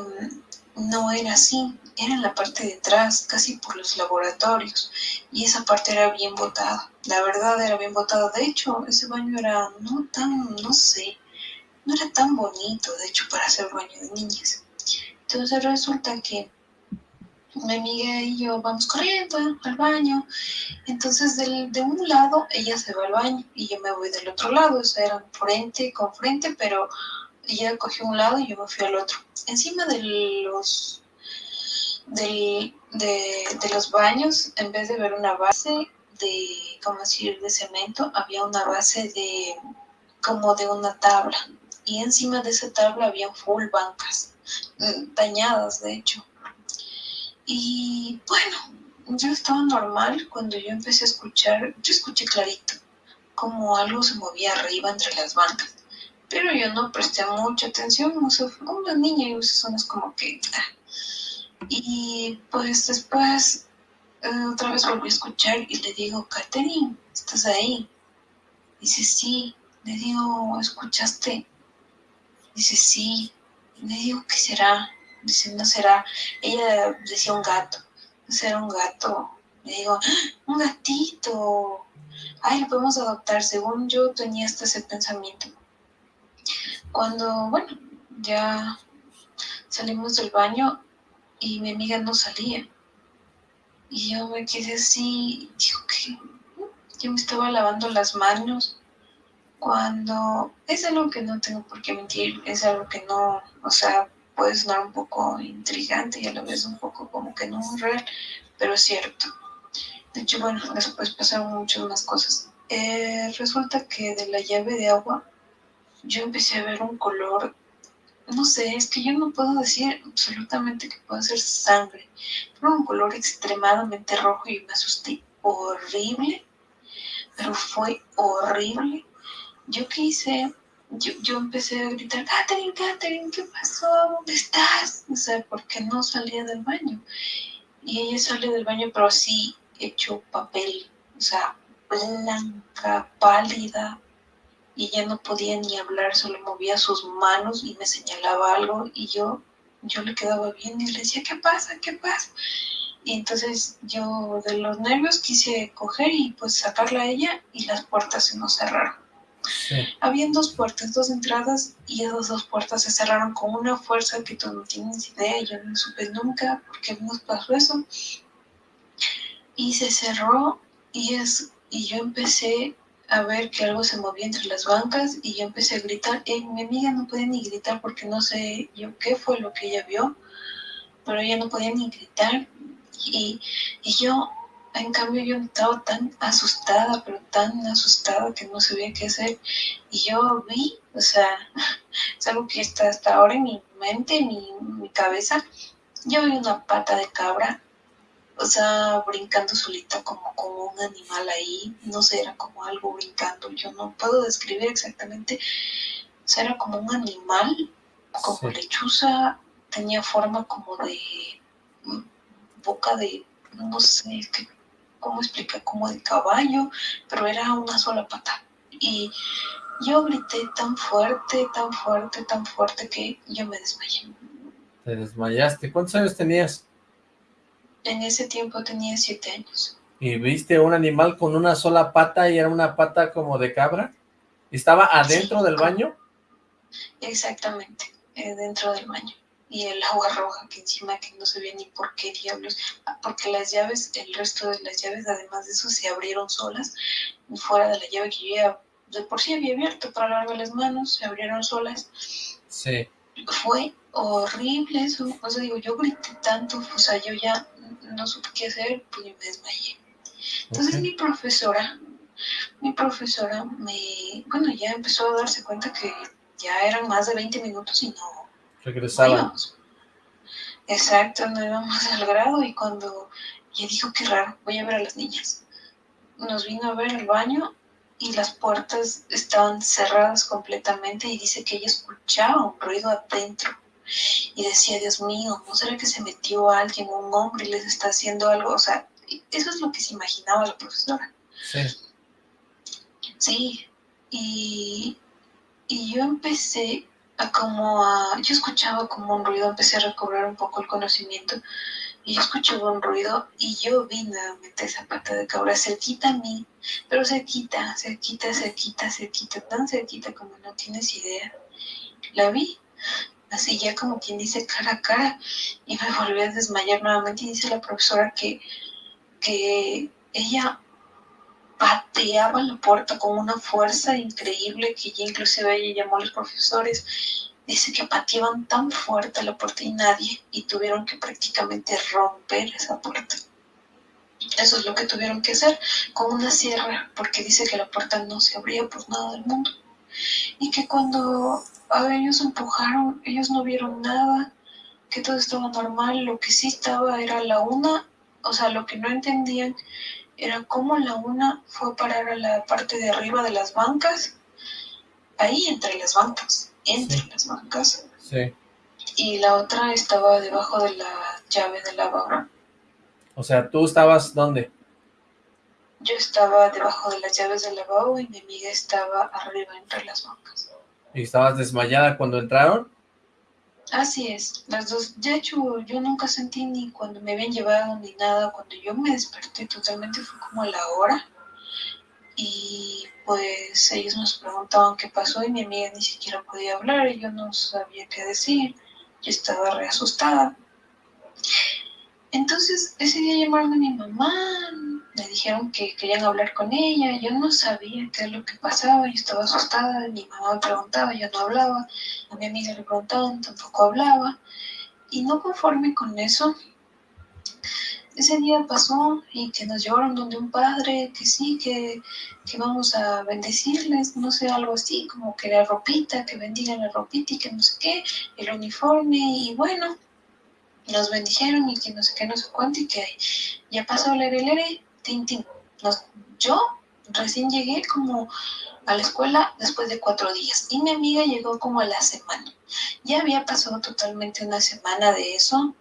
no era así, era en la parte de atrás, casi por los laboratorios, y esa parte era bien botada, la verdad era bien botada, de hecho ese baño era no tan, no sé, no era tan bonito, de hecho, para hacer baño de niñas. Entonces resulta que mi amiga y yo vamos corriendo al baño. Entonces, del, de un lado, ella se va al baño y yo me voy del otro lado. O sea, eran frente con frente, pero ella cogió un lado y yo me fui al otro. Encima de los, de, los baños, en vez de ver una base de, ¿cómo decir?, de cemento, había una base de, como de una tabla. Y encima de esa tabla había full bancas, mm, dañadas, de hecho. Y bueno, yo estaba normal cuando yo empecé a escuchar, yo escuché clarito como algo se movía arriba entre las bancas, pero yo no presté mucha atención, no sé, fue una niña y esas zonas como que... ah. Y pues después eh, otra vez volví a escuchar y le digo, Katherine, ¿estás ahí? Dice, sí. Le digo, ¿escuchaste? Dice, sí. Le digo, ¿qué será? Dice, no será. Ella decía un gato. Será un gato. Le digo, "¡Ah! un gatito. ay, lo podemos adoptar. Según yo tenía este ese pensamiento. Cuando, bueno, ya salimos del baño y mi amiga no salía. Y yo me quedé así, digo que yo me estaba lavando las manos cuando es algo que no tengo por qué mentir, es algo que no, o sea, puede sonar un poco intrigante y a la vez un poco como que no real, pero es cierto. De hecho, bueno, después pasaron muchas más cosas. Eh, resulta que de la llave de agua yo empecé a ver un color, no sé, es que yo no puedo decir absolutamente que pueda ser sangre, pero un color extremadamente rojo y me asusté horrible, pero fue horrible. Yo quise, yo, yo empecé a gritar, Catherine, Catherine, ¿qué pasó? ¿Dónde estás? O sea, porque no salía del baño. Y ella sale del baño, pero así hecho papel, o sea, blanca, pálida, y ya no podía ni hablar, solo movía sus manos y me señalaba algo y yo, yo le quedaba bien y le decía, ¿qué pasa? ¿Qué pasa? Y entonces yo de los nervios quise coger y pues sacarla a ella y las puertas se nos cerraron. Habían dos puertas, dos entradas y esas dos puertas se cerraron con una fuerza que tú no tienes idea, yo no supe nunca por qué nos pasó eso. Y se cerró y, es, y yo empecé a ver que algo se movía entre las bancas y yo empecé a gritar. Eh, mi amiga no podía ni gritar porque no sé yo qué fue lo que ella vio, pero ella no podía ni gritar. Y, y yo, en cambio, yo estaba tan asustada, pero tan asustada que no sabía qué hacer. Y yo vi, o sea, [laughs] es algo que está hasta ahora en mi mente, en mi, en mi cabeza. Yo vi una pata de cabra o sea, brincando solita como, como un animal ahí, no sé, era como algo brincando, yo no puedo describir exactamente, o sea, era como un animal, como lechuza, tenía forma como de mm, boca de, no sé, cómo explica, como de caballo, pero era una sola pata. Y yo grité tan fuerte, tan fuerte, tan fuerte que yo me desmayé. Te desmayaste. ¿Cuántos años tenías? En ese tiempo tenía siete años. ¿Y viste un animal con una sola pata y era una pata como de cabra? ¿Estaba adentro del baño? Exactamente, eh, dentro del baño. Y el agua roja que encima que no se ve ni por qué diablos, ah, porque las llaves, el resto de las llaves, además de eso, se abrieron solas, fuera de la llave que yo ya de por sí había abierto para lavarme las manos, se abrieron solas. Sí. Fue horrible eso, o sea, digo, yo grité tanto, o sea, yo ya no supe qué hacer, pues me desmayé. Entonces mi profesora, mi profesora me, bueno, ya empezó a darse cuenta que ya eran más de 20 minutos y no regresábamos. Exacto, no íbamos al grado y cuando ella dijo que raro, voy a ver a las niñas. Nos vino a ver el baño y las puertas estaban cerradas completamente y dice que ella escuchaba un ruido adentro y decía, Dios mío, ¿no será que se metió alguien, un hombre, y les está haciendo algo? O sea, eso es lo que se imaginaba la profesora. Sí. Sí, y, y yo empecé a como a, yo escuchaba como un ruido, empecé a recobrar un poco el conocimiento, y yo escuchaba un ruido y yo vi nuevamente esa pata de cabra cerquita a mí, pero cerquita, cerquita, cerquita, cerquita, tan cerquita como no tienes idea. La vi así ya como quien dice cara a cara, y me volví a desmayar nuevamente y dice la profesora que, que ella pateaba la puerta con una fuerza increíble que ya inclusive ella llamó a los profesores. Dice que pateaban tan fuerte la puerta y nadie, y tuvieron que prácticamente romper esa puerta. Eso es lo que tuvieron que hacer con una sierra, porque dice que la puerta no se abría por nada del mundo. Y que cuando a ellos empujaron, ellos no vieron nada, que todo estaba normal, lo que sí estaba era la una, o sea, lo que no entendían era cómo la una fue a parar a la parte de arriba de las bancas, ahí entre las bancas, entre las bancas. Sí. Y la otra estaba debajo de la llave de lavabo. O sea, ¿tú estabas dónde? Yo estaba debajo de las llaves del lavabo y mi amiga estaba arriba entre las bancas. ¿Y estabas desmayada cuando entraron? Así es, las dos. De hecho, yo nunca sentí ni cuando me habían llevado ni nada. Cuando yo me desperté totalmente fue como a la hora. y pues ellos nos preguntaban qué pasó y mi amiga ni siquiera podía hablar y yo no sabía qué decir, yo estaba re asustada. Entonces ese día llamaron a mi mamá, me dijeron que querían hablar con ella, yo no sabía qué es lo que pasaba, yo estaba asustada, mi mamá me preguntaba, yo no hablaba, a mi amiga le preguntaban, tampoco hablaba, y no conforme con eso, ese día pasó y que nos llevaron donde un padre, que sí, que, que vamos a bendecirles, no sé, algo así, como que la ropita, que bendigan la ropita y que no sé qué, el uniforme, y bueno, nos bendijeron y que no sé qué, no sé cuánto, y que ya pasó el lere, tin, tin. yo recién llegué como a la escuela después de cuatro días y mi amiga llegó como a la semana. Ya había pasado totalmente una semana de eso.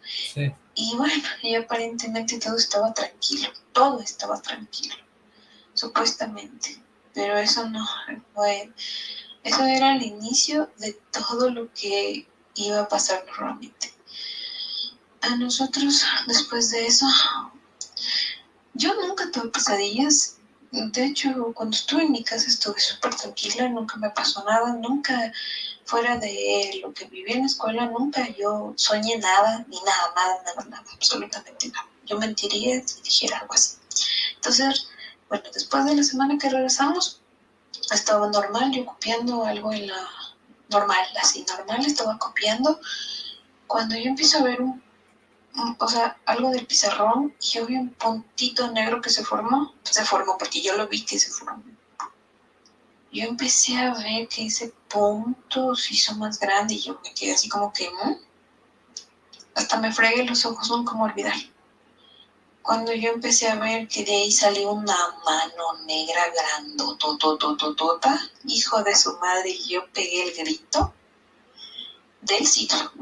Y bueno, y aparentemente todo estaba tranquilo, todo estaba tranquilo, supuestamente. Pero eso no fue, eso era el inicio de todo lo que iba a pasar normalmente. A nosotros, después de eso, yo nunca tuve pesadillas. De hecho, cuando estuve en mi casa estuve súper tranquila, nunca me pasó nada, nunca fuera de lo que viví en la escuela, nunca yo soñé nada, ni nada, nada, nada, nada, absolutamente nada. Yo mentiría si dijera algo así. Entonces, bueno, después de la semana que regresamos, estaba normal, yo copiando algo en la normal, así normal, estaba copiando. Cuando yo empiezo a ver un, o sea, algo del pizarrón, y yo vi un puntito negro que se formó, se formó porque yo lo vi que se formó yo empecé a ver que ese punto se hizo más grande y yo me quedé así como que, hasta me fregué los ojos, no como olvidar. Cuando yo empecé a ver que de ahí salió una mano negra grandototototota, hijo de su madre, y yo pegué el grito del siglo.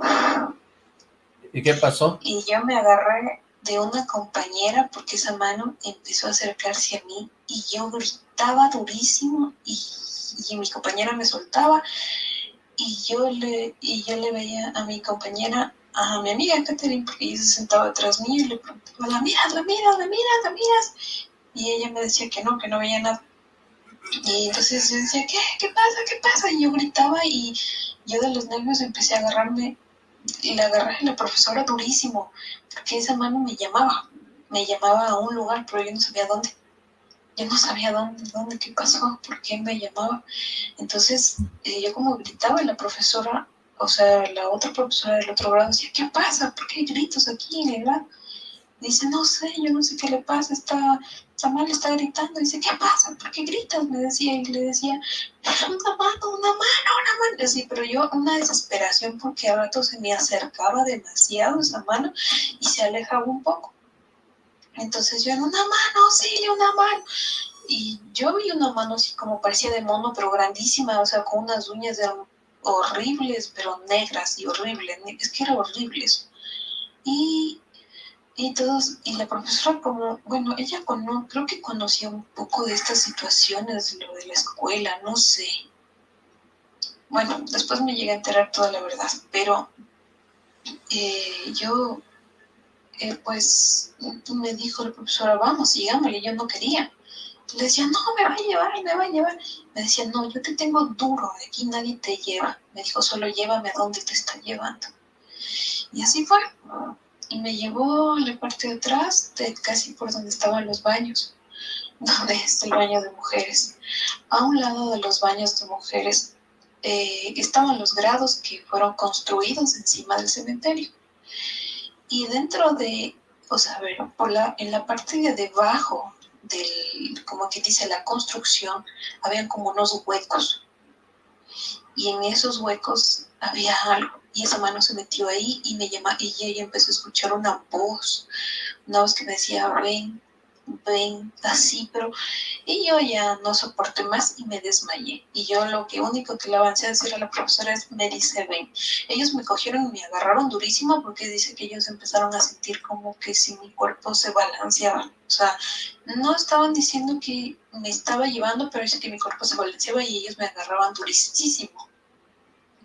¿Y qué pasó? Y yo me agarré de una compañera porque esa mano empezó a acercarse a mí y yo gritaba durísimo y y mi compañera me soltaba y yo le, y yo le veía a mi compañera, a mi amiga Catherine, porque ella se sentaba atrás mío y le preguntaba, ¿la miras, la miras, la miras, la miras? Y ella me decía que no, que no veía nada. Y entonces yo decía, ¿qué? ¿Qué pasa? ¿Qué pasa? Y yo gritaba y yo de los nervios empecé a agarrarme y le agarré a la profesora durísimo, porque esa mano me llamaba, me llamaba a un lugar, pero yo no sabía dónde yo no sabía dónde, dónde, qué pasó, por qué me llamaba. Entonces, eh, yo como gritaba la profesora, o sea, la otra profesora del otro grado decía, ¿qué pasa? ¿Por qué hay gritos aquí? ¿verdad? Dice, no sé, yo no sé qué le pasa, está, Samuel está gritando. Dice, ¿qué pasa? ¿Por qué gritas? Me decía, y le decía, una mano, una mano, una mano. Así, pero yo, una desesperación porque a rato se me acercaba demasiado esa mano y se alejaba un poco. Entonces yo en una mano, sí, una mano. Y yo vi una mano así como parecía de mono, pero grandísima, o sea, con unas uñas horribles, pero negras y horribles. Es que era horrible. Y, y todos, y la profesora como, bueno, ella con, creo que conocía un poco de estas situaciones, lo de la escuela, no sé. Bueno, después me llegué a enterar toda la verdad, pero eh, yo eh, pues me dijo la profesora, vamos, sigámosle, yo no quería. Le decía, no, me va a llevar, me va a llevar. Me decía, no, yo te tengo duro, de aquí nadie te lleva. Me dijo, solo llévame a donde te está llevando. Y así fue. Y me llevó a la parte de atrás, de casi por donde estaban los baños, [laughs] donde es el baño de mujeres. A un lado de los baños de mujeres eh, estaban los grados que fueron construidos encima del cementerio. Y dentro de, o sea, ver, por la, en la parte de debajo del, como que dice, la construcción, habían como unos huecos. Y en esos huecos había algo. Y esa mano se metió ahí y me llama, y ella empezó a escuchar una voz, una voz que me decía, ven, ven, así, pero y yo ya no soporté más y me desmayé. Y yo lo que único que le avancé a decir a la profesora es, me dice, ven. Ellos me cogieron y me agarraron durísimo porque dice que ellos empezaron a sentir como que si mi cuerpo se balanceaba. O sea, no estaban diciendo que me estaba llevando, pero dice que mi cuerpo se balanceaba y ellos me agarraban durísimo.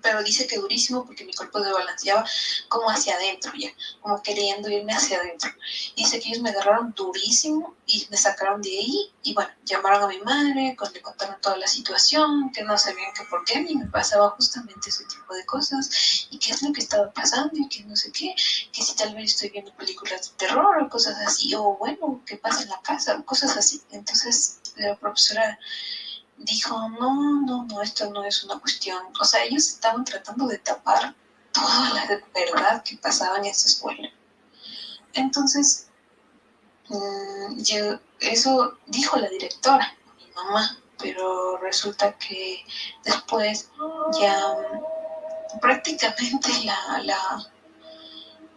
Pero dice que durísimo porque mi cuerpo se balanceaba como hacia adentro ya, como queriendo irme hacia adentro. Dice que ellos me agarraron durísimo y me sacaron de ahí y bueno, llamaron a mi madre, le contaron toda la situación, que no sabían que por qué a mí me pasaba justamente ese tipo de cosas y qué es lo que estaba pasando y que no sé qué, que si tal vez estoy viendo películas de terror o cosas así, o bueno, qué pasa en la casa, cosas así. Entonces la profesora dijo, no, no, no, esto no es una cuestión. O sea, ellos estaban tratando de tapar toda la verdad que pasaba en esta escuela. Entonces, mm, yo, eso dijo la directora, mi mamá, pero resulta que después ya prácticamente la, la,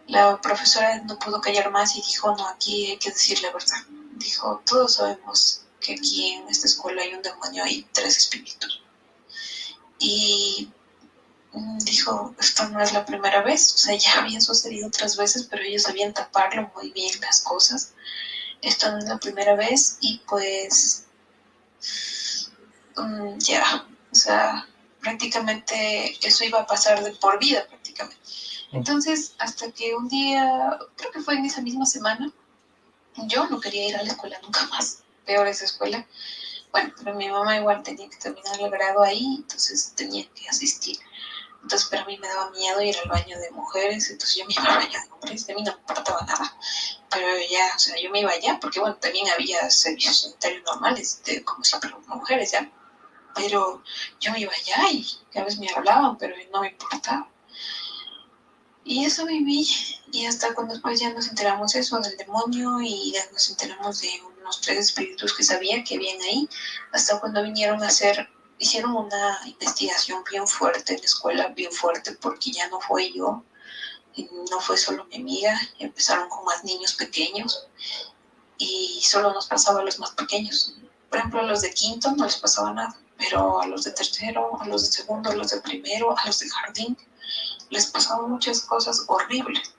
la profesora no pudo callar más y dijo, no, aquí hay que decir la verdad. Dijo, todos sabemos que aquí en esta escuela hay un demonio, hay tres espíritus. Y mm, dijo, esto no es la primera vez, o sea, [laughs] ya había sucedido otras veces, pero ellos sabían taparlo muy bien las cosas. Esto no es la primera vez y pues mm, ya, o sea, prácticamente eso iba a pasar de por vida prácticamente. Entonces, hasta que un día, creo que fue en esa misma semana, yo no quería ir a la escuela nunca más peor esa escuela. Bueno, pero mi mamá igual tenía que terminar el grado ahí, entonces tenía que asistir. Entonces, pero a mí me daba miedo ir al baño de mujeres, entonces yo me iba al baño de hombres, de mí no me importaba nada. Pero ya, o sea, yo me iba allá, porque bueno, también había servicios sanitarios normales, de, como siempre, mujeres ya. Pero yo me iba allá y a veces me hablaban, pero no me importaba. Y eso viví, y hasta cuando después ya nos enteramos eso del demonio y ya nos enteramos de unos tres espíritus que sabía que habían ahí, hasta cuando vinieron a hacer, hicieron una investigación bien fuerte en la escuela, bien fuerte, porque ya no fue yo, no fue solo mi amiga, empezaron con más niños pequeños y solo nos pasaba a los más pequeños. Por ejemplo, a los de quinto no les pasaba nada, pero a los de tercero, a los de segundo, a los de primero, a los de jardín, les pasaban muchas cosas horribles.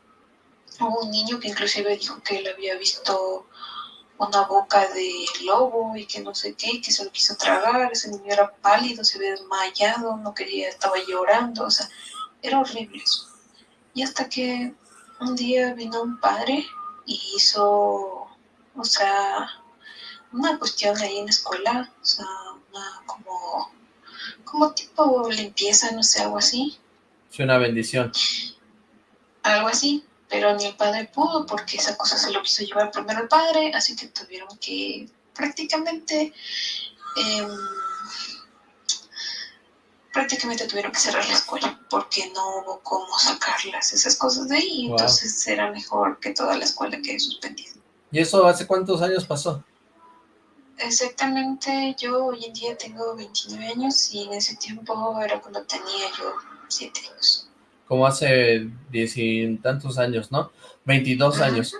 Hubo un niño que inclusive dijo que él había visto una boca de lobo y que no sé qué, que se lo quiso tragar, ese niño era pálido, se había desmayado, no quería, estaba llorando, o sea, era horrible eso. Y hasta que un día vino un padre y hizo, o sea, una cuestión ahí en la escuela, o sea, una como, como tipo limpieza, no sé, algo así. Sí, una bendición. Algo así pero ni el padre pudo porque esa cosa se lo quiso llevar primero el padre, así que tuvieron que prácticamente em, prácticamente tuvieron que cerrar la escuela porque no hubo cómo sacarlas esas cosas de ahí, entonces era mejor que toda la escuela quede suspendida. ¿Y eso hace cuántos años pasó? Exactamente, yo hoy en día tengo 29 años y en ese tiempo era cuando tenía yo 7 años como hace diez y tantos años, ¿no? 22 años.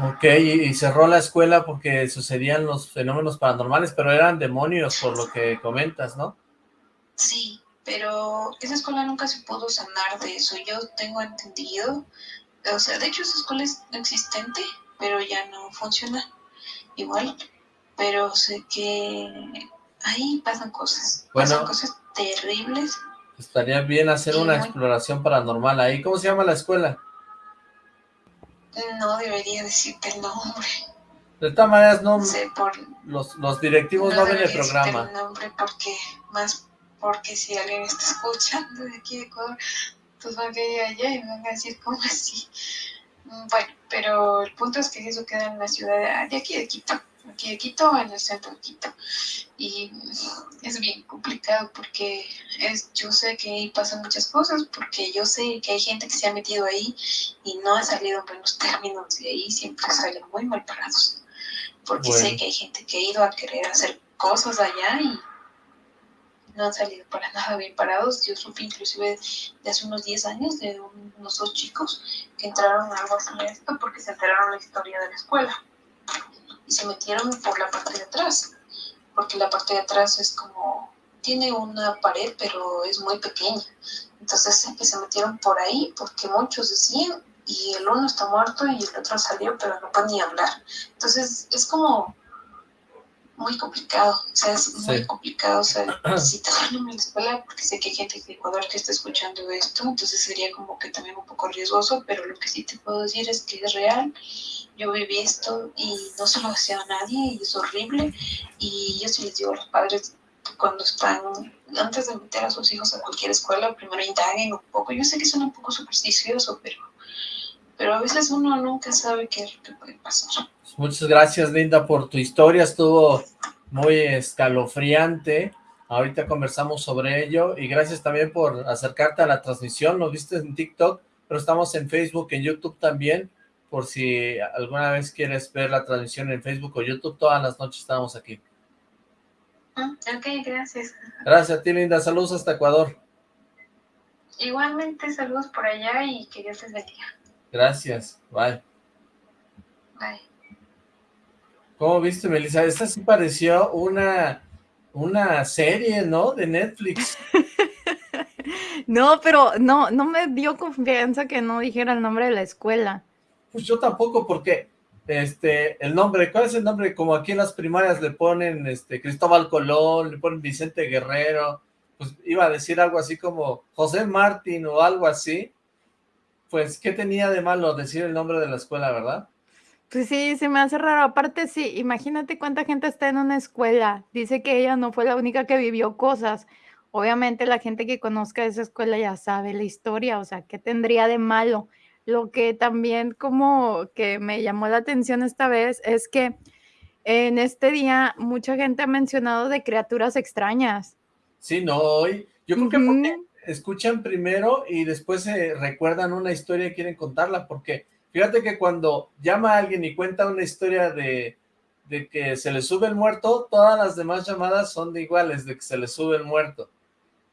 Ok, y, cerró la escuela porque sucedían los fenómenos paranormales, pero eran demonios por lo que comentas, ¿no? Sí, pero esa escuela nunca se pudo sanar de eso, yo tengo entendido, o sea, de hecho esa escuela es existente, pero ya no funciona igual, pero sé que ahí pasan cosas, pasan cosas terribles Estaría bien hacer una exploración paranormal ahí. ¿Cómo se llama la escuela? No debería decirte el nombre. De todas maneras, no, los, los directivos no, ven el programa. el nombre porque, más porque si alguien está escuchando de aquí de Ecuador, pues van a ir allá y van a decir, ¿cómo así? Bueno, pero el punto es que eso queda en la ciudad de aquí de Quito aquí de Quito, en el centro de Quito. Y es bien complicado porque es, yo sé que ahí pasan muchas cosas, porque yo sé que hay gente que se ha metido ahí y no ha salido en buenos términos y ahí siempre salen muy mal parados. Porque sé que hay gente que ha ido a querer hacer cosas allá y no han salido para nada bien parados. Yo supe inclusive de hace unos 10 años de unos dos chicos que entraron a algo así esto porque se enteraron la historia de la escuela y se metieron por la parte de atrás, porque la parte de atrás es como, tiene una pared, pero es muy pequeña. Entonces que se metieron por ahí porque muchos decían, y el uno está muerto y el otro salió, pero no puede ni hablar. Entonces es como muy complicado, o sea, es muy Sí. complicado, o sea, [clears throat] en la escuela, porque sé que hay gente de Ecuador que está escuchando esto, entonces sería como que también un poco riesgoso, pero lo que sí te puedo decir es que es real, yo viví esto y no se lo hacía a nadie y es horrible, y yo sí les digo a los padres cuando están, antes de meter a sus hijos a cualquier escuela, primero indaguen un poco, yo sé que suena un poco supersticioso, pero, pero a veces uno nunca sabe qué es lo que puede pasar. Muchas gracias, Linda, por tu historia. Estuvo muy escalofriante. Ahorita conversamos sobre ello. Y gracias también por acercarte a la transmisión. Lo viste en TikTok, pero estamos en Facebook, en YouTube también. Por si alguna vez quieres ver la transmisión en Facebook o YouTube, todas las noches estamos aquí. Ah, Ok, gracias. Gracias a ti, Linda. Saludos hasta Ecuador. Igualmente, saludos por allá y que Dios les bendiga. Gracias. Bye. Bye. ¿Cómo viste, Melissa? Esta sí pareció una, una serie, ¿no? De Netflix. [laughs] No, pero no, no me dio confianza que no dijera el nombre de la escuela. Pues yo tampoco, porque este, el nombre, ¿cuál es el nombre? Como aquí en las primarias le ponen este Cristóbal Colón, le ponen Vicente Guerrero, pues iba a decir algo así como José Martín o algo así. Pues, ¿qué tenía de malo decir el nombre de la escuela, verdad? Pues sí, se me hace raro. Aparte, sí, imagínate cuánta gente está en una escuela. Dice que ella no fue la única que vivió cosas. Obviamente la gente que conozca esa escuela ya sabe la historia, o sea, ¿qué tendría de malo? Lo que también como que me llamó la atención esta vez es que en este día mucha gente ha mencionado de criaturas extrañas. Sí, no, hoy, yo creo que porque escuchan primero y después se recuerdan una historia y quieren contarla, porque fíjate que cuando llama alguien y cuenta una historia de, de que se le sube el muerto, todas las demás llamadas son de iguales, de que se le sube el muerto.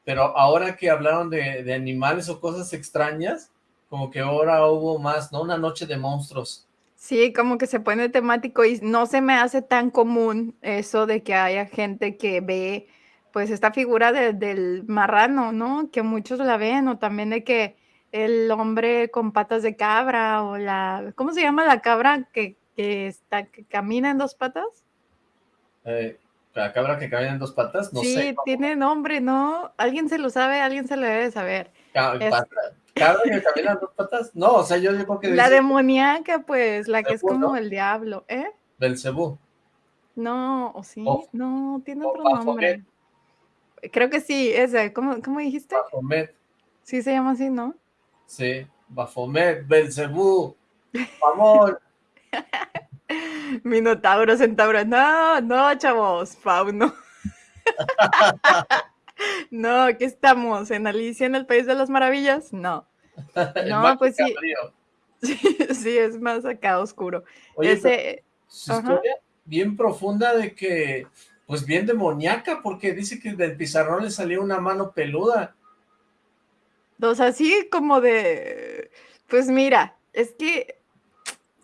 Pero ahora que hablaron de, de animales o cosas extrañas, como que ahora hubo más, ¿no? Una noche de monstruos. Sí, como que se pone temático y no se me hace tan común eso de que haya gente que ve pues esta figura de- del marrano, ¿no? Que muchos la ven, o también de que el hombre con patas de cabra o la, ¿cómo se llama la cabra que, que está, que camina en dos patas? Eh, la cabra que camina en dos patas, no sí, sé. ¿cómo? tiene nombre, ¿no? ¿Alguien se lo sabe? ¿Alguien se lo debe saber? Es- ¿Cabra que camina en dos patas? No, o sea, yo digo que La dice demoníaca, pues, la que es como ¿no? el diablo, ¿eh? Belcebú. No, o sí, no, tiene otro nombre. Creo que sí, ese, ¿cómo, cómo dijiste? Baphomet. Sí se llama así, ¿no? Sí, Baphomet, Belcebú, Mamón. [laughs] Minotauro, centauro. No, no, chavos, fauno. [laughs] No, aquí estamos, en Alicia en el País de las Maravillas. No, [laughs] No, pues sí. Sí, sí, es más acá oscuro. Oye, Ese, su ajá. historia bien profunda de que, pues bien demoníaca, porque dice que del pizarrón le salió una mano peluda. O sea, así como de, pues mira, es que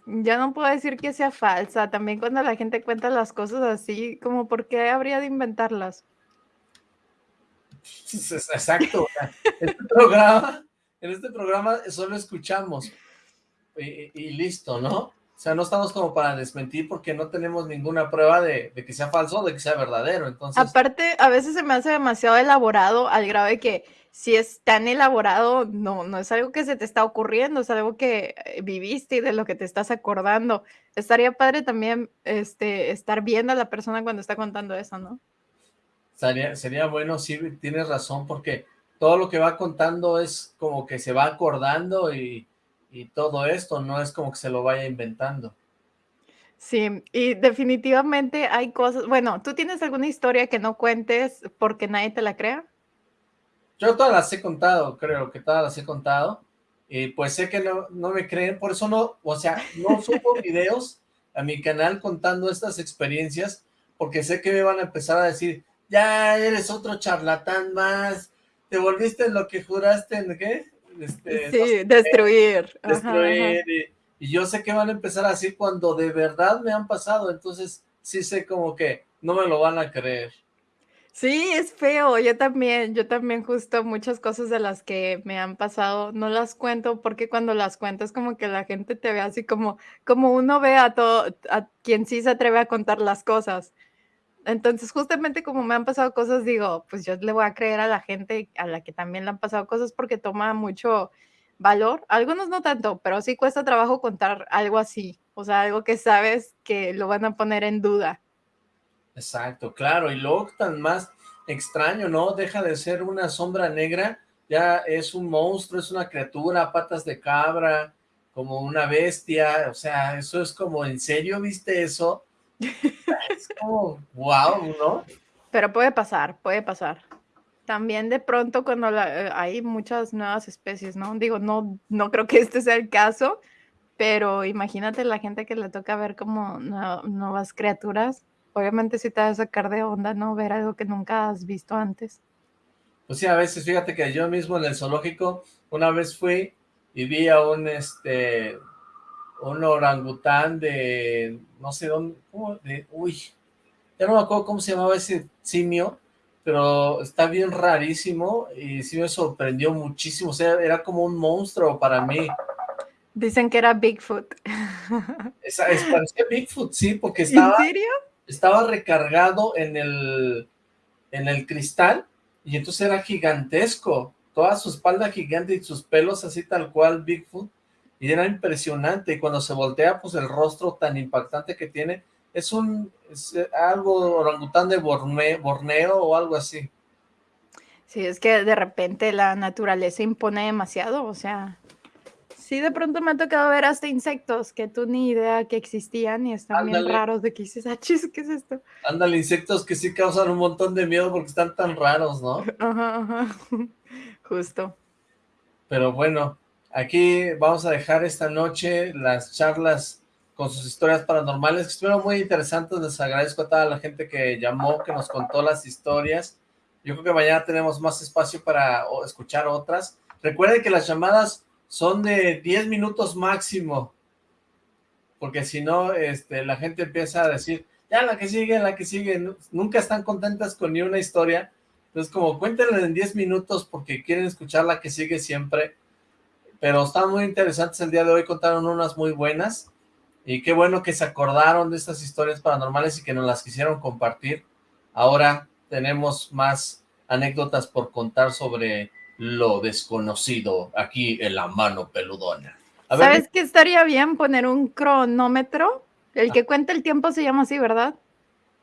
ya no puedo decir que sea falsa. También cuando la gente cuenta las cosas así, como por qué habría de inventarlas. Exacto. o sea, Este programa, en este programa solo escuchamos y, y listo, ¿no? O sea, no estamos como para desmentir porque no tenemos ninguna prueba de, de que sea falso o de que sea verdadero. Entonces, Aparte, a veces se me hace demasiado elaborado al grado de que si es tan elaborado, no, no es algo que se te está ocurriendo, es algo que eh, viviste y de lo que te estás acordando. Estaría padre también este, estar viendo a la persona cuando está contando eso, ¿no? sería, sería bueno, sí, tienes razón, porque todo lo que va contando es como que se va acordando y, y todo esto, no es como que se lo vaya inventando. Sí, y definitivamente hay cosas, bueno, ¿tú tienes alguna historia que no cuentes porque nadie te la crea? Yo todas las he contado, creo que todas las he contado, y pues sé que no, no me creen, por eso no, o sea, no [laughs] subo videos a mi canal contando estas experiencias, porque sé que me van a empezar a decir, ya eres otro charlatán más, te volviste lo que juraste en qué, este, no Sí, sé destruir. ajá, ajá. destruir, y, y yo sé que van a empezar así cuando de verdad me han pasado, entonces sí sé como que no me lo van a creer. Sí, es feo, yo también, yo también justo muchas cosas de las que me han pasado no las cuento porque cuando las cuentas como que la gente te ve así como, como uno ve a todo, a quien sí se atreve a contar las cosas. Entonces, justamente como me han pasado cosas, digo, pues yo le voy a creer a la gente a la que también le han pasado cosas porque toma mucho valor. Algunos no tanto, pero sí cuesta trabajo contar algo así. O sea, algo que sabes que lo van a poner en duda. Exacto, claro. Y luego tan más extraño, ¿no? Deja de ser una sombra negra, ya es un monstruo, es una criatura, patas de cabra, como una bestia. O sea, eso es como, ¿en serio viste eso? [laughs] es como, wow, ¿no? Pero puede pasar, puede pasar. También de pronto cuando eh, hay muchas nuevas especies, ¿no? Digo, no, no creo que este sea el caso, pero imagínate la gente que le toca ver como nuevas criaturas. Obviamente sí te va a sacar de onda, ¿no? Ver algo que nunca has visto antes. Pues sí, a veces, fíjate que yo mismo en el zoológico, una vez fui y vi a un, este, un orangután de, no sé dónde, de, uy, ya no me acuerdo cómo se llamaba ese simio, pero está bien rarísimo y sí me sorprendió muchísimo, o sea, era como un monstruo para mí. Dicen que era Bigfoot. Es, parecía Bigfoot, sí, porque [laughs] estaba... ¿En serio? Estaba recargado en el, en el cristal y entonces era gigantesco, toda su espalda gigante y sus pelos así tal cual Bigfoot, y era impresionante, y cuando se voltea, pues el rostro tan impactante que tiene, es un, eh, algo orangután de Borneo o algo así. Sí, es que de repente la naturaleza impone demasiado, o sea, sí de pronto me ha tocado ver hasta insectos que tú ni idea que existían y están bien raros de que dices, ah, chis, ¿qué es esto? Ándale, insectos que sí causan un montón de miedo porque están tan raros, ¿no? [laughs] Ajá, ajá, [laughs] justo. Pero bueno, Aquí vamos a dejar esta noche las charlas con sus historias paranormales, que estuvieron muy interesantes, les agradezco a toda la gente que llamó, que nos contó las historias, yo creo que mañana tenemos más espacio para escuchar otras, recuerden que las llamadas son de 10 minutos máximo, porque si no, este, la gente empieza a decir, ya la que sigue, la que sigue, nunca están contentas con ni una historia, entonces como cuéntenle en 10 minutos porque quieren escuchar la que sigue siempre, pero están muy interesantes el día de hoy, contaron unas muy buenas, y qué bueno que se acordaron de estas historias paranormales y que nos las quisieron compartir. Ahora tenemos más anécdotas por contar sobre lo desconocido aquí en la mano peludona. ¿Sabes qué estaría bien poner un cronómetro? El que cuenta el tiempo se llama así, ¿verdad?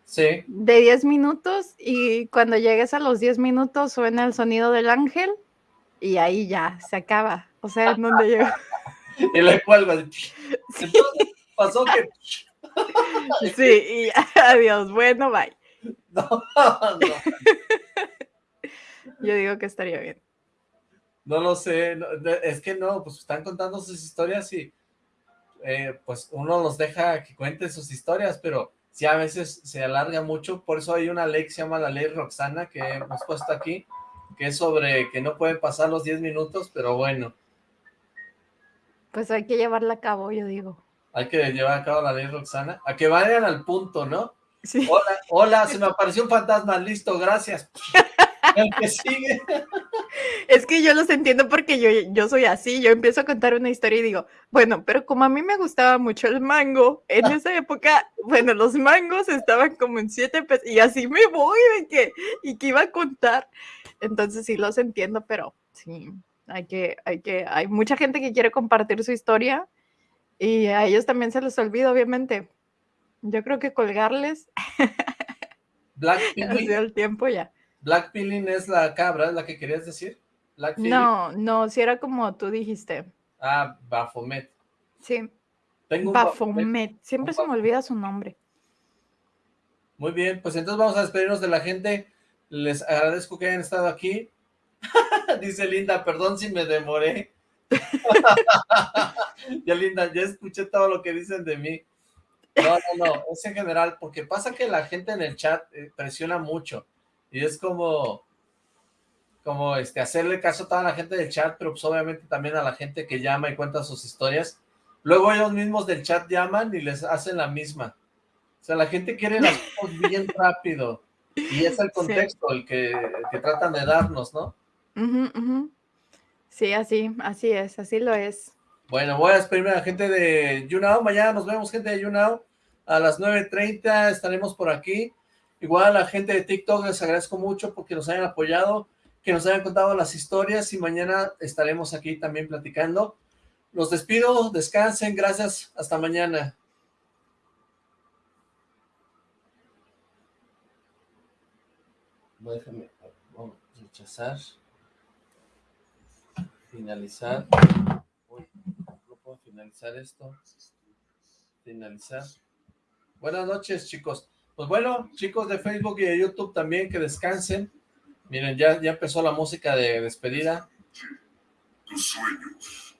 Sí. De 10 minutos y cuando llegues a los 10 minutos suena el sonido del ángel y ahí ya se acaba. O sea, ¿en dónde llegó? [laughs] y le cuelgo. [laughs] Sí. pasó que... [laughs] sí, y adiós. Bueno, bye. No, no. Yo digo que estaría bien. No lo sé, es que no, pues están contando sus historias y eh, pues uno los deja que cuenten sus historias, pero sí a veces se alarga mucho, por eso hay una ley que se llama la ley Roxana que hemos puesto aquí, que es sobre que no pueden pasar los 10 minutos, pero bueno. Pues hay que llevarla a cabo, yo digo. Hay que llevar a cabo la ley Roxana, a que vayan al punto, ¿no? Sí. Hola, hola, se me apareció un fantasma, listo, gracias. [laughs] El que sigue. Es que yo los entiendo porque yo, yo soy así, yo empiezo a contar una historia y digo, bueno, pero como a mí me gustaba mucho el mango, en esa época, bueno, los mangos estaban como en siete pesos y así me voy de que, y que iba a contar. Entonces sí los entiendo, pero sí, hay que, hay que, hay mucha gente que quiere compartir su historia y a ellos también se les olvida, obviamente. Yo creo que colgarles. Black [laughs] el tiempo ya. Black Pilling es la cabra, ¿es la que querías decir? no, no, si era como tú dijiste. Ah, Bafomet. Sí. Tengo Bafomet. Siempre se me olvida su nombre. Muy bien, pues entonces vamos a despedirnos de la gente. Les agradezco que hayan estado aquí. [laughs] Dice Linda, perdón si me demoré. [laughs] ya Linda, ya escuché todo lo que dicen de mí. No, no, no, es en general, porque pasa que la gente en el chat eh, presiona mucho. Y es como, como este, hacerle caso a toda la gente del chat, pero pues obviamente también a la gente que llama y cuenta sus historias. Luego ellos mismos del chat llaman y les hacen la misma. O sea, la gente quiere las [laughs] cosas bien rápido. Y es el contexto el, que, tratan de darnos, ¿no? Sí, así, así es, así lo es. Bueno, voy a despedirme a la gente de YouNow. Mañana nos vemos, gente de YouNow. A las 9.30 estaremos por aquí. Igual a la gente de TikTok les agradezco mucho porque nos hayan apoyado, que nos hayan contado las historias y mañana estaremos aquí también platicando. Los despido, descansen, gracias, hasta mañana. Déjame, vamos a rechazar, finalizar, Uy, no puedo finalizar esto, finalizar. Buenas noches, chicos. Pues bueno, chicos de Facebook y de YouTube también, que descansen. Miren, ya, ya empezó la música de despedida. Tus sueños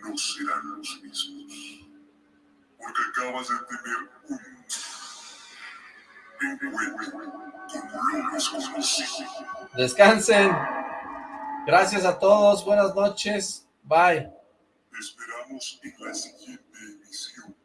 no serán los mismos. Porque acabas de tener un. Descansen. Gracias a todos. Buenas noches. Bye. Te esperamos en la siguiente emisión.